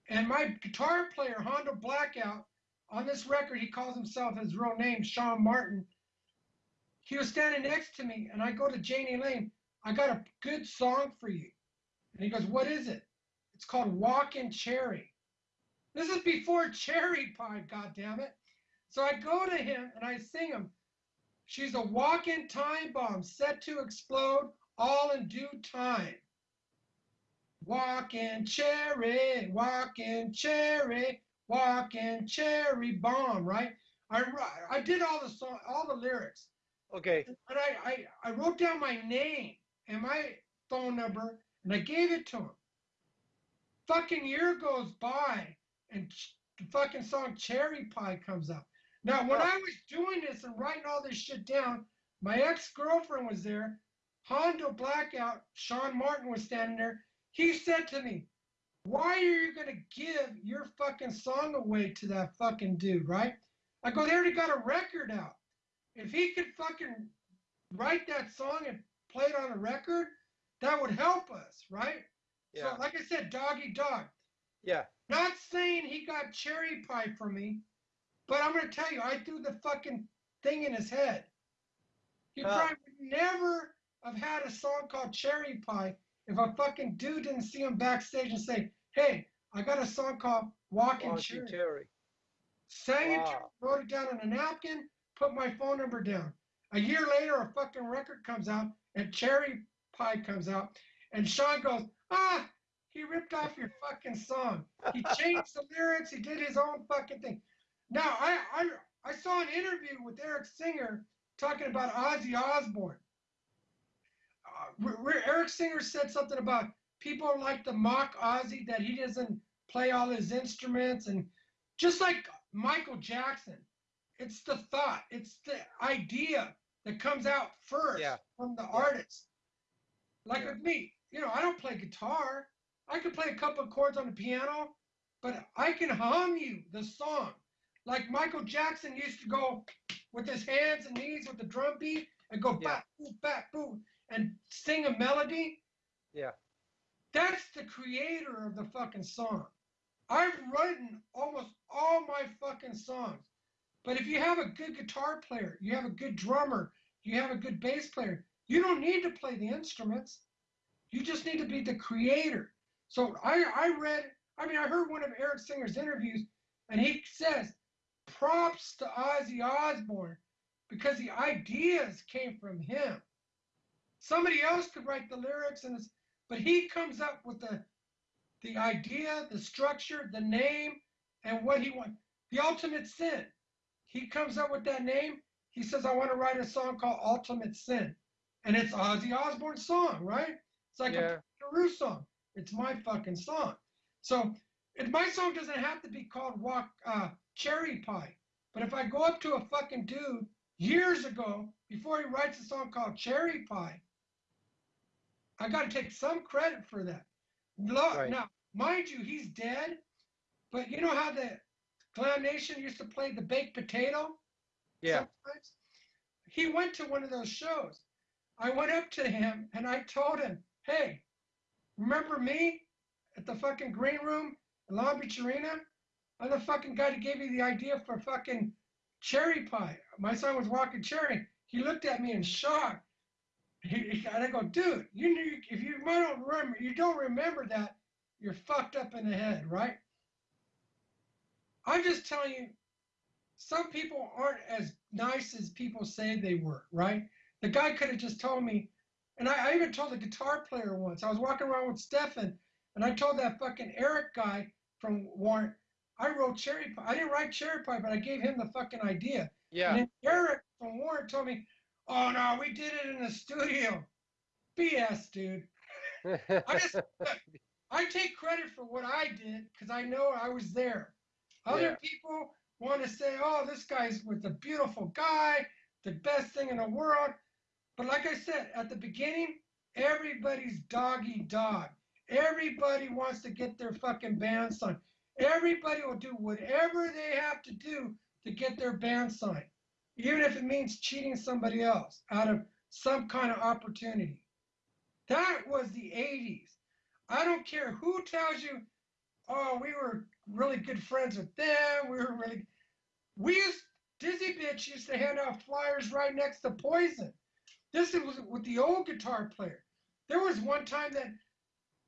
And my guitar player, Hondo Blackout, on this record, he calls himself his real name, Sean Martin. He was standing next to me, and I go to Janie Lane. I got a good song for you. And he goes, What is it? It's called Walking Cherry. This is before Cherry Pie, goddammit. So I go to him and I sing him. She's a walking time bomb set to explode all in due time. Walking cherry, walking cherry, walking cherry bomb, right? I, I did all the song, all the lyrics. Okay. And I, I, I wrote down my name and my phone number and I gave it to him. Fucking year goes by and the fucking song Cherry Pie comes up. Now, when. I was doing this and writing all this shit down, my ex girlfriend was there. Hondo Blackout, Sean Martin was standing there. He said to me, Why are you going to give your fucking song away to that fucking dude, right? I go, They already got a record out. If he could fucking write that song and play it on a record, that would help us, right? Yeah. So, like I said, doggy dog. Yeah. Not saying he got cherry pie from me, but I'm gonna tell you, I threw the fucking thing in his head. He Huh. probably would never have had a song called Cherry Pie if a fucking dude didn't see him backstage and say, "Hey, I got a song called Walking Walking Cherry." Sang it, Wow. him, wrote it down on a napkin, put my phone number down. A year later, a fucking record comes out, and Cherry Pie comes out, and Sean goes, "Ah, he ripped off your fucking song. He changed the lyrics. He did his own fucking thing." Now, I I, I saw an interview with Eric Singer talking about Ozzy Osbourne. Uh, where- where Eric Singer said something about people like to mock Ozzy that he doesn't play all his instruments and just like Michael Jackson, it's the thought, it's the idea that comes out first Yeah. from the artist. Like Yeah. with me, you know, I don't play guitar. I can play a couple of chords on the piano, but I can hum you the song. Like Michael Jackson used to go with his hands and knees with the drum beat and go Yeah. bat, boo, bat, boo, and sing a melody. Yeah. That's the creator of the fucking song. I've written almost all my fucking songs. But if you have a good guitar player, you have a good drummer, you have a good bass player, you don't need to play the instruments. You just need to be the creator. So I, I read, I mean, I heard one of Eric Singer's interviews, and he says, props to Ozzy Osbourne because the ideas came from him. Somebody else could write the lyrics, and it's, but he comes up with the the idea, the structure, the name, and what he wants. The ultimate sin. He comes up with that name. He says, I want to write a song called Ultimate Sin. And it's Ozzy Osbourne's song, right? It's like Yeah. a Peru song. It's my fucking song. So if my song doesn't have to be called Walk uh, Cherry Pie. But if I go up to a fucking dude years ago, before he writes a song called Cherry Pie, I got to take some credit for that. Lo- Right. Now, mind you, he's dead. But you know how the Clown Nation used to play the baked potato? Yeah. sometimes? He went to one of those shows. I went up to him and I told him, hey, remember me at the fucking green room in Long Beach Arena? I'm the fucking guy that gave you the idea for fucking cherry pie. My son was walking cherry. He looked at me in shock. He, and I go, dude, you knew if you don't remember, you don't remember that, you're fucked up in the head, right? I'm just telling you, some people aren't as nice as people say they were, right? The guy could have just told me, and I, I even told the guitar player once. I was walking around with Stefan, and I told that fucking Eric guy from Warren, I wrote Cherry Pie. I didn't write Cherry Pie, but I gave him the fucking idea. Yeah. And then Eric from Warren told me, oh no, we did it in the studio. BS, dude. I just, (laughs) I take credit for what I did because I know I was there. Other Yeah. people want to say, oh, this guy's with a beautiful guy, the best thing in the world. But like I said at the beginning, everybody's doggy dog. Everybody wants to get their fucking band signed. Everybody will do whatever they have to do to get their band signed, even if it means cheating somebody else out of some kind of opportunity. That was the 80s. I don't care who tells you, oh, we were really good friends with them. We were really. We used, Dizzy Bitch used to hand out flyers right next to Poison. This was with the old guitar player. There was one time that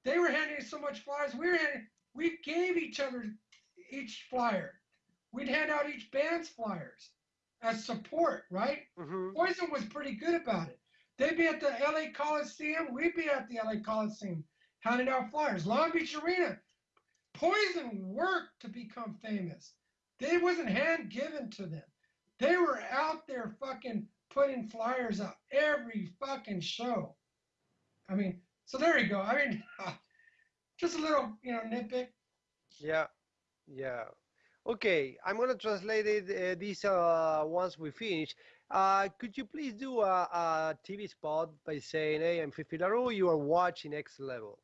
they were handing so much flyers, we were handing, we gave each other each flyer. We'd hand out each band's flyers as support, right? Mhm. Poison was pretty good about it. They'd be at the LA Coliseum, we'd be at the LA Coliseum. handing out flyers. Long Beach Arena, Poison worked to become famous. They wasn't hand given to them. They were out there fucking putting flyers out every fucking show. I mean, so there you go. I mean, (laughs) just a little, you know, nitpick. Yeah, yeah. Okay, I'm gonna translate it uh, this uh, once we finish. Uh, could you please do a, a TV spot by saying, "Hey, I'm Fifi LaRue. You are watching X Level."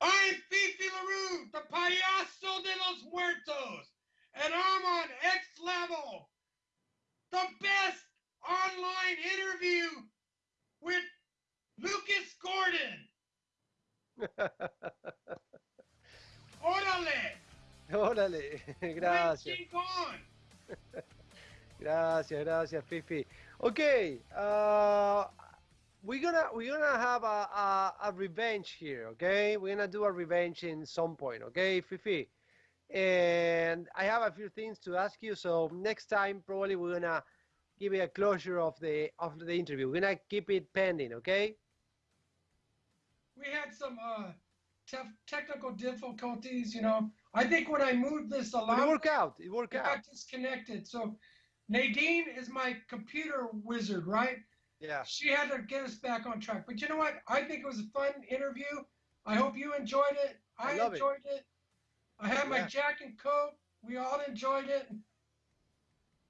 I'm Fifi LaRue, the payaso de los muertos, and I'm on X Level, the best online interview with Lucas Gordon. Órale, Órale, gracias, (laughs) gracias, gracias, Fifi. Okay, uh, we're gonna we're gonna have a, a, a revenge here. Okay, we're gonna do a revenge in some point. Okay, Fifi. And I have a few things to ask you. So next time, probably we're gonna give it a closure of the of the interview. We're gonna keep it pending. Okay. We had some uh, tef- technical difficulties, you know. I think when I moved this But it along, worked out. It worked it out. got disconnected. So Nadine is my computer wizard, right? Yeah. She had to get us back on track. But you know what? I think it was a fun interview. I hope you enjoyed it. I, I love it. enjoyed it. I had my Yeah. Jack and Coke. We all enjoyed it.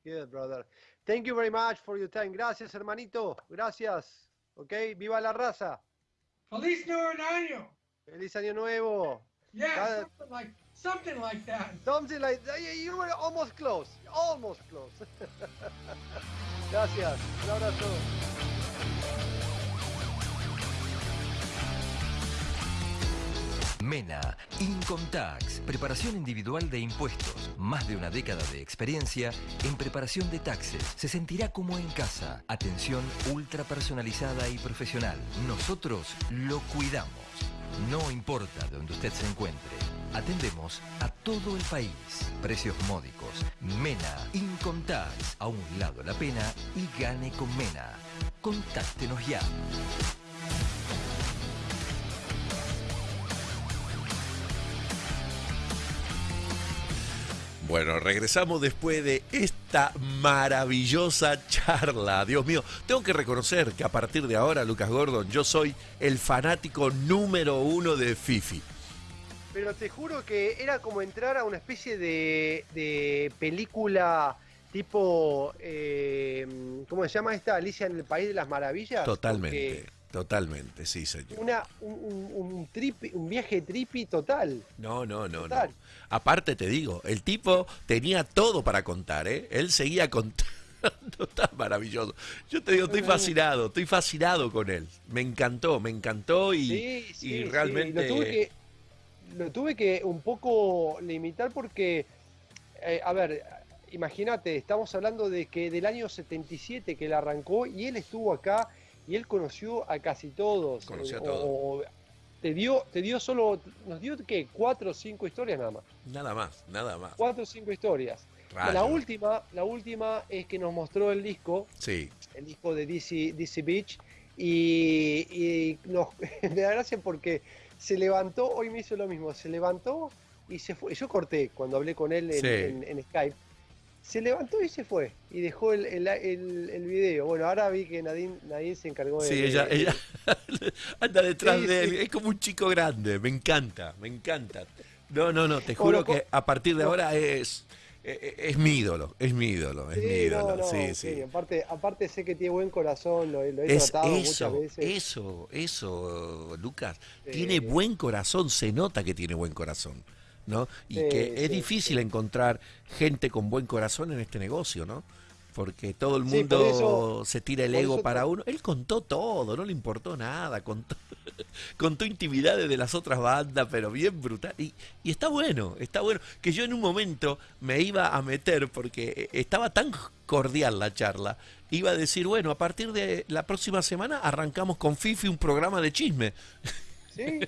Yeah, brother. Thank you very much for your time. Gracias, hermanito. Gracias. Okay. Viva la raza. Feliz Nuevo Año. Feliz año nuevo. Yeah, it. something like something like that. Something like that. You were almost close. Almost close. (laughs) Gracias. Un abrazo. MENA, Income Tax, preparación individual de impuestos, más de una década de experiencia en preparación de taxes. Se sentirá como en casa. Atención ultra personalizada y profesional. Nosotros lo cuidamos. No importa de donde usted se encuentre. Atendemos a todo el país. Precios módicos. MENA, Income Tax. A un lado la pena y gane con MENA. Contáctenos ya. Bueno, regresamos después de esta maravillosa charla. Dios mío, tengo que reconocer que a partir de ahora, Lucas Gordon, yo soy el fanático número uno de Fifi. Pero te juro que era como entrar a una especie de, de película tipo. eh, ¿Cómo se llama esta? Alicia en el País de las Maravillas. Totalmente, totalmente, sí, señor. Una, un, un, un tripi- un viaje trippy total. No, no, no, no. Aparte te digo, el tipo tenía todo para contar, ¿eh? Él seguía contando. (laughs) Está maravilloso. Yo te digo, estoy fascinado, estoy fascinado con él. Me encantó, me encantó y, Sí, sí, y sí. realmente... Lo tuve que, lo tuve que un poco limitar porque, eh, a ver, imagínate, estamos hablando de que del año 77 que él arrancó y él estuvo acá y él conoció a casi todos. Conoció a todos. o- te dio, te dio solo, nos dio que cuatro o cinco historias nada más. Nada más, nada más. Cuatro o cinco historias. Rayo. La última, la última es que nos mostró el disco Sí, el disco de DC, DC Beach y, y nos, (laughs) me da gracia porque se levantó, hoy me hizo lo mismo, se levantó y se fue. Yo corté cuando hablé con él en, Sí. en- en Skype. Se levantó y se fue y dejó el, el, el- el video. Bueno, ahora vi que Nadine, Nadine se encargó de... sí, ella, de- ella (laughs) anda detrás Sí, de él. sí. Es como un chico grande, me encanta, me encanta. No, no, no, te juro que a partir de no. ahora es, es, es mi ídolo, es mi ídolo, es Sí, mi ídolo. no, sí, sí. Aparte, aparte sé que tiene buen corazón, lo, lo he Es tratado eso, muchas veces. eso, eso, Lucas. Tiene buen corazón, se nota que tiene buen corazón, ¿no? Y Sí, que es sí, difícil encontrar gente con buen corazón en este negocio, ¿no? Porque todo el mundo eso- se tira el ego para uno. Él contó todo, no le importó nada, (laughs) contó, contó intimidades de las otras bandas, pero bien brutal. Y, y está bueno, está bueno. Que yo en un momento me iba a meter, porque estaba tan cordial la charla, iba a decir, bueno, a partir de la próxima semana arrancamos con Fifi un programa de chisme. (laughs) Sí,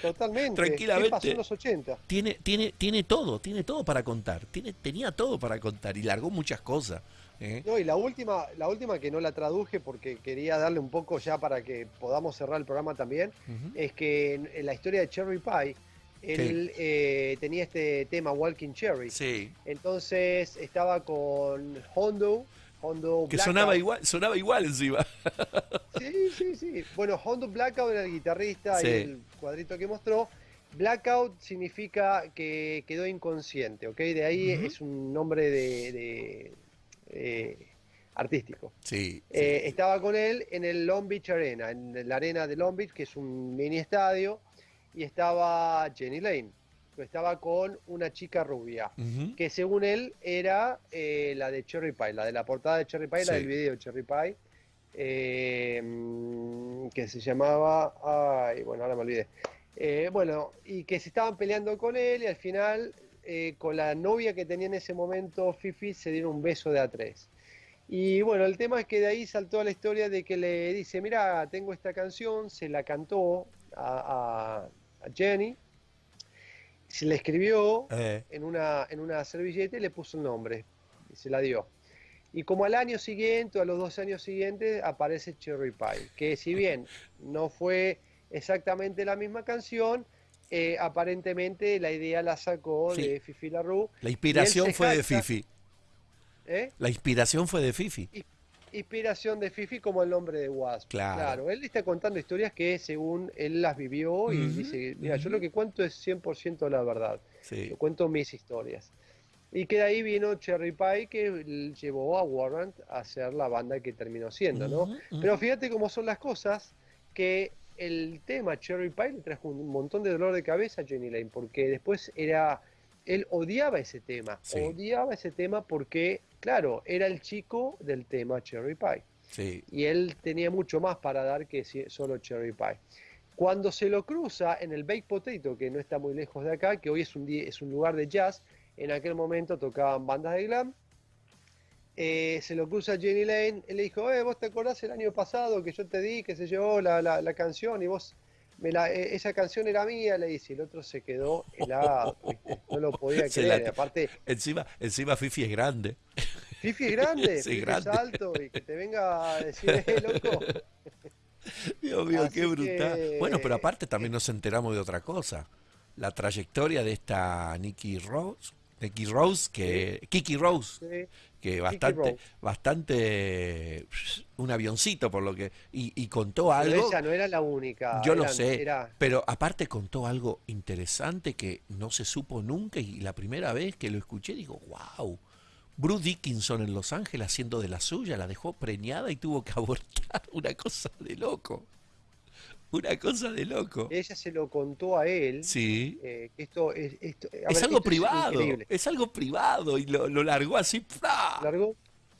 totalmente. Tranquilamente. ¿Qué pasó en los 80? Tiene, tiene, tiene todo, tiene todo para contar. Tiene, tenía todo para contar y largó muchas cosas. ¿eh? No, y la última, la última que no la traduje porque quería darle un poco ya para que podamos cerrar el programa también, es que en, en la historia de Cherry Pie, él eh, tenía este tema Walking Cherry. Sí. Entonces estaba con Hondo, Hondo Que Blackout. sonaba igual, sonaba igual encima. (laughs) Sí, sí, sí. Bueno, Hondo Blackout era el guitarrista Sí. y el cuadrito que mostró. Blackout significa que quedó inconsciente, ¿ok? De ahí es un nombre de, de, eh, artístico. Sí. Eh, estaba con él en el Long Beach Arena, en la arena de Long Beach, que es un mini estadio, y estaba Jenny Lane. Estaba con una chica rubia, que según él era eh, la de Cherry Pie, la de la portada de Cherry Pie, la del video de Cherry Pie, eh, que se llamaba, ay, bueno, ahora me olvidé. Eh, bueno, y que se estaban peleando con él y al final con la novia que tenía en ese momento, Fifi, se dieron un beso de a tres. Y bueno, el tema es que de ahí saltó a la historia de que le dice, mira, tengo esta canción, se la cantó a, a- a Jenny, se la escribió Eh, en una, en una servilleta y le puso el nombre y se la dio. Y como al año siguiente o a los dos años siguientes aparece Cherry Pie, que si bien no fue exactamente la misma canción, eh, aparentemente la idea la sacó Sí. de Fifi LaRue. la inspiración fue de Fifi. ¿eh? La inspiración fue de Fifi. Inspiración de Fifi como el nombre de Wasp. Claro. él está contando historias que según él las vivió y dice, mira, yo lo que cuento es 100% la verdad. Sí. Yo cuento mis historias. Y que de ahí vino Cherry Pie que llevó a Warrant a ser la banda que terminó siendo, ¿no? Pero fíjate cómo son las cosas, que el tema Cherry Pie le trajo un montón de dolor de cabeza a Jenny Lane, porque después era, él odiaba ese tema, Sí. odiaba ese tema porque, claro, era el chico del tema Cherry Pie Sí. y él tenía mucho más para dar que solo Cherry Pie. Cuando se lo cruza en el Baked Potato, que no está muy lejos de acá, que hoy es un, di- es un lugar de jazz, en aquel momento tocaban bandas de glam, eh, se lo cruza Jenny Lane, él le dijo, eh, vos te acordás el año pasado que yo te di, que se llevó la, la- la canción y vos, me la, eh, esa canción era mía, le dice, el otro se quedó (laughs) helado, ¿viste? no lo podía creer, la- aparte, Encima, encima Fifi es grande. Fifi es grande, (laughs) Sí, Fifi grande. es alto, y que te venga a decir, eh, loco, (laughs) Dios mío, Así qué brutal. que- Bueno, pero aparte también nos enteramos de otra cosa. La trayectoria de esta Nikki Rose, Nikki Rose, que Kiki Rose, sí. Que bastante, bastante un avioncito por lo que y, y contó Pero algo. ella no era la única. Yo lo sé, Era, pero aparte contó algo interesante que no se supo nunca y la primera vez que lo escuché digo, wow, Bruce Dickinson en Los Ángeles haciendo de la suya, la dejó preñada y tuvo que (laughs) abortar, una cosa de loco, (laughs) una cosa de loco. ella se lo contó a él. Sí, eh, que esto es, esto, a es ver, algo esto privado, es algo privado y lo, lo largó así. ¿Largó?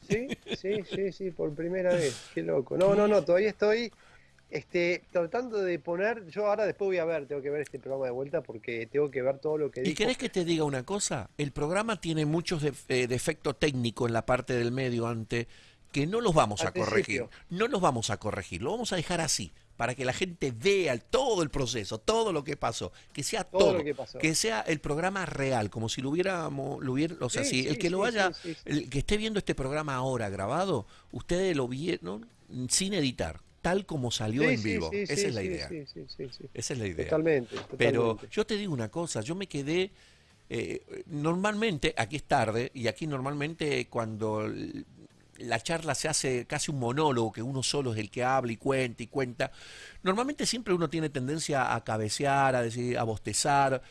Sí, sí, sí, sí, por primera vez. Qué loco. No, no, no, todavía estoy este, tratando de poner. Yo ahora después voy a ver, tengo que ver este programa de vuelta porque tengo que ver todo lo que ¿Y dijo. querés que te diga una cosa? El programa tiene muchos def- eh, defectos técnicos en la parte del medio ante que no los vamos Al a corregir. principio. No los vamos a corregir, lo vamos a dejar así para que la gente vea todo el proceso, todo lo que pasó, que sea Todo todo, lo que pasó. sea el programa real, como si lo hubiéramos, lo hubiera, o sea, Sí, si sí, el que lo vaya, sí, el que esté viendo este programa ahora grabado, ustedes lo vieron sin editar, tal como salió Sí, en vivo. sí, Esa es la idea. sí, sí, sí, sí. Esa es la idea. Totalmente, Pero yo te digo una cosa, yo me quedé, eh, normalmente, aquí es tarde, y aquí normalmente cuando la charla se hace casi un monólogo, que uno solo es el que habla y cuenta y cuenta, normalmente siempre uno tiene tendencia a cabecear, a decir, a bostezar.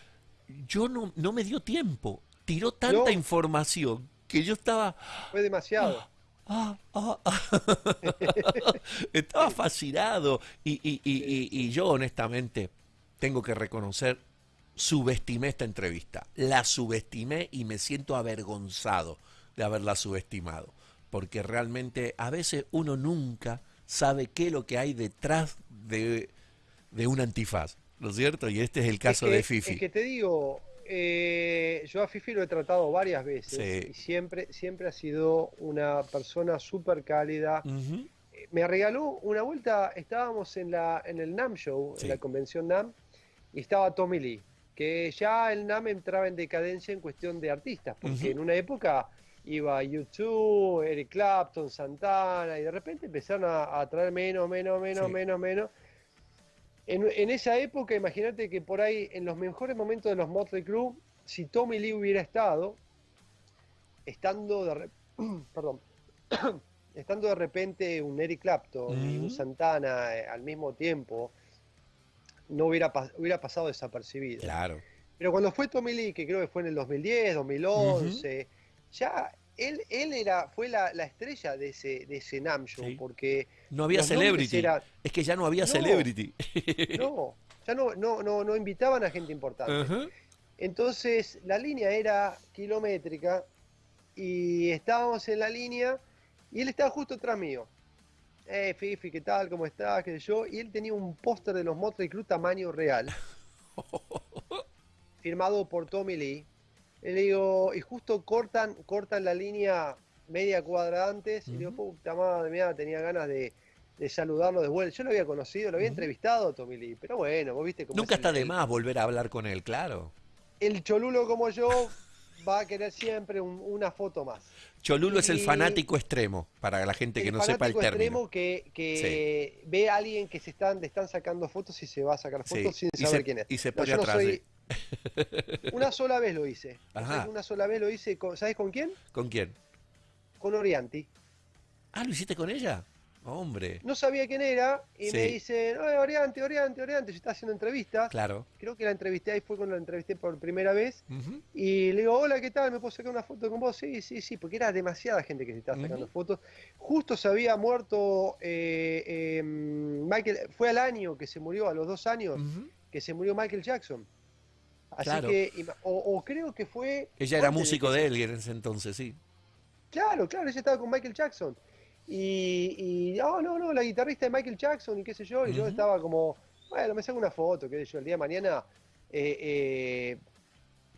Yo no, no me dio tiempo, tiró tanta No. información que yo estaba... Fue demasiado. Ah, ah, ah. (laughs) Estaba fascinado y, y- y- y- y yo honestamente tengo que reconocer, subestimé esta entrevista. La subestimé y me siento avergonzado de haberla subestimado. Porque realmente a veces uno nunca sabe qué es lo que hay detrás de, de un antifaz. ¿No es cierto? Y este es el caso Es que- de Fifi. Es que te digo, eh, yo a Fifi lo he tratado varias veces Sí. y siempre, siempre ha sido una persona súper cálida. Ujú. me regaló una vuelta, estábamos en, la, en el NAM Show, Sí. en la convención NAM, y estaba Tommy Lee, que ya el NAM entraba en decadencia en cuestión de artistas, porque Ujú. en una época iba YouTube, Eric Clapton, Santana, y de repente empezaron a, a traer menos, menos, menos, Sí. menos, menos. En, en esa época, imagínate que por ahí, en los mejores momentos de los Motley Crue, si Tommy Lee hubiera estado, estando de, re- (clears throat) perdón, (clears throat) estando de repente un Eric Clapton y un. Santana eh, al mismo tiempo, no hubiera, pas- hubiera pasado desapercibido. Claro. Pero cuando fue Tommy Lee, que creo que fue en el 2010, 2011, ya él, él era, fue la, la estrella de ese, de ese NAM show, Sí. porque No había celebrity. Es que ya no había No. celebrity. no, ya no, no, no, no invitaban a gente importante. Entonces la línea era kilométrica y estábamos en la línea y él estaba justo atrás mío. Eh, Fifi, ¿qué tal? ¿Cómo estás? ¿Qué sé yo? Y él tenía un póster de los Motley Crue tamaño real, (laughs) firmado por Tommy Lee. Y le digo, y justo cortan, cortan la línea media cuadra antes, y le digo, Ujú. puta madre mía, tenía ganas de, de saludarlo de vuelta. Yo lo había conocido, lo había entrevistado Tommy Lee, pero bueno, vos viste cómo Nunca es el- está de el- más volver a hablar con él, claro. el cholulo como yo va a querer siempre un- una foto más. Cholulo es el Y- fanático extremo, para la gente que el no sepa el fanático término. extremo que, que ve a alguien que se están, le están sacando fotos y se va a sacar Sí, fotos sin y saber se- quién es. y se pone yo no atrás, soy- (laughs) Una sola vez lo hice. Ajá. Una sola vez lo hice, con, ¿sabes con quién? ¿Con quién? Con Orianti. Ah, ¿lo hiciste con ella? Hombre, No sabía quién era y me dicen, "Ay, Orianti, Orianti, Orianti, yo estaba haciendo entrevistas. claro. Creo que la entrevisté ahí fue cuando la entrevisté por primera vez. Y le digo, hola, ¿qué tal? ¿Me puedo sacar una foto con vos? Sí, sí, sí, porque era demasiada gente que se estaba sacando fotos. Justo se había muerto eh, eh, Michael, fue al año que se murió, a los dos años, que se murió Michael Jackson. Así Claro. que, o, o creo que fue... Ella era músico que de él en ese entonces, sí. Claro, claro, ella estaba con Michael Jackson. Y, y, oh, no, no, la guitarrista de Michael Jackson y qué sé yo, y yo estaba como, bueno, me saco una foto, qué sé yo, el día de mañana... eh, eh,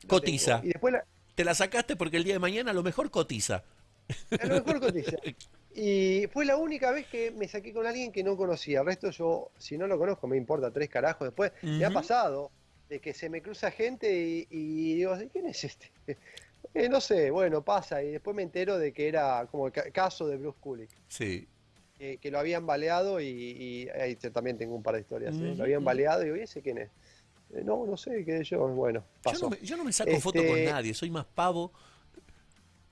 Cotiza. Y después la, Te la sacaste porque el día de mañana a lo mejor cotiza. A lo mejor cotiza. (laughs) Y fue la única vez que me saqué con alguien que no conocía. El resto yo, si no lo conozco, me importa tres carajos. Después me ha pasado de que se me cruza gente y, y digo, ¿quién es este? (laughs) Eh, no sé, bueno, pasa. Y después me entero de que era como el ca- caso de Bruce Kulick. Sí. Que, que lo habían baleado y, y ahí también tengo un par de historias. ¿eh? Ujú, Lo habían ujú. baleado y digo, ¿y ese quién es? "Eh, no, no sé, qué sé yo. Bueno, Yo pasó. no, me, yo no me saco foto con Este- nadie, soy más pavo.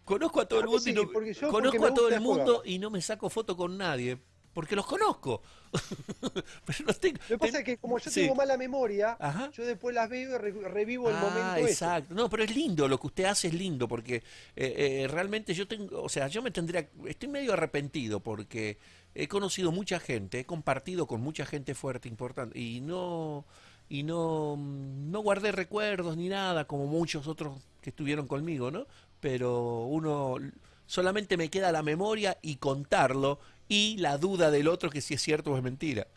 Conozco a todo A el mundo y no, yo- conozco a todo el mundo jugar. y no me saco foto con nadie. Porque los conozco. (laughs) Pero no tengo- Lo que pasa es que como yo sí. tengo mala memoria, Ajá. yo después las veo y re- revivo el Ah, momento ese. exacto. No, pero es lindo, lo que usted hace es lindo, porque eh, eh, realmente yo tengo, o sea, yo me tendría, estoy medio arrepentido porque he conocido mucha gente, he compartido con mucha gente fuerte, importante, y no, y no, mm, no guardé recuerdos ni nada, como muchos otros que estuvieron conmigo, ¿no? Pero uno solamente me queda la memoria y contarlo y la duda del otro que si es cierto o es mentira.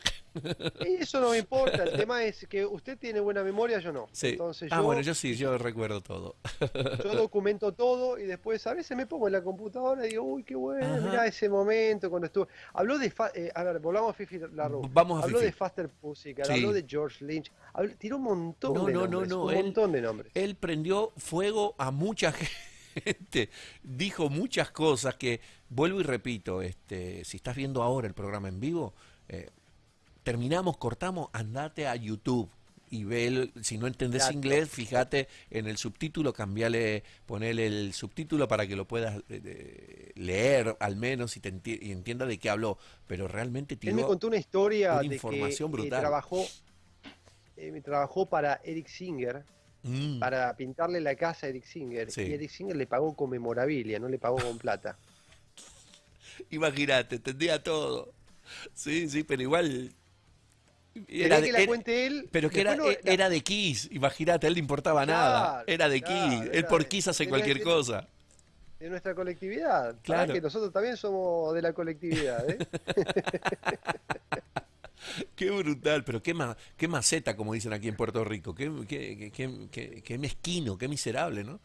Y (laughs) eso no me importa, el tema es que usted tiene buena memoria, yo no. Sí. Entonces ah, yo, bueno, yo sí, yo recuerdo todo. (laughs) yo documento todo y después a veces me pongo en la computadora y digo, uy, qué bueno, Ajá. mirá ese momento cuando estuvo. Habló de, fa- eh, a ver, volvamos a Fifi Larro. Vamos a Habló Fifi. de Faster Pussycat, Sí. habló de George Lynch, habló- tiró un montón No, de no, no, nombres, no, un él- montón de nombres. él prendió fuego a mucha (laughs) gente, dijo muchas cosas que, vuelvo y repito, este, si estás viendo ahora el programa en vivo, eh, terminamos, cortamos, andate a YouTube y ve, el- si no entendés Exacto. inglés, fíjate en el subtítulo, cambiale, ponele el subtítulo para que lo puedas eh, leer al menos y, te enti- y entienda de qué habló, pero realmente Él me contó una historia una de que información eh, brutal. trabajó, eh, trabajó para Eric Singer, Mm, para pintarle la casa a Eric Singer. Sí. Y Eric Singer le pagó con memorabilia, no le pagó con plata. (laughs) Imagínate, entendía todo. Sí, sí, pero igual... Quería de- que la era- cuente él. Pero que era, no- la- era de Kiss, imagínate, a él le importaba nada. Era de claro, Kiss, él era por de- Kiss hace cualquier de- cosa. de nuestra colectividad. Claro. que nosotros también somos de la colectividad, ¿eh? (laughs) (laughs) Qué brutal, pero qué, ma- qué maceta, como dicen aquí en Puerto Rico. Qué, qué, qué- qué- mezquino, qué miserable, ¿no?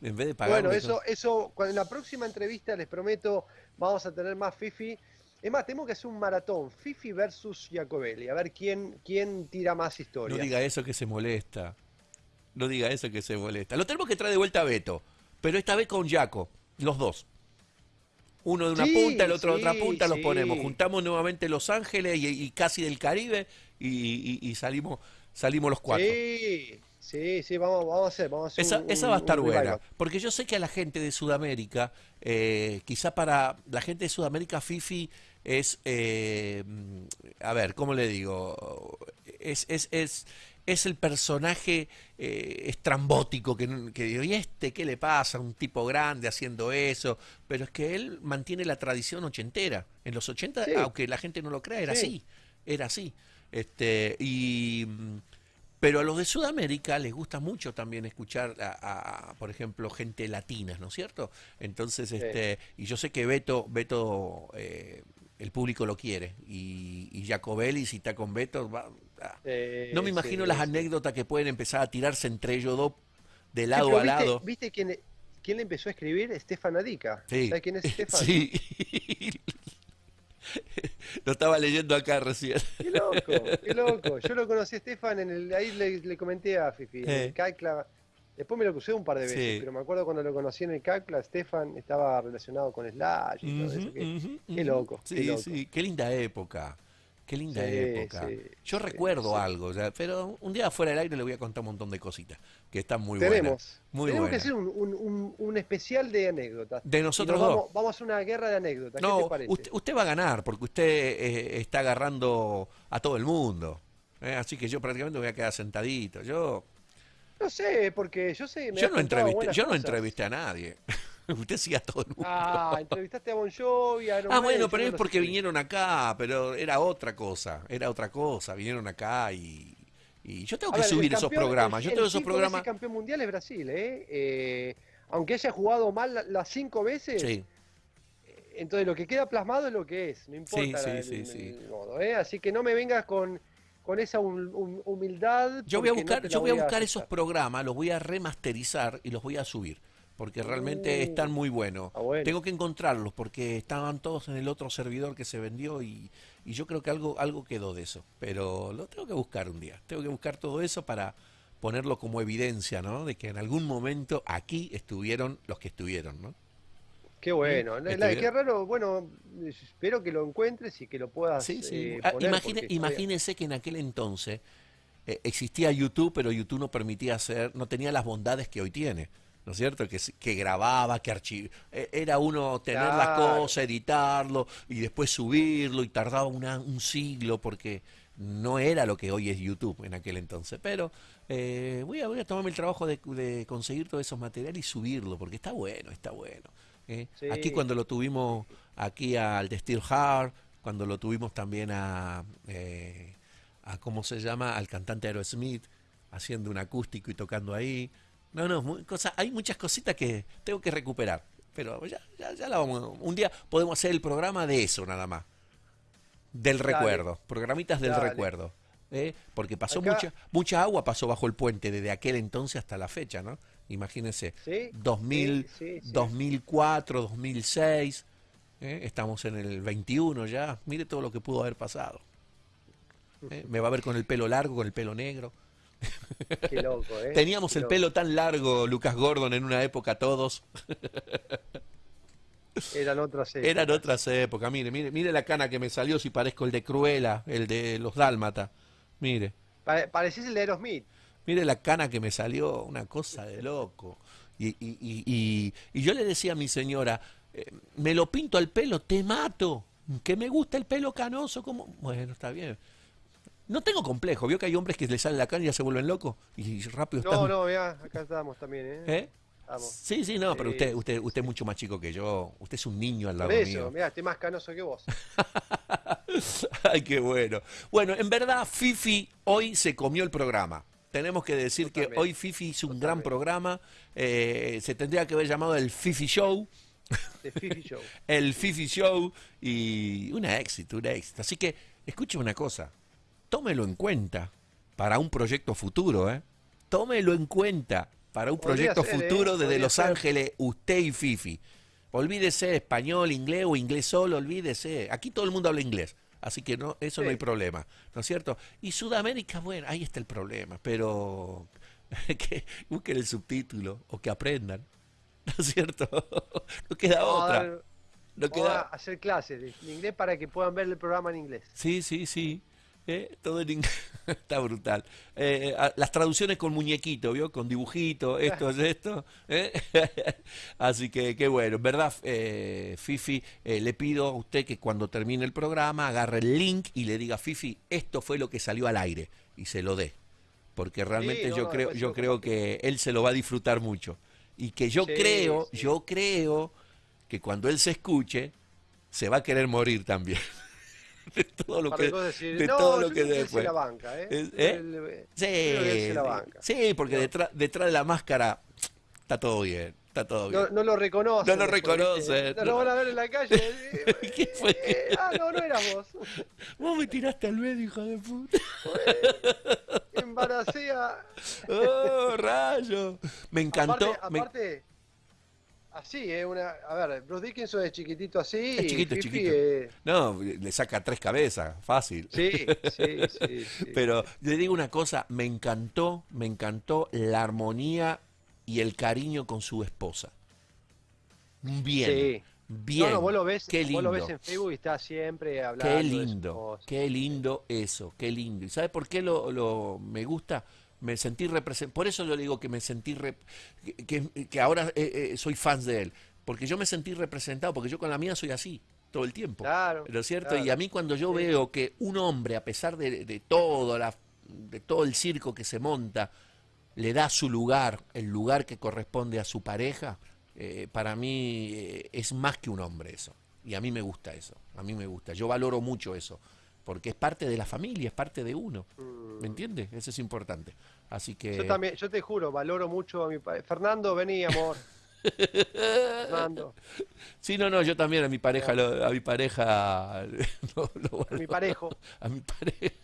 En vez de pagar. bueno, eso, eso, cuando en la próxima entrevista les prometo, vamos a tener más Fifi. Es más, tenemos que hacer un maratón, Fifi versus Giacobelli, a ver quién, quién tira más historia. No diga eso que se molesta. No diga eso que se molesta. Lo tenemos que traer de vuelta a Beto, pero esta vez con Jaco, los dos. Uno de una Sí, punta, el otro de otra punta, los sí. ponemos. Juntamos nuevamente Los Ángeles y, y casi del Caribe y, y- y salimos, salimos los cuatro. Sí, sí, sí, vamos, vamos a hacer, vamos a hacer Esa, un- esa va a estar buena, revival. porque yo sé que a la gente de Sudamérica, eh, quizá para la gente de Sudamérica, Fifi es, eh, mm, a ver, ¿cómo le digo? Es, es, es, es el personaje eh, estrambótico que, que digo, ¿y este qué le pasa? Un tipo grande haciendo eso, pero es que él mantiene la tradición ochentera. En los 80, Sí. aunque la gente no lo crea, era Sí. así, era así. Este, y... pero a los de Sudamérica les gusta mucho también escuchar a, a, por ejemplo, gente latina, ¿no es cierto? Entonces, Sí. este, y yo sé que Beto, Beto, eh, el público lo quiere, y, y Jacobelli, si está con Beto, va- ah. No me imagino sí, las anécdotas que pueden empezar a tirarse entre ellos dos de lado a viste- lado. ¿Viste quién, quién le empezó a escribir? Stefan Adica. Sí. ¿Sabes quién es (laughs) Stefan? Sí. (laughs) Lo estaba leyendo acá recién. Qué loco, qué (laughs) loco. Yo lo conocí a Stefan en el, ahí le, le comenté a Fifi, en Eh. el CACLA. Después me lo crucé un par de veces, Sí. pero me acuerdo cuando lo conocí en el CACLA, Stefan estaba relacionado con Slash y todo eso. Qué loco, qué Sí, loco. sí, qué linda época. Qué linda Sí, época. sí, Yo recuerdo sí. algo, ya, pero un día fuera del aire le voy a contar un montón de cositas que están muy tenemos, buenas. Muy tenemos que hacer un, un- especial de anécdotas. De nosotros nos dos. Vamos, vamos a hacer una guerra de anécdotas. ¿Qué No, te parece? usted, usted va a ganar porque usted eh, está agarrando a todo el mundo. ¿eh? Así que yo prácticamente me voy a quedar sentadito. Yo, No sé, porque yo sé. me yo no entrevisté, yo no entrevisté a nadie. (laughs) usted sí a todo el mundo. Ah, entrevistaste a Bon Jovi, a Iron Ah, bueno, pero es porque sé. vinieron acá, pero era otra cosa, era otra cosa, vinieron acá y, y yo tengo A que ver, el subir esos programas, el- yo el tengo esos programas, ese campeón mundial es Brasil, ¿eh? Eh, Aunque haya jugado mal la- las cinco veces, sí, entonces lo que queda plasmado es lo que es, no importa sí, sí, el, sí. el modo, ¿eh? Así que no me vengas con, con esa hum- hum- humildad. yo voy a no buscar, yo voy a buscar esos programas, los voy a remasterizar y los voy a subir, porque realmente Uh, están muy buenos. ah, bueno. Tengo que encontrarlos porque estaban todos en el otro servidor que se vendió y, y yo creo que algo, algo quedó de eso, pero lo tengo que buscar un día, tengo que buscar todo eso para ponerlo como evidencia, ¿no? De que en algún momento aquí estuvieron los que estuvieron, ¿no? Qué bueno. La- Estuvieron- qué raro, bueno, espero que lo encuentres y que lo puedas Sí, sí. eh, Ah, poner, imagine- imagínense que en aquel entonces eh, existía YouTube, pero YouTube no permitía hacer, no tenía las bondades que hoy tiene. ¿No es cierto? Que, que grababa, que archivaba. Era uno tener las Claro. cosas, editarlo y después subirlo y tardaba una- un siglo porque no era lo que hoy es YouTube en aquel entonces. Pero eh, voy, a, voy a tomarme el trabajo de, de conseguir todos esos materiales y subirlo porque está bueno, está bueno. ¿eh? Sí. Aquí cuando lo tuvimos aquí al de Steel Heart, cuando lo tuvimos también a, eh, a ¿cómo se llama? Al cantante Aerosmith, haciendo un acústico y tocando ahí. No, no, cosa, hay muchas cositas que tengo que recuperar. Pero ya, ya, ya la vamos. Un día podemos hacer el programa de eso nada más. Del Dale. recuerdo. Programitas del Dale. recuerdo. ¿eh? Porque pasó Acá- mucha, mucha agua pasó bajo el puente desde aquel entonces hasta la fecha, ¿no? Imagínense. ¿Sí? 2000, Sí, sí, sí. 2004, 2006. ¿eh? Estamos en el 21 ya. Mire todo lo que pudo haber pasado. ¿eh? Me va a ver con el pelo largo, con el pelo negro. (laughs) Qué loco, ¿eh? Teníamos Qué el loco. pelo tan largo, Lucas Gordon, en una época todos. (laughs) Eran otras épocas. Eran otras épocas. Mire, mire, mire la cana que me salió si parezco el de Cruella, el de los Dálmata. Mire, Pare- Parecís el de Aerosmith. mire la cana que me salió, una cosa de loco. Y, y- y- y- y yo le decía a mi señora, eh, me lo pinto al pelo, te mato. Que me gusta el pelo canoso, como. Bueno, está bien. No tengo complejo, vio que hay hombres que les sale la cana y ya se vuelven locos y rápido No, están. no, mira, acá estamos también, ¿eh? ¿Eh? Estamos. Sí, sí, no, pero usted, usted, usted es mucho más chico que yo. Usted es un niño al Por lado eso, mío. mira, estoy más canoso que vos. (laughs) Ay, qué bueno. Bueno, en verdad, Fifi hoy se comió el programa. Tenemos que decir que hoy Fifi hizo un gran programa. eh, se tendría que haber llamado el Fifi Show. De Fifi Show. (laughs) El Fifi Show. Y un éxito, un éxito. Así que, escuche una cosa. Tómelo en cuenta para un proyecto futuro, ¿eh? Tómelo en cuenta para un Podría proyecto ser, ¿eh? futuro desde Los ser. Ángeles, usted y Fifi. Olvídese español, inglés o inglés solo, olvídese. Aquí todo el mundo habla inglés. Así que no, eso no hay problema, ¿no es cierto? Y Sudamérica, bueno, ahí está el problema, pero (laughs) que busquen el subtítulo o que aprendan, ¿no es cierto? (laughs) No queda otra. dar- No queda... hacer clases de inglés para que puedan ver el programa en inglés. Sí, sí, sí. Eh, Todo en inglés. (laughs) Está brutal. Eh, a- las traducciones con muñequito, ¿vio? Con dibujito, esto es esto. ¿eh? (laughs) Así que qué bueno. En verdad, eh, Fifi, eh, le pido a usted que cuando termine el programa agarre el link y le diga, Fifi, esto fue lo que salió al aire y se lo dé. Porque realmente no, yo no, creo, yo creo que él se lo va a disfrutar mucho. Y que yo Sí, creo, sí. yo creo que cuando él se escuche, se va a querer morir también. (laughs) de todo lo Para que, decir, de no, todo lo que después. la banca, ¿eh? ¿eh? Sí, la banca. Sí, porque No. detrás, detrás de la máscara está todo bien, está todo bien. No, no lo reconoce. No lo reconoce, No lo van a ver en la calle. (laughs) eh, ¿Qué fue? eh, ah, no, no eras vos. (laughs) Vos me tiraste al medio, hijo de puta. Embaracé a... (laughs) ¡Oh, rayo! Me encantó. Aparte, me- aparte, así, ¿eh? Una, a ver, Bruce Dickinson es chiquitito así. Es chiquito, es chiquito. No, le saca tres cabezas, fácil. sí, sí, sí, sí. (laughs) Pero le digo una cosa, me encantó, me encantó la armonía y el cariño con su esposa. Bien, Sí. bien. No, no, vos lo ves, qué lindo. vos lo ves en Facebook y está siempre hablando. Qué lindo, qué lindo eso, qué lindo. ¿Y sabe por qué lo, lo- me gusta? Me sentí representado. Por eso yo le digo que me sentí rep- que, que- que ahora eh, eh, soy fan de él. Porque yo me sentí representado, porque yo con la mía soy así, todo el tiempo. Claro, ¿No es cierto? claro. Y a mí cuando yo Sí. veo que un hombre, a pesar de, de todo, la, de todo el circo que se monta, le da su lugar, el lugar que corresponde a su pareja, eh, para mí eh, es más que un hombre eso. Y a mí me gusta eso, a mí me gusta. Yo valoro mucho eso, porque es parte de la familia, es parte de uno. ¿Me entiendes? Eso es importante. Así que... Yo también, yo te juro, valoro mucho a mi padre. Fernando, vení, amor. (laughs) Fernando, Sí, no, no, yo también a mi pareja, lo- a mi pareja, (laughs) lo- lo a mi parejo. a mi pareja.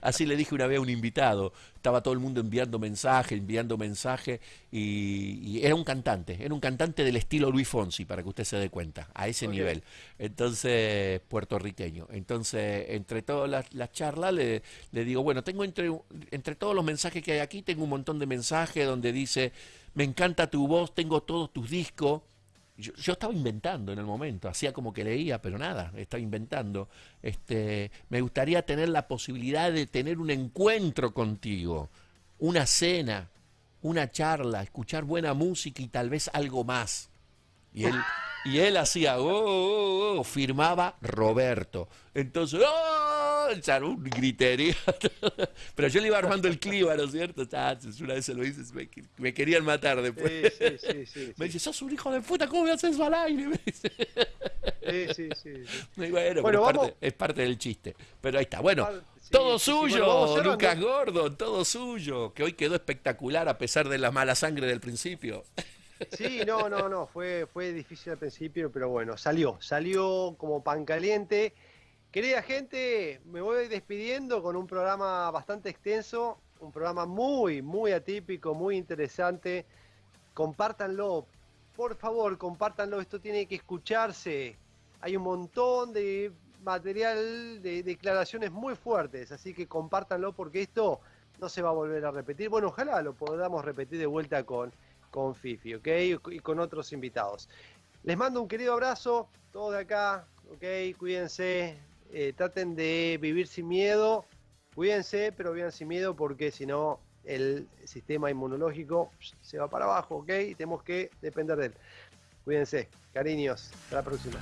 Así le dije una vez a un invitado, estaba todo el mundo enviando mensaje, enviando mensaje, y, y era un cantante, era un cantante del estilo Luis Fonsi, para que usted se dé cuenta, a ese nivel. Entonces, puertorriqueño. Entonces, entre todas las, las charlas, le, le digo, bueno, tengo entre, entre todos los mensajes que hay aquí, tengo un montón de mensajes donde dice, me encanta tu voz, tengo todos tus discos. Yo, estaba inventando en el momento, hacía como que leía, pero nada, estaba inventando. Este, me gustaría tener la posibilidad de tener un encuentro contigo, una cena, una charla, escuchar buena música y tal vez algo más. Y él, y él hacía, oh, oh, oh, firmaba Roberto. Entonces, ¡oh! Echar un griterío. (laughs) Pero yo le iba armando el clima, ¿no es cierto? Ah, Una vez se lo hice, me, me querían matar después. Sí, sí, sí. (laughs) Me dice, sos un hijo de puta, ¿cómo me haces eso al aire? Me dice. Sí, sí, sí, bueno, (laughs) Bueno, pero es, parte, es parte del chiste. Pero ahí está. Bueno, sí, todo suyo, bueno. Lucas Gordon, todo suyo. Que hoy quedó espectacular a pesar de la mala sangre del principio. Sí, no, no, no, fue, fue difícil al principio, pero bueno, salió, salió como pan caliente. Querida gente, me voy despidiendo con un programa bastante extenso, un programa muy, muy atípico, muy interesante. Compártanlo, por favor, compártanlo, esto tiene que escucharse. Hay un montón de material, de declaraciones muy fuertes, así que compártanlo porque esto no se va a volver a repetir. Bueno, ojalá lo podamos repetir de vuelta con, con Fifi, ¿ok? Y con otros invitados. Les mando un querido abrazo, todos de acá, ¿ok? Cuídense, eh, traten de vivir sin miedo, cuídense, pero vivan sin miedo porque si no el sistema inmunológico se va para abajo, ¿ok? Y tenemos que depender de él. Cuídense, cariños, hasta la próxima.